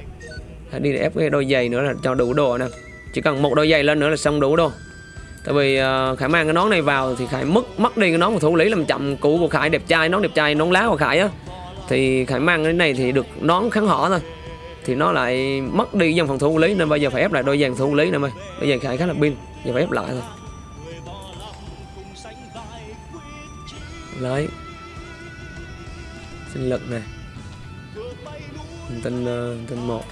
Khải đi ép cái đôi giày nữa là cho đủ đồ anh em. Chỉ cần một đôi giày lên nữa là xong đủ đồ tại vì uh, khải mang cái nón này vào thì khải mất mất đi cái nón của thủ lý làm chậm cũ của khải đẹp trai nón đẹp trai nón lá của khải á. Thì khải mang cái này thì được nón kháng họ thôi. Thì nó lại mất đi dòng phòng thủ lý nên bây giờ phải ép lại đôi giày thủ lý nè mày. Bây giờ khải khá là pin giờ phải ép lại thôi. Lấy. Sinh lực này Hành tinh ờ, hành tinh một.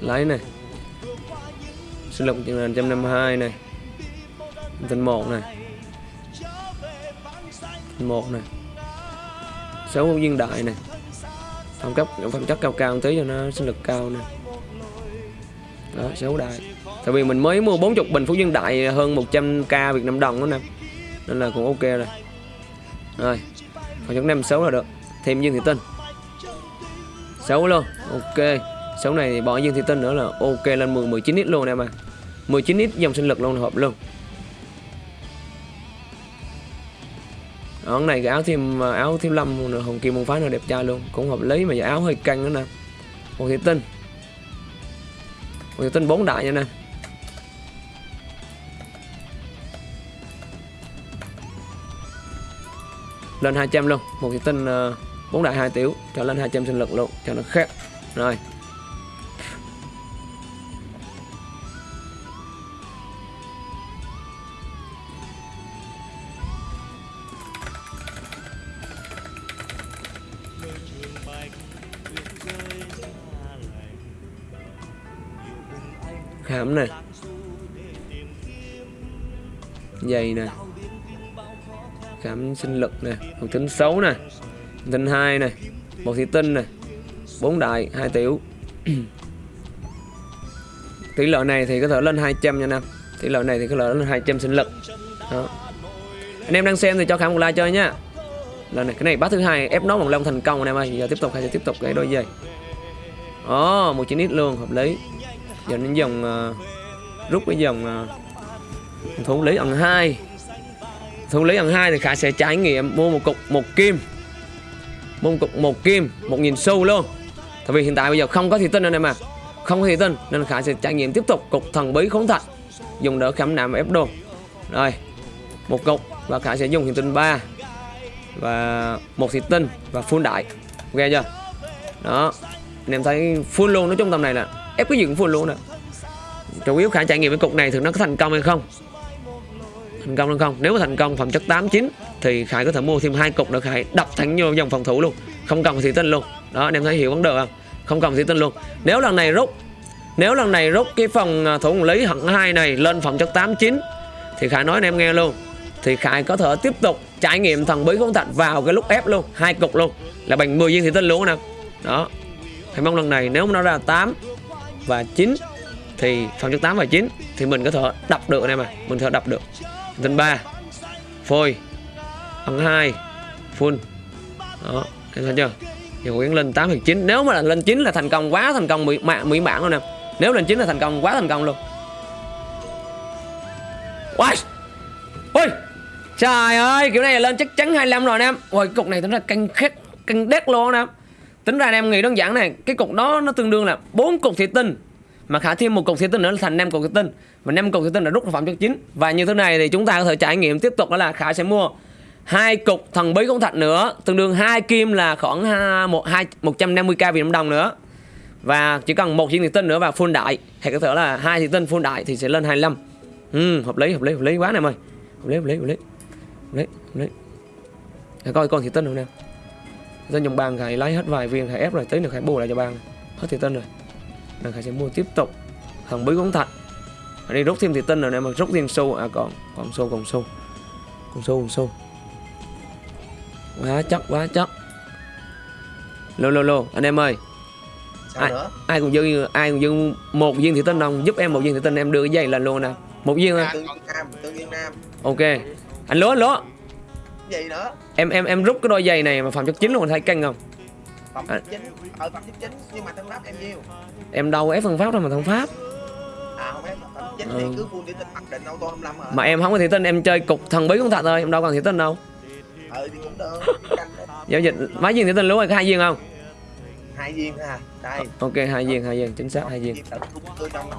Lấy này. Sinh lực chừng là 152 này. Hành tinh một này. Một này. Sáu viên đại này. Phẩm cấp, phẩm chất cao cao một tí cho nó sinh lực cao nè đó, sáu đại. Tại vì mình mới mua 40 bình phú viên đại hơn 100k Việt Nam đồng đó nè. Nên là cũng ok rồi. Rồi, phẩm chất năm sáu là được. Thêm dương thị tinh. 6 luôn. Ok sáu này thì bỏ dương thị tinh nữa là ok lên 10 19 x luôn em ạ à. 19 x dòng sinh lực luôn hợp luôn. Ở này cái áo thêm áo thêm lâm nữa, hồng kim môn phái nó đẹp trai luôn cũng hợp lý mà giờ áo hơi căng nữa nè. Hồ thị tinh. Hồ thị tinh bốn đại nha nè. Lên 200 luôn một thị tinh ờ, bốn đại 2 tiểu cho lên 200 sinh lực luôn cho nó khác. Rồi. Khám này. Dày nè. Khám sinh lực nè. Một tính xấu nè. Tinh hai nè. Một thị tinh nè. Bốn đại, hai tiểu. Tỷ lệ này thì có thể lên 200 nha nam tỷ lệ này thì có thể lên 200 sinh lực. Đó. Anh em đang xem thì cho khám một like chơi nhá lần này, cái này bát thứ hai, ép nó bằng lông thành công anh em ơi. Giờ tiếp tục, hay sẽ tiếp tục cái đôi giày. Ồ, một chín ít luôn, hợp lý giờ đến dòng uh, ờ, rút cái dòng uh, ờ, thủ lý ẩn hai. Thủ lý ẩn hai thì khả sẽ trải nghiệm mua một cục một kim. Mua một cục một kim một nghìn xu luôn. Tại vì hiện tại bây giờ không có thị tinh anh em mà. Không có thị tinh nên khả sẽ trải nghiệm tiếp tục cục thần bí khốn thạch. Dùng đỡ khảm nạm ép đồ. Rồi một cục và khả sẽ dùng thị tinh 3 và một thị tinh và full đại. Ok chưa? Đó. Anh em thấy full luôn nói chung tầm này là ép cái gì cũng full luôn nè. Chủ yếu khả trải nghiệm cái cục này thì nó có thành công hay không? Thành công hay không? Nếu mà thành công phẩm chất 89 thì khải có thể mua thêm hai cục để khải đập thẳng vô dòng phòng thủ luôn. Không cần thị tinh luôn. Đó, anh em thấy hiểu vấn đề không? Không cần thị tinh luôn. Nếu lần này rút, nếu lần này rút cái phòng à, thủ lý hận hai này lên phẩm chất 89 thì khải nói anh em nghe luôn. Thì khải có thể tiếp tục trải nghiệm thần bí không thạch vào cái lúc ép luôn, hai cục luôn. Là bằng 10 viên thủy tinh luôn nè. Đó. Thì mong lần này nếu mà nó ra 8 và 9 thì phần chất 8 và 9 thì mình có thể đập được anh em à mình có thể đập được. Tinh 3 phôi. Ấn 2 full. Đó em thấy chưa? Thì Nguyễn lên 8 hoặc 9 nếu mà là lên 9 là thành công quá thành công mỹ, mạ, mỹ bản luôn nè. Nếu lên 9 là thành công quá thành công luôn. Ôi! Ôi! Trời ơi kiểu này là lên chắc chắn 25 rồi anh em. Ôi cục này tính là căng khét Căng đét luôn anh em. Tính ra anh em nghĩ đơn giản này Cái cục đó nó tương đương là bốn cục thủy tinh. Mà khả thêm một cục thủy tinh nữa là thành năm cục thủy tinh. Và năm cục thủy tinh là rút ra phẩm chất chính. Và như thế này thì chúng ta có thể trải nghiệm tiếp tục đó là Khả sẽ mua hai cục thần bí công thạch nữa tương đương hai kim là khoảng à, một hai một trăm năm mươi k Việt Nam đồng nữa. Và chỉ cần một viên thủy tinh nữa và full đại hay có thể là hai thủy tinh full đại thì sẽ lên 25 ừ, hợp lý hợp lý hợp lý quá này mày hợp lý hợp lý hợp lý. Hợp lý hợp lý. Để coi con thủy tinh không nào dân dòng bàn khải lấy hết vài viên khải ép rồi tí nữa khải bù lại cho bàn hết thủy tinh rồi. Là khải sẽ mua tiếp tục. Thần bí công thạch. Ở đây rút thêm thủy tinh rồi nè mà rút thêm xu à còn còn xu còn xu. Còn xu còn xu. Quá chắc quá chắc lô lô lô anh em ơi. Sao Ai- nữa? ai cũng dư ai cũng dư một viên thủy tinh không giúp em một viên thủy tinh em đưa cái dây lên luôn nè. Một viên thôi. Ok. Anh lúa lúa gì nữa? Em em em rút cái đôi giày này mà phẩm chất chính luôn anh thấy căng không? Phẩm À. chất chính. Ở phẩm chất chính nhưng mà thân pháp em nhiêu em đâu ép phân pháp đâu mà thằng pháp. À không phẩm chất chính Ừ. thì cứ full đi tinh mặc định auto 25 hả? Mà em không có thủy tinh em chơi cục thần bí con thật thôi em đâu còn thủy tinh đâu. Ừ thì cũng được. Giao dịch mấy viên thủy tinh lúa hay có hai viên không? Hai viên thôi à. Đây. Ok hai viên hai viên chính xác hai viên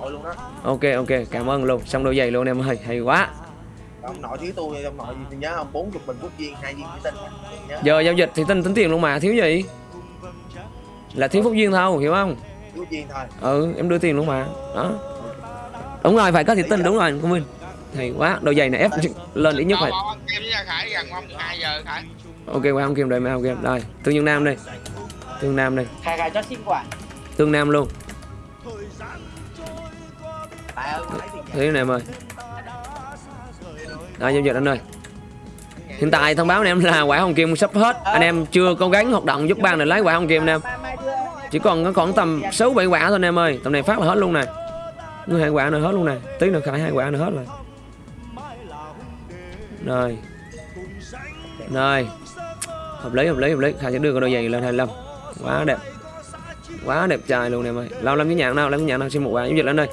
luôn ok ok cảm ơn luôn. Xong đôi giày luôn em ơi hay quá ông nội thiếu tôi ông nội gì nhớ không bốn chục bình quốc viên hai viên thủy tinh nhớ. Giờ giao dịch thì tin tính tiền luôn mà thiếu gì? Là thiếu phúc duyên thôi hiểu không? Quốc viên thôi. Ừ em đưa tiền luôn mà. Đó. Đúng rồi phải có thị tinh đúng rồi công minh. Hay quá đôi giày này ép lên ít nhất phải Bao ăn kem với Gia Khải gần không? 2 giờ Khải. Ok qua không kim đây mà không kim đây tương nhân nam đây tương nam đây khai khai cho xin quả tương nam luôn. Thế này em ơi rồi, giao dịch anh ơi. Hiện tại thông báo anh em là quả hồng kim sắp hết. Anh em chưa cố gắng hoạt động giúp ban để lấy quả hồng kim anh em. Chỉ còn có khoảng tầm sáu bảy quả thôi anh em ơi. Tầm này phát là hết luôn này. Người hai quả nữa hết luôn này. Tí nữa khải hai quả nữa hết rồi. Rồi. Rồi. Hợp lý hợp lý hợp lý. Khải sẽ đưa cái đôi giày lên 25 quá đẹp. Quá đẹp trai luôn em ơi. Lâu lắm cái nhạc nào Lắm cái nhạc nào. Xin một quả giao dịch lên đây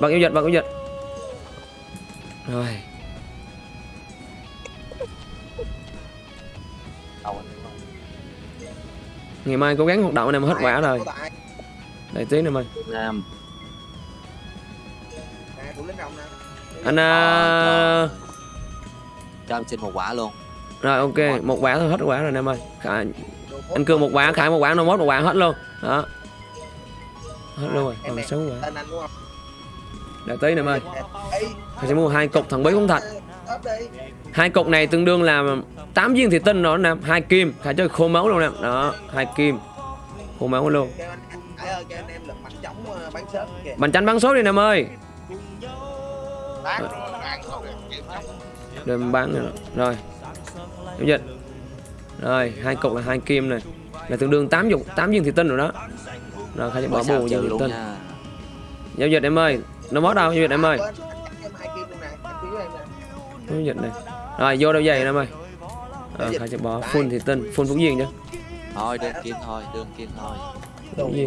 bật giao dịch, bật giao dịch. Rồi. Ngày mai cố gắng hoạt động anh em hết quả rồi. đợi tí nữa mày. Nam nè. Anh à... cho em xin một quả luôn. Rồi ok một quả thôi hết quả rồi anh em ơi. Khải... anh cưa một quả khải một quả nó mốt một quả hết luôn. Đó. Hết luôn rồi em còn sáu quả đợi tí nữa em ơi sẽ mua hai cục thần bí ấp đi hai cục này tương đương là 8 viên thủy tinh đó nè. Hai kim khải chơi khô máu luôn nè. Đó hai kim. Khô máu luôn. Bánh chánh bắn số đi nè em ơi. Rồi bán rồi. rồi Giao dịch. Rồi hai cục là hai kim này. Là tương đương 8 dục 8 viên thủy tinh rồi đó. Rồi khai bỏ bù viên thủy tinh. Giao dịch em ơi. Nó mất đâu? Giao dịch em ơi Giao dịch này. Rồi vô đâu giày em ơi? Rồi khai sẽ bỏ full thủy tinh Full phúc viên chứ thôi đơn kim thôi đơn kim thôi. Phúc ta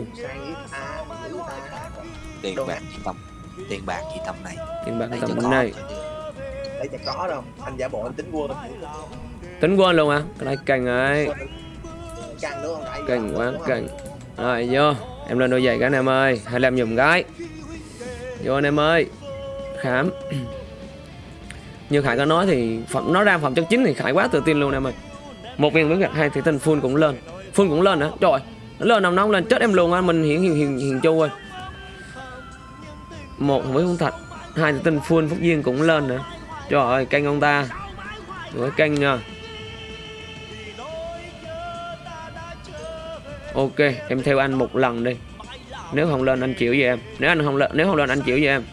tiền bạc gì tầm tiền bạc gì tầm này. Tiền bạc tầm cho bên có. này. Lấy chả có đâu. Anh giả bộ anh tính quân Tính quên luôn à Cái này cành ấy. Không? Cành quá cành. Rồi vô. Em lên đôi giày cái anh em ơi 25 dùm cái Vô anh em ơi. Khám như Khải có nói thì phẩm nó ra phẩm chất chính thì Khải quá tự tin luôn em ơi. Một viên miếng gạch hai thì tình full cũng lên. Full cũng lên nữa trời nó lên nằm nóng lên, chết em luôn á, mình hiển hiền hiền hiền châu ơi. Một với không thật hai thì tình full phúc duyên cũng lên nữa. Trời ơi, canh ông ta. Với canh nha ok, em theo anh một lần đi. Nếu không lên anh chịu với em. Nếu anh không lên, nếu không lên anh chịu với em.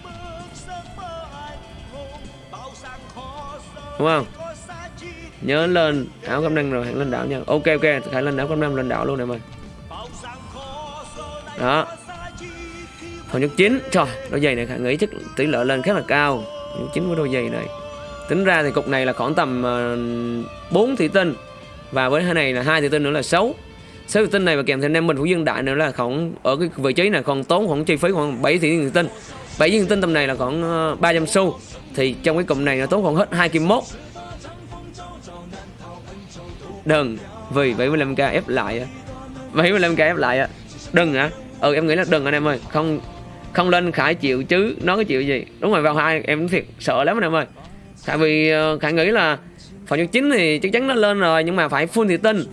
Đúng không? Nhớ lên áo cam năng rồi hãy lên đảo nha. Ok ok hãy lên áo cam năng lên đảo luôn em ơi đó. Phần nhất chín. Trời đôi giày này khả nghĩ chắc tỷ lệ lên khá là cao. Nhất chín của đôi giày này. Tính ra thì cục này là khoảng tầm ờ, uh, 4 thủy tinh. Và với hai này là hai thủy tinh nữa là 6 sáu thủy tinh này và kèm theo năm bình của dương đại nữa là khoảng ở cái vị trí này còn tốn khoảng chi phí khoảng 7 thủy tinh. 7 viên tinh tầm này là khoảng ờ, 300 xu. Thì trong cái cụm này nó tốn khoảng hết 2 kim mốt. Đừng, vì 75k ép lại 75k ép lại đừng hả? Ừ em nghĩ là đừng anh em ơi. Không không lên khải chịu chứ. Nó có chịu gì? Đúng rồi, vào hai, em thiệt sợ lắm anh em ơi. Tại vì ờ, khải nghĩ là phần nhất chính thì chắc chắn nó lên rồi, nhưng mà phải full thị tinh.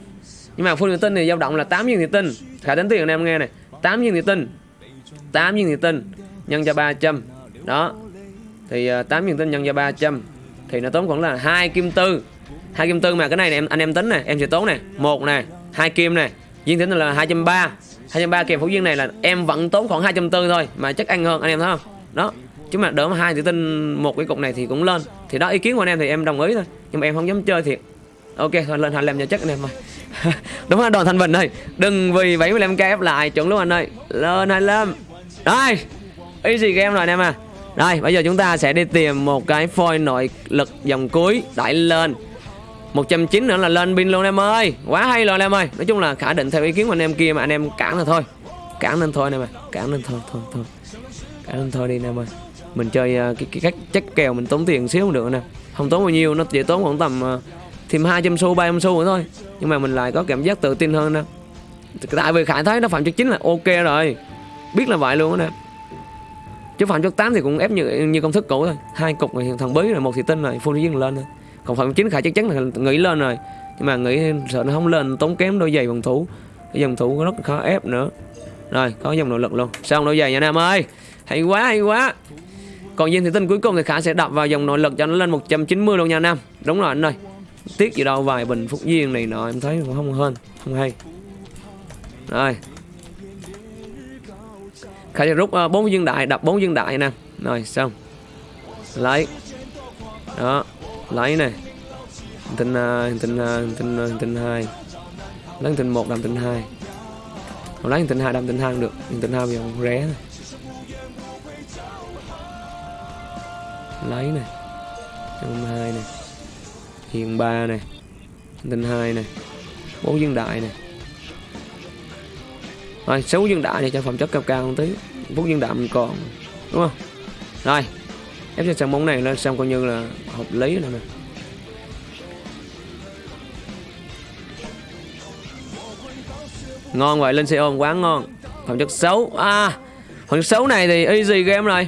Nhưng mà full thị tinh thì dao động là 8 viên thị tinh. Khải tính tiền anh em nghe này. 8 viên thị tinh. 8 viên thị tinh nhân cho 300 đó. Thì uh, 8 viên tinh nhân cho 300 thì nó tốn khoảng là hai kim tư. Hai kim tư mà cái này, này em anh em tính nè em sẽ tốn nè. Một nè hai kim nè. Viên tính là hai trăm ba. Hai trăm ba kèm phú viên này là em vẫn tốn khoảng hai trăm tư thôi mà chắc ăn hơn anh em thấy không? Đó. Chứ mà đỡ mà hai tự tinh một cái cục này thì cũng lên. Thì đó ý kiến của anh em thì em đồng ý thôi. Nhưng mà em không dám chơi thiệt ok thôi lên 25 cho chắc anh em ơi. Đúng là đoàn thanh bình ơi. Đừng vì 75k ép lại chuẩn luôn anh ơi. Lên 25 đây easy game rồi anh em à. Rồi bây giờ chúng ta sẽ đi tìm một cái phôi nội lực dòng cuối đẩy lên. 190 nữa là lên pin luôn em ơi. Quá hay rồi anh em ơi. Nói chung là khả định theo ý kiến của anh em kia mà anh em cản là thôi. Cản lên thôi anh em ơi. Cản lên thôi thôi thôi. Cản lên thôi đi anh em ơi. Mình chơi uh, cái, cái cách chắc kèo mình tốn tiền xíu không được nè. Không tốn bao nhiêu Nó chỉ tốn khoảng tầm uh, Thêm 200 xu 300 xu nữa thôi. Nhưng mà mình lại có cảm giác tự tin hơn nè. Tại vì khải thấy nó phạm chất chính là ok rồi. Biết là vậy luôn đó nè chứ phạm chất 8 thì cũng ép như như công thức cũ thôi. Hai cục rồi thằng bí rồi một thị tinh rồi full duyên lên thôi. Còn phạm chính khải chắc chắn là nghĩ lên rồi. Nhưng mà nghĩ sợ nó không lên, tốn kém đôi giày phòng thủ. Cái dòng thủ rất khó ép nữa. Rồi, có dòng nội lực luôn. Xong đôi giày nha, nam ơi. Hay quá hay quá. Còn viên thị tinh cuối cùng thì khả sẽ đập vào dòng nội lực cho nó lên 190 luôn nha, nam. Đúng rồi, anh ơi. Tiếc gì đâu, vài bình phúc duyên này nọ, em thấy cũng không hơn, không hay. Rồi khải sẽ rút uh, viên đại đập bốn viên đại nè. Rồi xong. Lấy. Đó lấy này Hành tinh uh, tinh uh, tinh uh, tinh hai. Lấy hành tinh một đâm tinh hai. Không lấy hành tinh hai đâm tinh hai không được. Hành tinh hai bây giờ ré này lấy này trăm hai này hiền ba này hành tinh hai này bốn viên đại này rồi xấu dương đại này cho phẩm chất cao cao một tí. Bốn dương đại mình còn, đúng không? Rồi, ép cho trận bóng này lên xong coi như là hợp lý rồi nè. Ngon vậy lên xe ôm quá ngon. Phẩm chất xấu. À phần xấu này thì easy game rồi.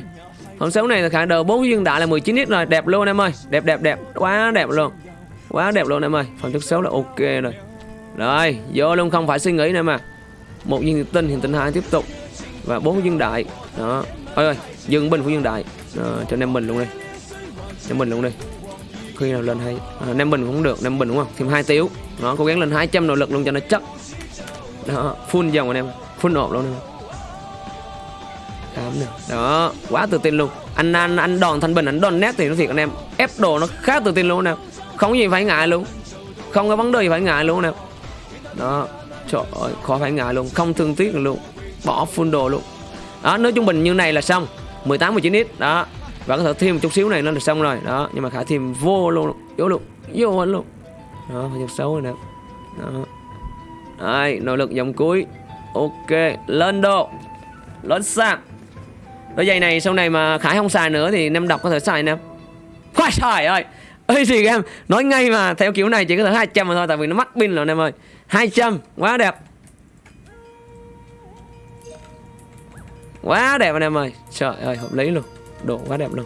Phần xấu này là khả đầu bốn dương đại là 19 x rồi. Đẹp luôn em ơi. Đẹp đẹp đẹp. Quá đẹp luôn. Quá đẹp luôn em ơi. Phẩm chất xấu là ok rồi. Rồi, vô luôn, không phải suy nghĩ nữa mà một viên tinh hiện tinh hai tiếp tục. Và bốn viên đại. Đó. Ơi ơi dừng bình của viên đại. Đó, cho nem bình luôn đi. Nem bình luôn đi. Khi nào lên hay à, nem bình cũng được nem bình đúng không? Thêm hai tiếu. Nó cố gắng lên 200 nội lực luôn cho nó chắc. Đó full dòng anh em full ộp luôn em tám nè. Đó quá tự tin luôn. Anh anh anh đòn thanh bình anh đòn nét thì nó thiệt anh em. Ép đồ nó khá tự tin luôn nè. Không gì phải ngại luôn. Không có vấn đề gì phải ngại luôn nè. Đó trời ơi, khó phải ngại luôn, không thương tiếc luôn, bỏ full đồ luôn. Đó nếu trung bình như này là xong 18 19 ít, đó. Và có thể thêm một chút xíu này nó là xong rồi, đó. Nhưng mà khả thêm vô luôn vô luôn vô luôn. Đó phải xấu rồi nè. Đó. Đây, nội lực dòng cuối. Ok, lên độ lên sạc. Đôi giày này sau này mà khải không xài nữa thì nam đọc có thể xài nè. Quá trời ơi ơi gì em nói ngay mà, theo kiểu này chỉ có thể 200 mà thôi, tại vì nó mắc pin rồi em ơi. 200 quá đẹp. Quá đẹp anh em ơi. Trời ơi, hợp lý luôn. Độ quá đẹp luôn.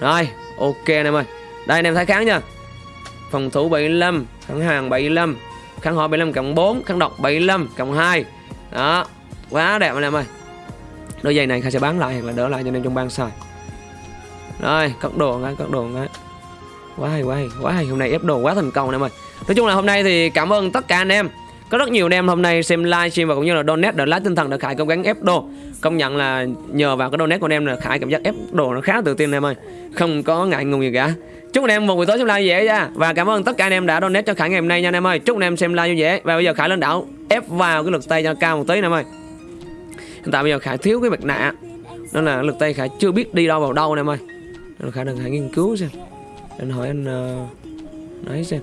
Rồi, ok anh em ơi. Đây anh em thấy kháng nha. Phòng thủ 75 kháng hàng 75 kháng hỏi 75 cộng 4 kháng độc 75 cộng 2 đó, quá đẹp anh em ơi. Đôi giày này khai sẽ bán lại hoặc là đỡ lại cho nên trong ban xài rồi cắt đồ ngay cắt đồ ngay. Quá hay quá hay quá hay. Hôm nay ép đồ quá thành công anh em ơi nói chung là hôm nay thì cảm ơn tất cả anh em. Có rất nhiều anh em hôm nay xem live stream và cũng như là donate để lái tinh thần để khải cố gắng ép đồ. Công nhận là nhờ vào cái donate của anh em là khải cảm giác ép đồ nó khá tự tin em ơi. Không có ngại ngùng gì cả. Chúc anh em một buổi tối xem live dễ nha. Và cảm ơn tất cả anh em đã donate cho khải ngày hôm nay nha anh em ơi. Chúc anh em xem live vui vẻ và bây giờ khải lên đảo ép vào cái lực tay cho cao một tí anh em ơi. Hiện tại bây giờ khải thiếu cái mặt nạ. Nên là lực tay khải chưa biết đi đâu vào đâu anh em ơi. Nên khải đang khải nghiên cứu xem. Anh hỏi anh uh, nói xem.